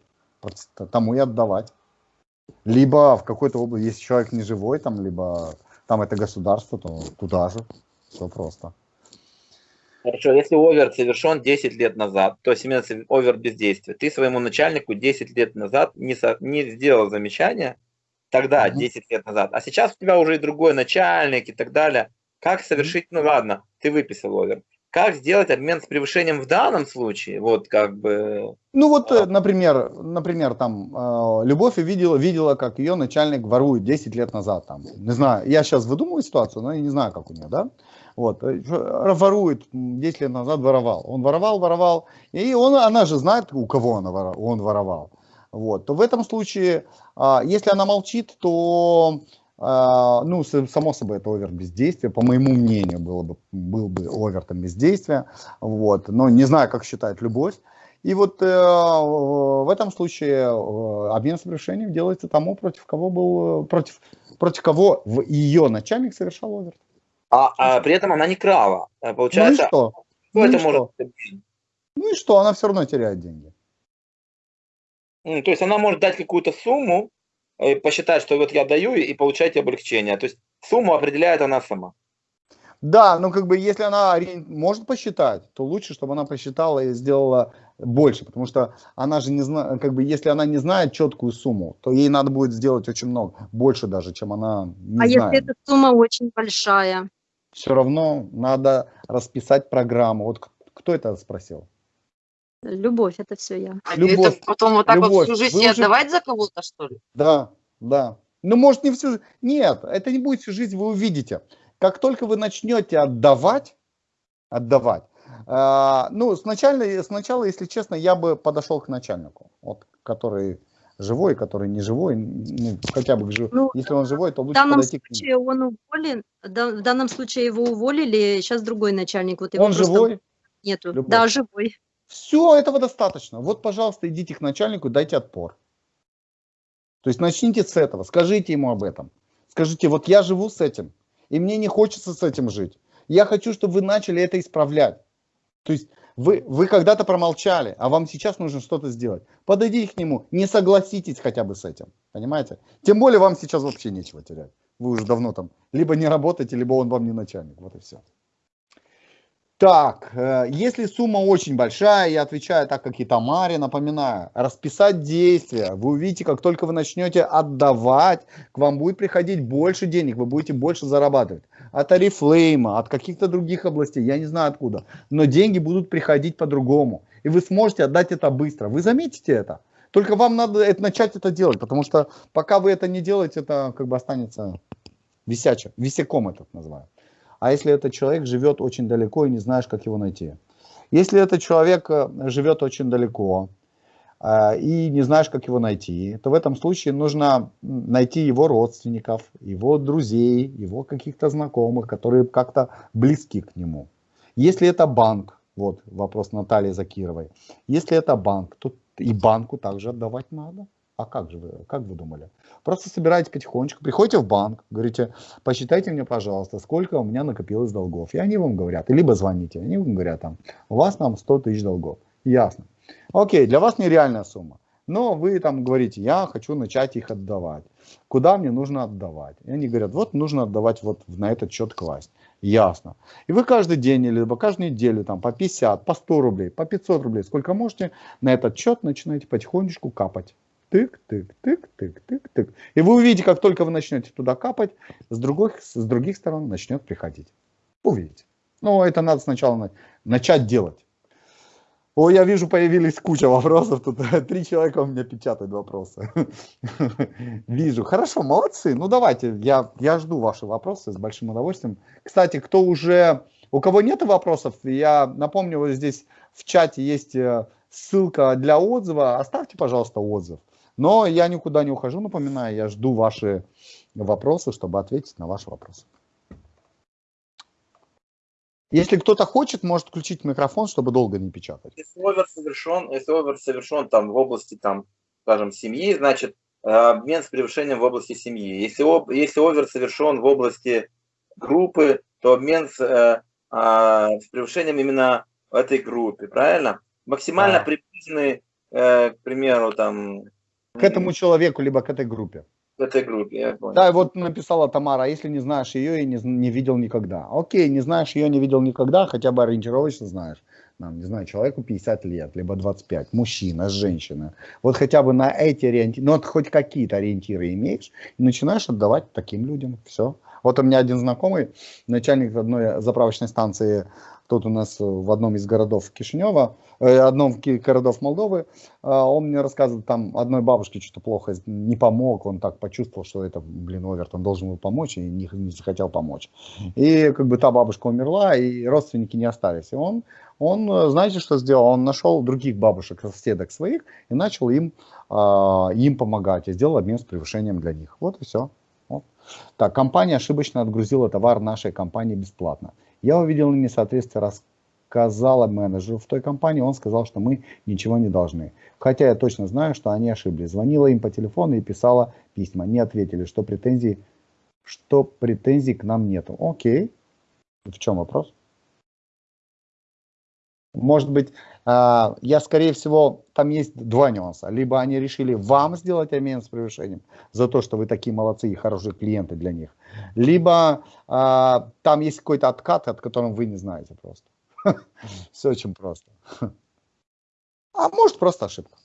Тому и отдавать. Либо в какой-то области, если человек не живой, там, либо там это государство, то туда же. Все просто. Хорошо, если овер совершен 10 лет назад, то есть именно овер бездействия, ты своему начальнику 10 лет назад не, со, не сделал замечания, тогда, 10 лет назад, а сейчас у тебя уже и другой начальник и так далее. Как совершить, ну ладно, ты выписал овер. Как сделать обмен с превышением в данном случае? Вот как бы... Ну вот, а... например, например, там, э, Любовь видела, видела, как ее начальник ворует 10 лет назад. Там, не знаю, я сейчас выдумываю ситуацию, но я не знаю, как у нее, да? Вот, э, ворует, 10 лет назад воровал. Он воровал, воровал, и он, она же знает, у кого он воровал. Вот, то в этом случае, а, если она молчит, то ну, само собой, это овер бездействия, по моему мнению, было бы, был бы овер там бездействия, вот, но не знаю, как считает любовь. И вот э, в этом случае э, обмен совершением делается тому, против кого был, против, против кого ее начальник совершал овер. А, а при этом она не крала. Э, получается, ну и что? Ну это и может что? Ну и что, она все равно теряет деньги. То есть она может дать какую-то сумму, посчитать, что вот я даю и получаете облегчение. То есть сумму определяет она сама. Да, но как бы если она может посчитать, то лучше, чтобы она посчитала и сделала больше, потому что она же не знает, как бы если она не знает четкую сумму, то ей надо будет сделать очень много, больше даже, чем она не а знает. если эта сумма очень большая? Все равно надо расписать программу. Вот кто это спросил? Любовь, это все я. А Любовь. это потом вот так Любовь. вот всю жизнь Вы уже- отдавать за кого-то, что ли? Да, да. Ну, может, не всю жизнь. Нет, это не будет всю жизнь, вы увидите. Как только вы начнете отдавать, отдавать, а, ну, сначала, сначала, если честно, я бы подошел к начальнику, вот, который живой, который не живой, ну, хотя бы жив- Ну, если он живой, то В лучше данном подойти к нему. случае он уволен, да- в данном случае его уволили, сейчас другой начальник, вот его Он просто живой, нету. Любовь? Да, живой. Все, этого достаточно. Вот, пожалуйста, идите к начальнику, дайте отпор. То есть начните с этого, скажите ему об этом. Скажите, вот я живу с этим, и мне не хочется с этим жить. Я хочу, чтобы вы начали это исправлять. То есть вы, вы когда-то промолчали, а вам сейчас нужно что-то сделать. Подойдите к нему, не согласитесь хотя бы с этим. Понимаете? Тем более вам сейчас вообще нечего терять. Вы уже давно там либо не работаете, либо он вам не начальник. Вот и все. Так, э, если сумма очень большая, я отвечаю так, как и Тамаре, напоминаю, расписать действия. Вы увидите, как только вы начнете отдавать, к вам будет приходить больше денег, вы будете больше зарабатывать. От Арифлейма, от каких-то других областей, я не знаю откуда. Но деньги будут приходить по-другому. И вы сможете отдать это быстро. Вы заметите это. Только вам надо это- начать это делать, потому что пока вы это не делаете, это как бы останется висячим, висяком этот называют. А если этот человек живет очень далеко и не знаешь, как его найти? Если этот человек э, живет очень далеко э, и не знаешь, как его найти, то в этом случае нужно найти его родственников, его друзей, его каких-то знакомых, которые как-то близки к нему. Если это банк, вот вопрос Натальи Закировой, если это банк, то и банку также отдавать надо. А как же вы, как вы думали? Просто собираете потихонечку, приходите в банк, говорите, посчитайте мне, пожалуйста, сколько у меня накопилось долгов. И они вам говорят, либо звоните, они вам говорят, там, у вас там 100 тысяч долгов. Ясно. Окей, для вас нереальная сумма. Но вы там говорите, я хочу начать их отдавать. Куда мне нужно отдавать? И они говорят, вот нужно отдавать вот на этот счет класть. Ясно. И вы каждый день, или каждую неделю там по 50, по 100 рублей, по 500 рублей, сколько можете, на этот счет начинаете потихонечку капать. Тык, тык, тык, тык, тык, тык. И вы увидите, как только вы начнете туда капать, с других, с других сторон начнет приходить. Увидите. Но это надо сначала на- начать делать. О, я вижу, появились куча вопросов. Тут три человека у меня печатают вопросы. Вижу. Хорошо, молодцы. Ну давайте, я, я жду ваши вопросы с большим удовольствием. Кстати, кто уже, у кого нет вопросов, я напомню, вот здесь в чате есть э, ссылка для отзыва. Оставьте, пожалуйста, отзыв. Но я никуда не ухожу, напоминаю, я жду ваши вопросы, чтобы ответить на ваши вопросы. Если кто-то хочет, может включить микрофон, чтобы долго не печатать. Если овер совершен, если овер совершен там в области, там, скажем, семьи, значит, э, обмен с превышением в области семьи. Если, если овер совершен в области группы, то обмен с, э, а, с превышением именно в этой группе, правильно? Максимально Да. приближенный, э, к примеру, там, К этому человеку, либо к этой группе. в этой группе, я понял. Да, вот написала Тамара, а если не знаешь ее и не, не видел никогда. Окей, не знаешь ее, не видел никогда, хотя бы ориентировочно знаешь. Нам, не знаю, человеку 50 лет, либо 25, мужчина, женщина. Вот хотя бы на эти ориентиры, ну вот хоть какие-то ориентиры имеешь, и начинаешь отдавать таким людям. Все. Вот у меня один знакомый, начальник одной заправочной станции, тут у нас в одном из городов Кишинева, э, одном из городов Молдовы, а, он мне рассказывает, там одной бабушке что-то плохо не помог, он так почувствовал, что это, блин, Овертон должен был помочь и не, не захотел помочь. И как бы та бабушка умерла, и родственники не остались. И он, он, э, знаете, что сделал? Он нашел других бабушек, соседок своих, и начал им, а, им помогать, и сделал обмен с превышением для них. Вот и все. Так, компания ошибочно отгрузила товар нашей компании бесплатно. Я увидел несоответствие, рассказала менеджеру в той компании, он сказал, что мы ничего не должны. Хотя я точно знаю, что они ошиблись. Звонила им по телефону и писала письма. Не ответили, что претензий, что претензий к нам нету. Окей. В чем вопрос? Может быть, а, я, скорее всего, там есть два нюанса. Либо они решили вам сделать обмен с превышением за то, что вы такие молодцы и хорошие клиенты для них. Либо а, там есть какой-то откат, от которого вы не знаете просто. Все очень просто. А может просто ошибка.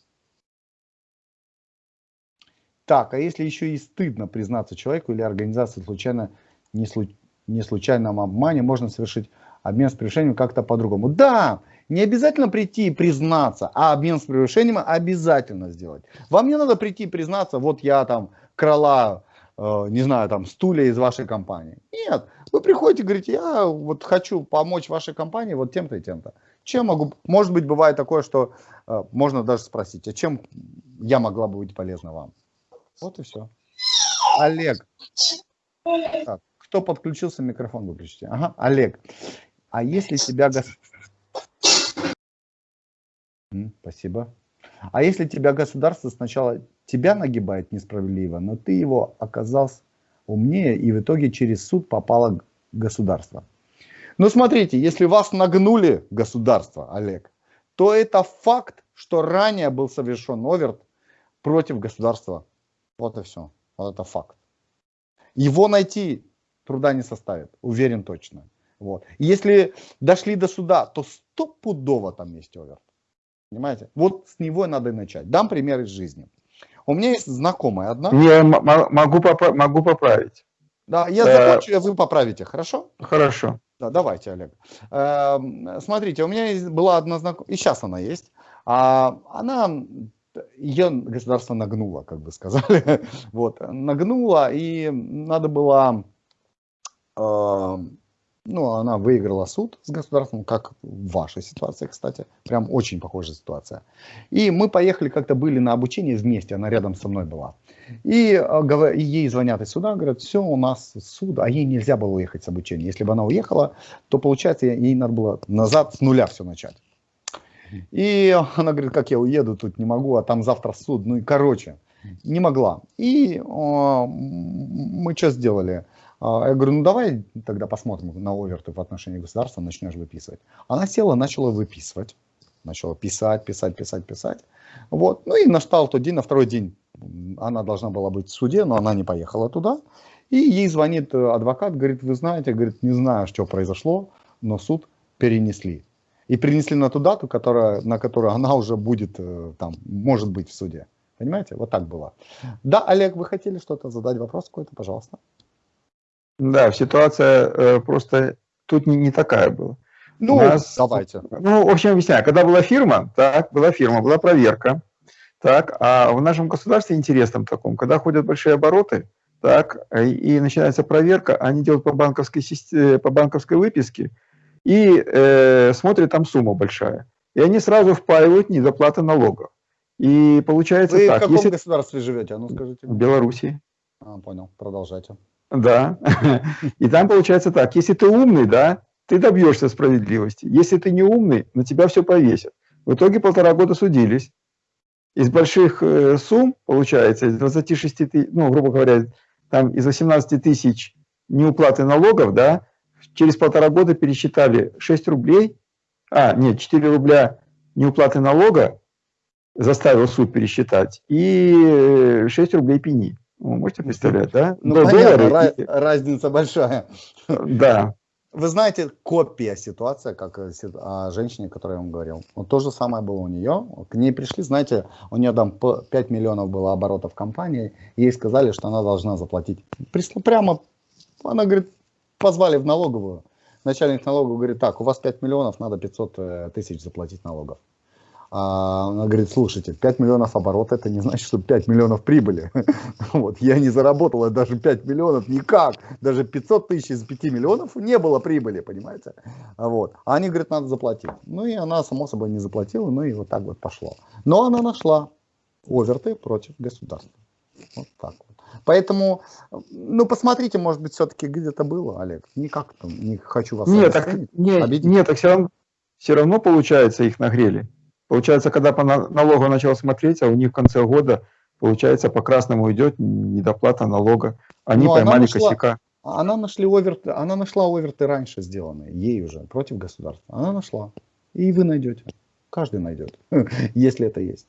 Так, а если еще и стыдно признаться человеку или организации случайно, не, слу- не случайном обмане, можно совершить обмен с превышением как-то по-другому. Да, Не обязательно прийти и признаться, а обмен с превышением обязательно сделать. Вам не надо прийти и признаться, вот я там крала, э, не знаю, там стулья из вашей компании. Нет, вы приходите и говорите, я вот хочу помочь вашей компании вот тем-то и тем-то. Чем могу, может быть, бывает такое, что э, можно даже спросить, а чем я могла бы быть полезна вам? Вот и все. Олег. Так, кто подключился, микрофон выключите. Ага, Олег. А если тебя... Спасибо. А если тебя государство сначала тебя нагибает несправедливо, но ты его оказался умнее и в итоге через суд попало государство. Ну смотрите, если вас нагнули государство, Олег, то это факт, что ранее был совершен оверт против государства. Вот и все. Вот это факт. Его найти труда не составит, уверен точно. Вот. если дошли до суда, то стопудово там есть оверт. Понимаете? Вот с него надо и начать. Дам пример из жизни. У меня есть знакомая одна. Я могу, попра могу поправить. Да, я э, закончу, а вы поправите, хорошо? Хорошо. Да, давайте, Олег. Эм, смотрите, у меня была одна знакомая, и сейчас она есть. А она, ее государство нагнуло, как бы сказали. вот, нагнуло, и надо было эм, ну, она выиграла суд с государством, как в вашей ситуации, кстати. Прям очень похожая ситуация. И мы поехали, как-то были на обучение вместе, она рядом со мной была. И, а, ей звонят из суда, говорят, все, у нас суд, а ей нельзя было уехать с обучения. Если бы она уехала, то, получается, ей надо было назад с нуля все начать. И она говорит, как я уеду, тут не могу, а там завтра суд. Ну и короче, не могла. И о, мы что сделали? А, я говорю, ну давай тогда посмотрим на оверты в отношении государства, начнешь выписывать. Она села, начала выписывать. Начала писать, писать, писать, писать. Вот. Ну и настал тот день, на второй день она должна была быть в суде, но она не поехала туда. И ей звонит э, адвокат, говорит, вы знаете, говорит, не знаю, что произошло, но суд перенесли. И перенесли на ту дату, которая, на которую она уже будет, э, там, может быть в суде. Понимаете? Вот так было. Да, Олег, вы хотели что-то задать вопрос какой-то, пожалуйста. Да, ситуация э, просто тут не, не такая была. Ну, нас, давайте. Ну, в общем, объясняю. Когда была фирма, так, была фирма, была проверка, так, а в нашем государстве интересном таком, когда ходят большие обороты, так, и начинается проверка, они делают по банковской, системе, по банковской выписке и э, смотрят, там сумма большая. И они сразу впаивают недоплаты налогов. И получается Вы так. в каком если... государстве живете? А ну скажите. В Беларуси. А, понял, продолжайте. Да. И там получается так, если ты умный, да, ты добьешься справедливости. Если ты не умный, на тебя все повесят. В итоге полтора года судились. Из больших э, сумм, получается, из 26 тысяч, ну, грубо говоря, там из 18 тысяч неуплаты налогов, да, через полтора года пересчитали 6 рублей, а, нет, 4 рубля неуплаты налога заставил суд пересчитать, и 6 рублей пени. Вы можете представлять, да? Ну, Но понятно, доллары... разница большая. Да. Вы знаете, копия ситуации, как о женщине, о которой я вам говорил. Вот то же самое было у нее. К ней пришли, знаете, у нее там 5 миллионов было оборотов компании. Ей сказали, что она должна заплатить. Пришло прямо, она говорит, позвали в налоговую. Начальник налоговой говорит, так, у вас 5 миллионов, надо 500 э, тысяч заплатить налогов. А она говорит, слушайте, 5 миллионов оборота, это не значит, что 5 миллионов прибыли. Вот, я не заработала даже 5 миллионов никак. Даже 500 тысяч из 5 миллионов не было прибыли, понимаете? Вот. А они говорят, надо заплатить. Ну и она, само собой, не заплатила, ну и вот так вот пошло. Но она нашла оверты против государства. Вот так вот. Поэтому, ну, посмотрите, может быть, все-таки где-то было, Олег. Никак там, не хочу вас нет, так, нет, нет, так все равно, все равно, получается, их нагрели. Получается, когда по налогу начал смотреть, а у них в конце года, получается, по красному идет недоплата налога. Они Но поймали нашла, косяка. Она, нашли оверты, она нашла оверты раньше сделанные, ей уже, против государства. Она нашла. И вы найдете. Каждый найдет, если это есть.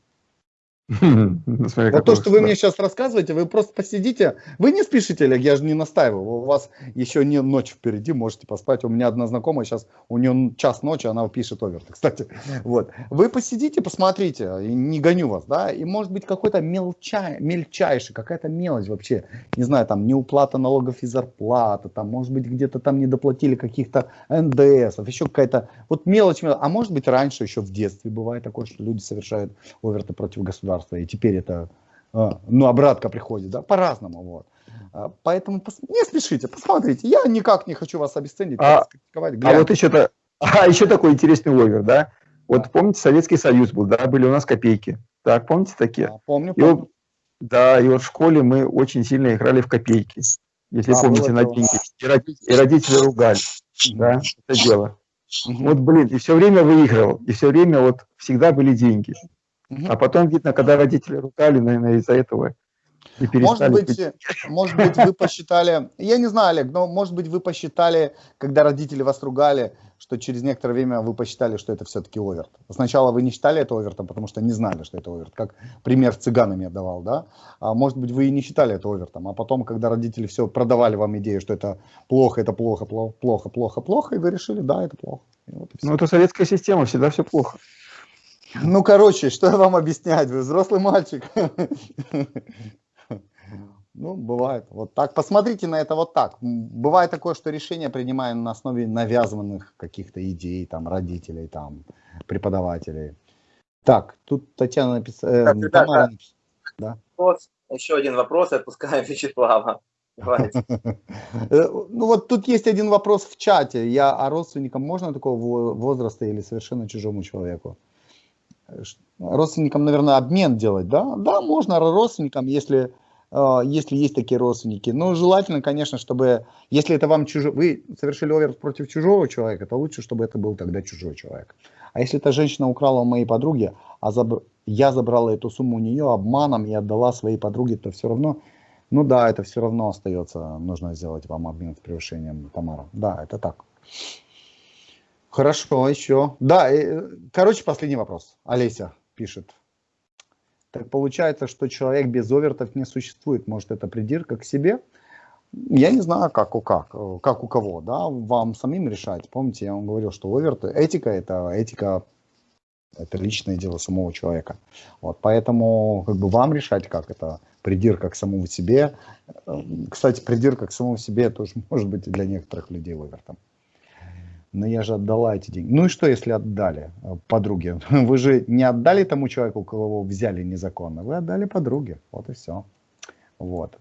Вот то, что вы мне сейчас рассказываете, вы просто посидите, вы не спешите, Олег, я же не настаиваю, у вас еще не ночь впереди, можете поспать. У меня одна знакомая сейчас, у нее час ночи, она пишет оверт, кстати. Вот. Вы посидите, посмотрите, не гоню вас, да, и может быть какой-то мелчай, мельчайший, какая-то мелочь вообще, не знаю, там неуплата налогов и зарплаты, там, может быть, где-то там не доплатили каких-то НДСов, еще какая-то, вот мелочь, мелочь, а может быть раньше, еще в детстве бывает такое, что люди совершают оверты против государства государства, и теперь это, а, ну, обратка приходит, да, по-разному, вот. А, поэтому не спешите, посмотрите. Я никак не хочу вас обесценить, а, а вот еще, а еще такой интересный овер, да? Вот помните, Советский Союз был, да, были у нас копейки. Так, помните такие? А, помню, помню. И вот, да, и вот в школе мы очень сильно играли в копейки. Если а, помните, на деньги. И родители, и родители ругали, да, это дело. Угу. Вот, блин, и все время выигрывал, и все время вот всегда были деньги. А потом, видно, когда родители ругали, наверное, из-за этого и Может быть, может быть, вы посчитали, я не знаю, Олег, но может быть вы посчитали, когда родители вас ругали, что через некоторое время вы посчитали, что это все-таки оверт. Сначала вы не считали это овертом, потому что не знали, что это оверт, как пример цыганами я давал, да? А может быть вы и не считали это овертом, а потом, когда родители все продавали вам идею, что это плохо, это плохо, плохо, плохо, плохо, плохо, и вы решили, да, это плохо. Вот ну это советская система, всегда все плохо. Ну, короче, что я вам объяснять? Вы взрослый мальчик. Ну, бывает. Вот так. Посмотрите на это вот так. Бывает такое, что решение принимаем на основе навязанных каких-то идей, там, родителей, там, преподавателей. Так, тут Татьяна написала... Э, Тамара написала. Да? Еще один вопрос, отпускаем Вячеслава. Э, ну вот тут есть один вопрос в чате. Я, а родственникам можно такого возраста или совершенно чужому человеку? Родственникам, наверное, обмен делать, да? Да, можно родственникам, если, э, если есть такие родственники. Но желательно, конечно, чтобы, если это вам чужой, вы совершили овер против чужого человека, то лучше, чтобы это был тогда чужой человек. А если эта женщина украла у моей подруги, а заб... я забрала эту сумму у нее обманом и отдала своей подруге, то все равно, ну да, это все равно остается, нужно сделать вам обмен с превышением, Тамара. Да, это так. Хорошо, еще. Да, э, короче, последний вопрос. Олеся пишет. Так получается, что человек без овертов не существует. Может, это придирка к себе? Я не знаю, как у, как, как у кого, да, вам самим решать. Помните, я вам говорил, что оверты, этика это этика, это личное дело самого человека. Вот, поэтому как бы вам решать, как это придирка к самому себе. Кстати, придирка к самому себе тоже может быть для некоторых людей овертом но я же отдала эти деньги. Ну и что, если отдали э, подруге? Вы же не отдали тому человеку, у кого взяли незаконно, вы отдали подруге, вот и все. Вот.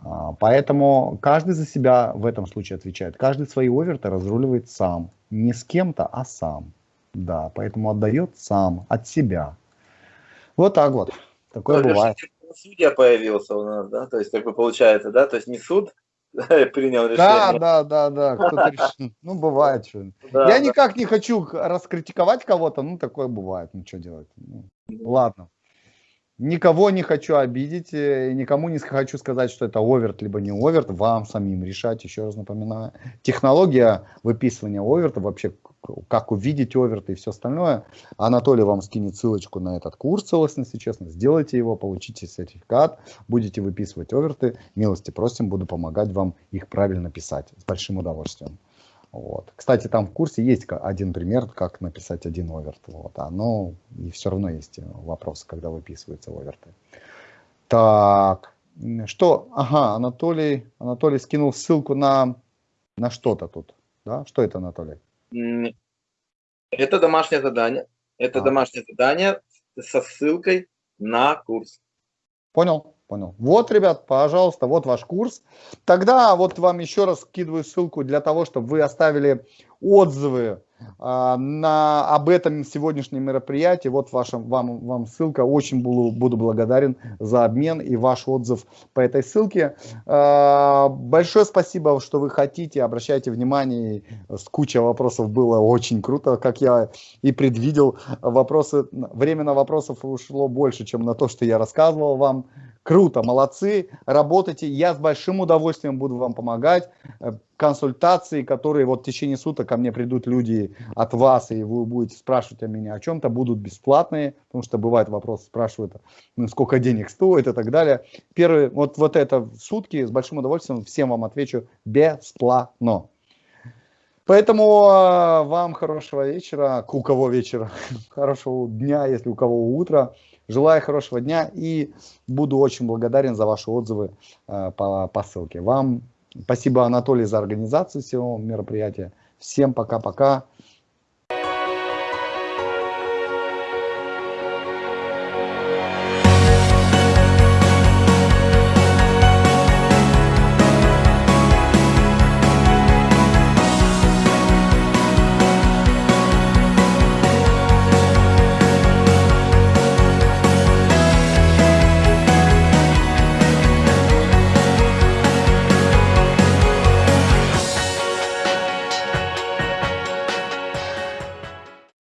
А, поэтому каждый за себя в этом случае отвечает. Каждый свои оверты разруливает сам. Не с кем-то, а сам. Да, поэтому отдает сам, от себя. Вот так вот. Такое Но бывает. Судья появился у нас, да? То есть, как бы получается, да? То есть не суд принял решение. Да, да, да, да. Кто-то решил. Ну, бывает что. Да, Я да. никак не хочу раскритиковать кого-то, ну, такое бывает. Ну, что делать? Ну, ладно. Никого не хочу обидеть, э, никому не хочу сказать, что это оверт, либо не оверт. Вам самим решать, еще раз напоминаю. Технология выписывания оверта, вообще как увидеть оверт и все остальное. Анатолий вам скинет ссылочку на этот курс целостности, честно. Сделайте его, получите сертификат, будете выписывать оверты. Милости просим, буду помогать вам их правильно писать с большим удовольствием. Вот. Кстати, там в курсе есть один пример, как написать один оверт. Вот. А, но и все равно есть вопросы, когда выписываются оверты. Так, что? Ага, Анатолий, Анатолий скинул ссылку на, на что-то тут. Да? Что это, Анатолий? Это домашнее задание. Это а. домашнее задание со ссылкой на курс. Понял, понял. Вот, ребят, пожалуйста, вот ваш курс. Тогда вот вам еще раз скидываю ссылку для того, чтобы вы оставили отзывы на, об этом сегодняшнем мероприятии. Вот ваша, вам, вам ссылка. Очень буду, буду благодарен за обмен и ваш отзыв по этой ссылке. А, большое спасибо, что вы хотите. Обращайте внимание. С куча вопросов было очень круто, как я и предвидел. Вопросы, время на вопросов ушло больше, чем на то, что я рассказывал вам Круто, молодцы, работайте. Я с большим удовольствием буду вам помогать. Консультации, которые вот в течение суток ко мне придут люди от вас, и вы будете спрашивать о меня о чем-то, будут бесплатные, потому что бывает вопрос, спрашивают, ну, сколько денег стоит и так далее. Первый, вот, вот это сутки с большим удовольствием всем вам отвечу бесплатно. Поэтому э, вам хорошего вечера, у кого вечера, хорошего дня, если у кого утро. Желаю хорошего дня и буду очень благодарен за ваши отзывы э, по, по ссылке. Вам спасибо, Анатолий, за организацию всего мероприятия. Всем пока-пока.